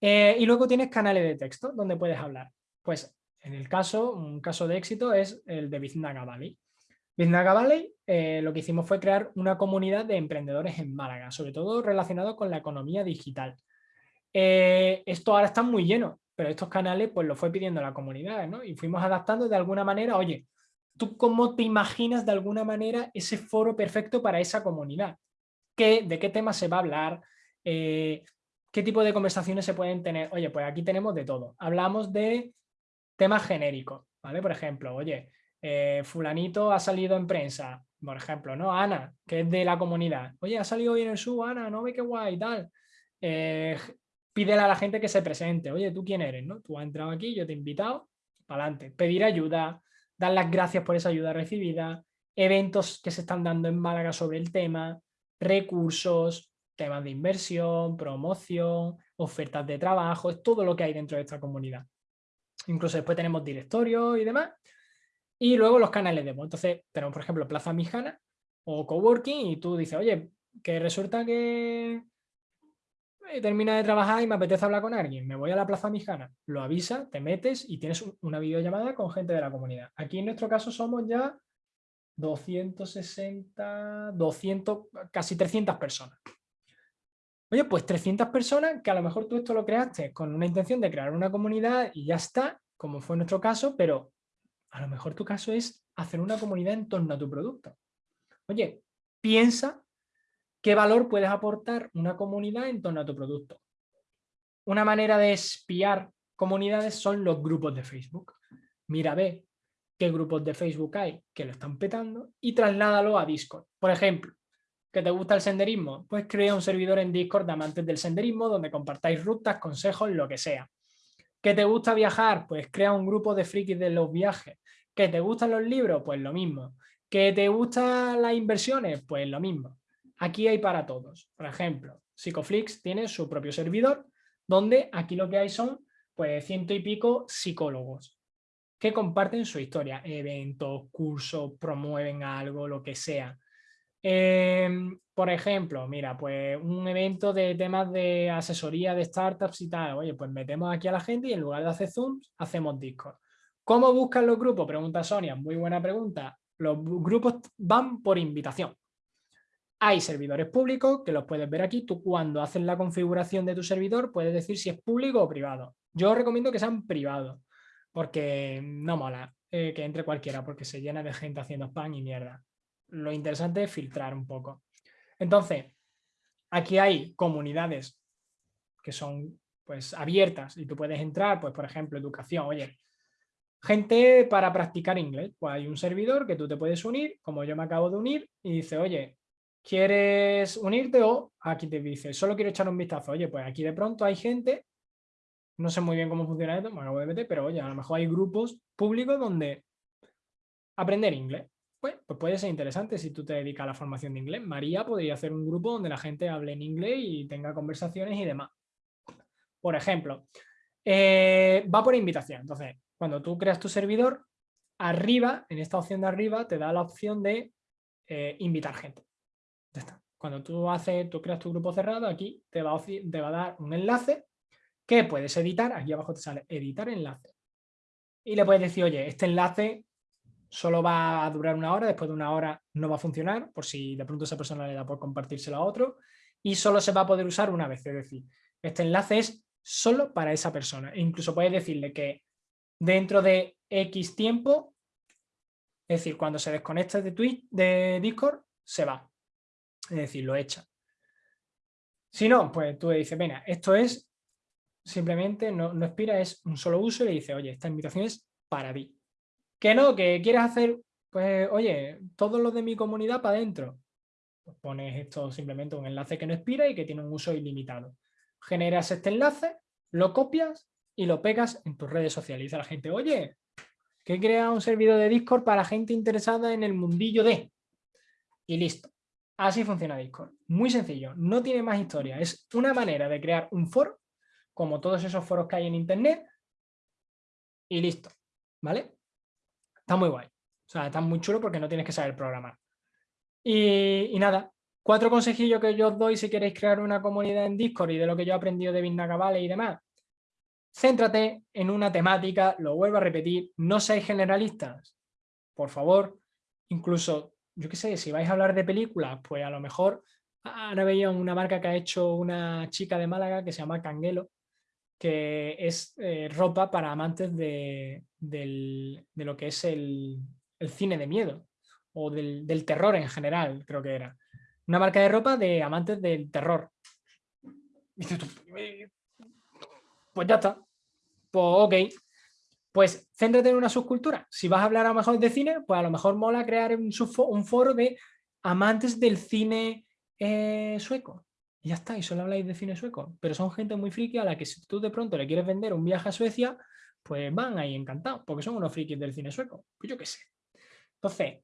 Eh, y luego tienes canales de texto donde puedes hablar. Pues en el caso, un caso de éxito es el de Biznaga Valley. Biznaga Valley eh, lo que hicimos fue crear una comunidad de emprendedores en Málaga, sobre todo relacionado con la economía digital. Eh, esto ahora está muy lleno, pero estos canales pues lo fue pidiendo la comunidad, ¿no? Y fuimos adaptando de alguna manera, oye, ¿tú cómo te imaginas de alguna manera ese foro perfecto para esa comunidad? ¿Qué, ¿De qué tema se va a hablar? ¿Qué tipo de conversaciones se pueden tener? Oye, pues aquí tenemos de todo. Hablamos de temas genéricos, ¿vale? Por ejemplo, oye, eh, fulanito ha salido en prensa, por ejemplo, ¿no? Ana, que es de la comunidad. Oye, ha salido hoy en el sub, Ana, no ve qué guay tal. Eh, pídele a la gente que se presente. Oye, ¿tú quién eres? ¿no? Tú has entrado aquí, yo te he invitado, para adelante. Pedir ayuda, dar las gracias por esa ayuda recibida, eventos que se están dando en Málaga sobre el tema, recursos, temas de inversión, promoción, ofertas de trabajo, es todo lo que hay dentro de esta comunidad. Incluso después tenemos directorios y demás. Y luego los canales de voz. Entonces tenemos, por ejemplo, Plaza Mijana o Coworking y tú dices, oye, que resulta que termina de trabajar y me apetece hablar con alguien, me voy a la Plaza Mijana, lo avisa, te metes y tienes una videollamada con gente de la comunidad. Aquí en nuestro caso somos ya 260, 200, casi 300 personas. Oye, pues 300 personas que a lo mejor tú esto lo creaste con una intención de crear una comunidad y ya está, como fue nuestro caso, pero a lo mejor tu caso es hacer una comunidad en torno a tu producto. Oye, piensa ¿Qué valor puedes aportar una comunidad en torno a tu producto? Una manera de espiar comunidades son los grupos de Facebook. Mira, ve qué grupos de Facebook hay que lo están petando y trasládalo a Discord. Por ejemplo, ¿que te gusta el senderismo? Pues crea un servidor en Discord de amantes del senderismo donde compartáis rutas, consejos, lo que sea. ¿Que te gusta viajar? Pues crea un grupo de frikis de los viajes. ¿Que te gustan los libros? Pues lo mismo. ¿Que te gustan las inversiones? Pues lo mismo. Aquí hay para todos. Por ejemplo, Psicoflix tiene su propio servidor donde aquí lo que hay son pues ciento y pico psicólogos que comparten su historia, eventos, cursos, promueven algo, lo que sea. Em, por ejemplo, mira, pues un evento de temas de asesoría de startups y tal, oye, pues metemos aquí a la gente y en lugar de hacer Zooms, hacemos Discord. ¿Cómo buscan los grupos? Pregunta Sonia, muy buena pregunta. Los grupos van por invitación. Hay servidores públicos que los puedes ver aquí. Tú cuando haces la configuración de tu servidor puedes decir si es público o privado. Yo recomiendo que sean privados porque no mola eh, que entre cualquiera porque se llena de gente haciendo spam y mierda. Lo interesante es filtrar un poco. Entonces, aquí hay comunidades que son pues abiertas y tú puedes entrar, pues por ejemplo, educación, oye, gente para practicar inglés, pues hay un servidor que tú te puedes unir, como yo me acabo de unir, y dice, oye, ¿Quieres unirte o aquí te dice, solo quiero echar un vistazo? Oye, pues aquí de pronto hay gente, no sé muy bien cómo funciona esto, me acabo de meter, pero oye, a lo mejor hay grupos públicos donde aprender inglés. Pues, pues puede ser interesante si tú te dedicas a la formación de inglés. María podría hacer un grupo donde la gente hable en inglés y tenga conversaciones y demás. Por ejemplo, eh, va por invitación. Entonces, cuando tú creas tu servidor, arriba, en esta opción de arriba, te da la opción de eh, invitar gente. Cuando tú haces, tú creas tu grupo cerrado, aquí te va, a, dar un enlace que puedes editar. Aquí abajo te sale editar enlace. Y le puedes decir, oye, este enlace solo va a durar una hora, después de una hora no va a funcionar, por si de pronto esa persona le da por compartírselo a otro, y solo se va a poder usar una vez, es decir, este enlace es solo para esa persona. E incluso puedes decirle que dentro de X tiempo, es decir, cuando se desconecte de, Twitch, de Discord, se va es decir, lo echa. Si no, pues tú le dices, venga, esto es simplemente, no, no expira, es un solo uso y le dices, oye, esta invitación es para ti. Que no, que quieres hacer, pues, oye, todos los de mi comunidad para adentro. Pues pones esto simplemente un enlace que no expira y que tiene un uso ilimitado. Generas este enlace, lo copias y lo pegas en tus redes sociales. Y dice a la gente, oye, que he creado un servidor de Discord para gente interesada en el mundillo de... Y listo. Así funciona Discord. Muy sencillo, no tiene más historia. Es una manera de crear un foro, como todos esos foros que hay en internet, y listo. ¿Vale? Está muy guay. O sea, está muy chulo porque no tienes que saber programar. Y, nada, cuatro consejillos que yo os doy si queréis crear una comunidad en Discord y de lo que yo he aprendido de Vale y demás. Céntrate en una temática, lo vuelvo a repetir, no seáis generalistas. Por favor, incluso yo qué sé, si vais a hablar de películas, pues a lo mejor ahora veía una marca que ha hecho una chica de Málaga que se llama Canguelo, que es eh, ropa para amantes de, lo que es el, cine de miedo o del, terror en general, creo que era. Una marca de ropa de amantes del terror. Eh, pues ya está. Pues ok, pues céntrate en una subcultura. Si vas a hablar a lo mejor de cine, pues a lo mejor mola crear un, foro de amantes del cine eh, sueco. Y ya está, y solo habláis de cine sueco. Pero son gente muy friki a la que si tú de pronto le quieres vender un viaje a Suecia, pues van ahí encantados, porque son unos frikis del cine sueco. Pues yo qué sé. Entonces,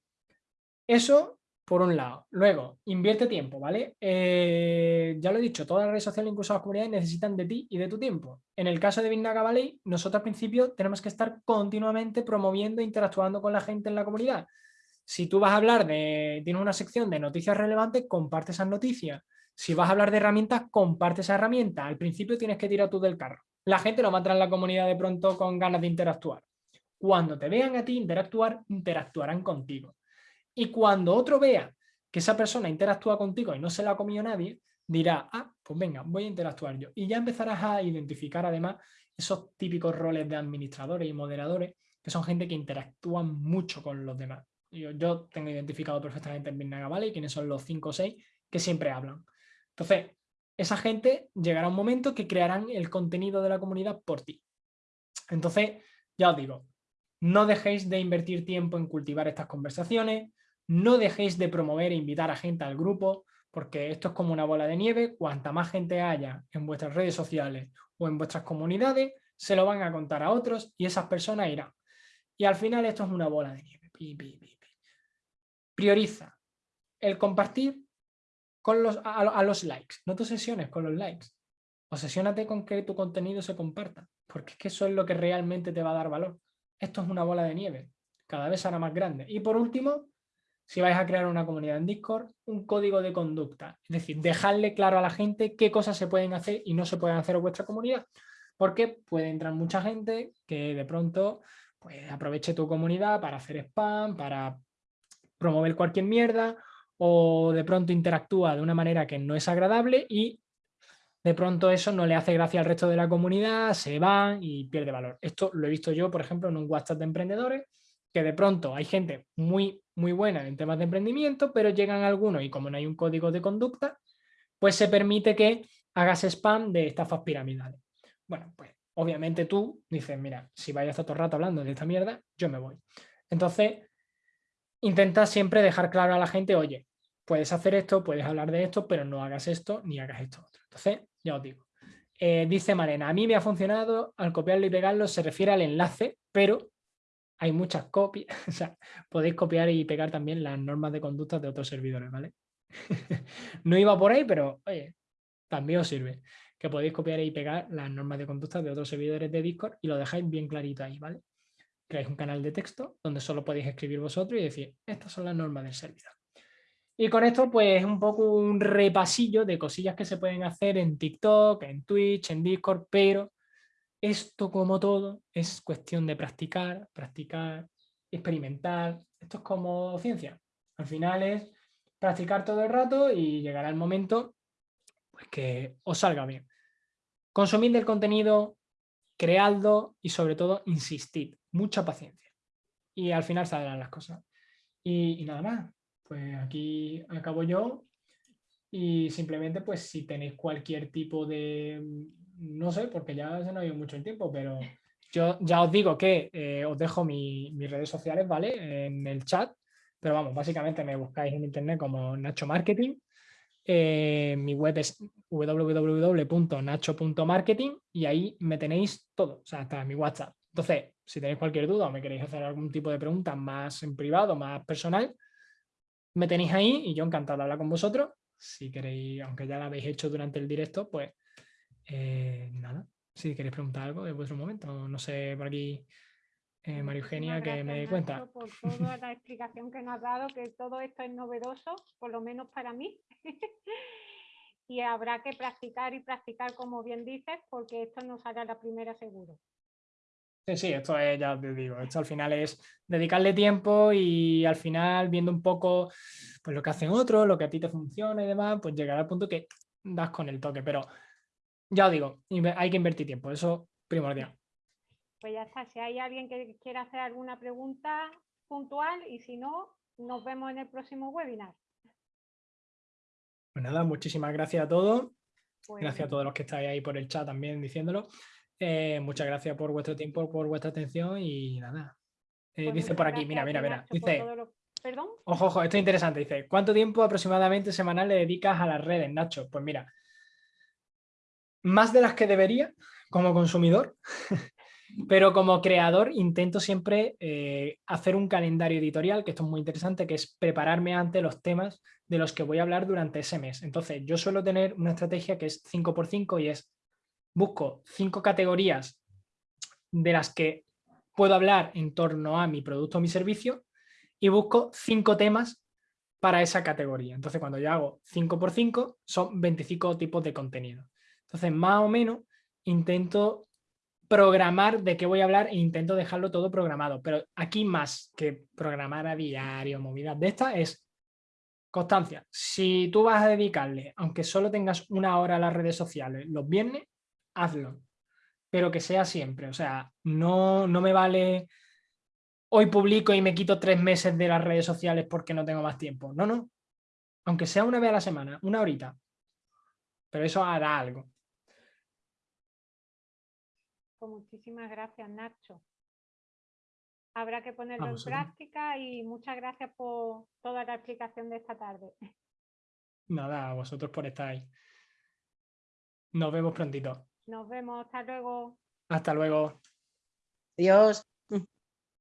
eso por un lado. Luego, invierte tiempo, ¿vale? Eh, ya lo he dicho, todas las redes sociales, incluso las comunidades, necesitan de ti y de tu tiempo. En el caso de Bignaga Valley, nosotros al principio tenemos que estar continuamente promoviendo e interactuando con la gente en la comunidad. Si tú vas a hablar de, tienes una sección de noticias relevantes, comparte esas noticias. Si vas a hablar de herramientas, comparte esa herramienta. Al principio tienes que tirar tú del carro. La gente no va a en la comunidad de pronto con ganas de interactuar. Cuando te vean a ti interactuar, interactuarán contigo. Y cuando otro vea que esa persona interactúa contigo y no se la ha comido nadie, dirá, ah, pues venga, voy a interactuar yo. Y ya empezarás a identificar además esos típicos roles de administradores y moderadores, que son gente que interactúan mucho con los demás. Yo, yo tengo identificado perfectamente en Bitnaga Valley quiénes son los 5 o 6 que siempre hablan. Entonces, esa gente llegará un momento que crearán el contenido de la comunidad por ti. Entonces, ya os digo, no dejéis de invertir tiempo en cultivar estas conversaciones, no dejéis de promover e invitar a gente al grupo, porque esto es como una bola de nieve, cuanta más gente haya en vuestras redes sociales o en vuestras comunidades, se lo van a contar a otros y esas personas irán. Y al final esto es una bola de nieve. Prioriza el compartir con los, a, los likes, no te obsesiones con los likes. Obsesiónate con que tu contenido se comparta, porque es que eso es lo que realmente te va a dar valor. Esto es una bola de nieve, cada vez será más grande. Y por último, si vais a crear una comunidad en Discord, un código de conducta. Es decir, dejarle claro a la gente qué cosas se pueden hacer y no se pueden hacer en vuestra comunidad. Porque puede entrar mucha gente que de pronto pues, aproveche tu comunidad para hacer spam, para promover cualquier mierda o de pronto interactúa de una manera que no es agradable y de pronto eso no le hace gracia al resto de la comunidad, se van y pierde valor. Esto lo he visto yo, por ejemplo, en un WhatsApp de emprendedores, que de pronto hay gente muy, muy buena en temas de emprendimiento, pero llegan algunos y como no hay un código de conducta, pues se permite que hagas spam de estafas piramidales. Bueno, pues obviamente tú dices, mira, si vayas todo el rato hablando de esta mierda, yo me voy. Entonces, intenta siempre dejar claro a la gente, oye, puedes hacer esto, puedes hablar de esto, pero no hagas esto ni hagas esto otro. Entonces, ya os digo. Eh, dice Marena, a mí me ha funcionado al copiarlo y pegarlo, se refiere al enlace, pero hay muchas copias, o sea, podéis copiar y pegar también las normas de conducta de otros servidores, ¿vale? no iba por ahí, pero oye, también os sirve que podéis copiar y pegar las normas de conducta de otros servidores de Discord y lo dejáis bien clarito ahí, ¿vale? Creáis un canal de texto donde solo podéis escribir vosotros y decir, estas son las normas del servidor. Y con esto, pues, un poco un repasillo de cosillas que se pueden hacer en TikTok, en Twitch, en Discord, pero esto, como todo, es cuestión de practicar, practicar, experimentar. Esto es como ciencia. Al final es practicar todo el rato y llegará el momento pues, que os salga bien. Consumid el contenido, creadlo y sobre todo insistid. Mucha paciencia. Y al final saldrán las cosas. y nada más pues aquí acabo yo y simplemente pues si tenéis cualquier tipo de, no sé, porque ya se no ha ido mucho el tiempo, pero yo ya os digo que eh, os dejo mis redes sociales, ¿vale? En el chat, pero vamos, básicamente me buscáis en internet como Nacho Marketing. Eh, mi web es www.nacho.marketing y ahí me tenéis todo, o sea, hasta mi WhatsApp. Entonces, si tenéis cualquier duda o me queréis hacer algún tipo de pregunta más en privado, más personal, me tenéis ahí y yo encantado de hablar con vosotros. Si queréis, aunque ya lo habéis hecho durante el directo, pues eh, nada, si queréis preguntar algo es vuestro momento. No sé, por aquí, eh, María Eugenia, que me dé cuenta. por toda la explicación que nos has dado, que todo esto es novedoso, por lo menos para mí. y habrá que practicar y practicar, como bien dices, porque esto no sale a la primera seguro. Sí, sí, esto es, ya te digo, esto al final es dedicarle tiempo y al final viendo un poco pues, lo que hacen otros, lo que a ti te funciona y demás, pues llegar al punto que das con el toque, pero ya os digo, hay que invertir tiempo, eso primordial. Pues ya está, si hay alguien que quiera hacer alguna pregunta puntual y si no, nos vemos en el próximo webinar. Pues nada, muchísimas gracias a todos. Pues gracias a todos los que estáis ahí por el chat también diciéndolo. Eh, muchas gracias por vuestro tiempo, por vuestra atención y nada. Eh, pues dice por aquí, mira, mira, mira. Dice, ¿Perdón? Ojo, ojo, esto es interesante. Dice, ¿cuánto tiempo aproximadamente semanal le dedicas a las redes, Nacho? Pues mira, más de las que debería como consumidor, pero como creador intento siempre eh, hacer un calendario editorial, que esto es muy interesante, que es prepararme ante los temas de los que voy a hablar durante ese mes. Entonces, yo suelo tener una estrategia que es 5x5 y es busco cinco categorías de las que puedo hablar en torno a mi producto o mi servicio y busco cinco temas para esa categoría. Entonces, cuando yo hago 5 por 5, son 25 tipos de contenido. Entonces, más o menos, intento programar de qué voy a hablar e intento dejarlo todo programado. Pero aquí más que programar a diario, movidas de estas, es constancia. Si tú vas a dedicarle, aunque solo tengas una hora a las redes sociales los viernes, hazlo, pero que sea siempre. O sea, no, no me vale hoy publico y me quito tres meses de las redes sociales porque no tengo más tiempo. No, no. aunque sea una vez a la semana, una horita. Pero eso hará algo. Pues muchísimas gracias, Nacho. Habrá que ponerlo en práctica y muchas gracias por toda la explicación de esta tarde. Nada, a vosotros por estar ahí. Nos vemos prontito. Nos vemos, hasta luego. Hasta luego. Adiós.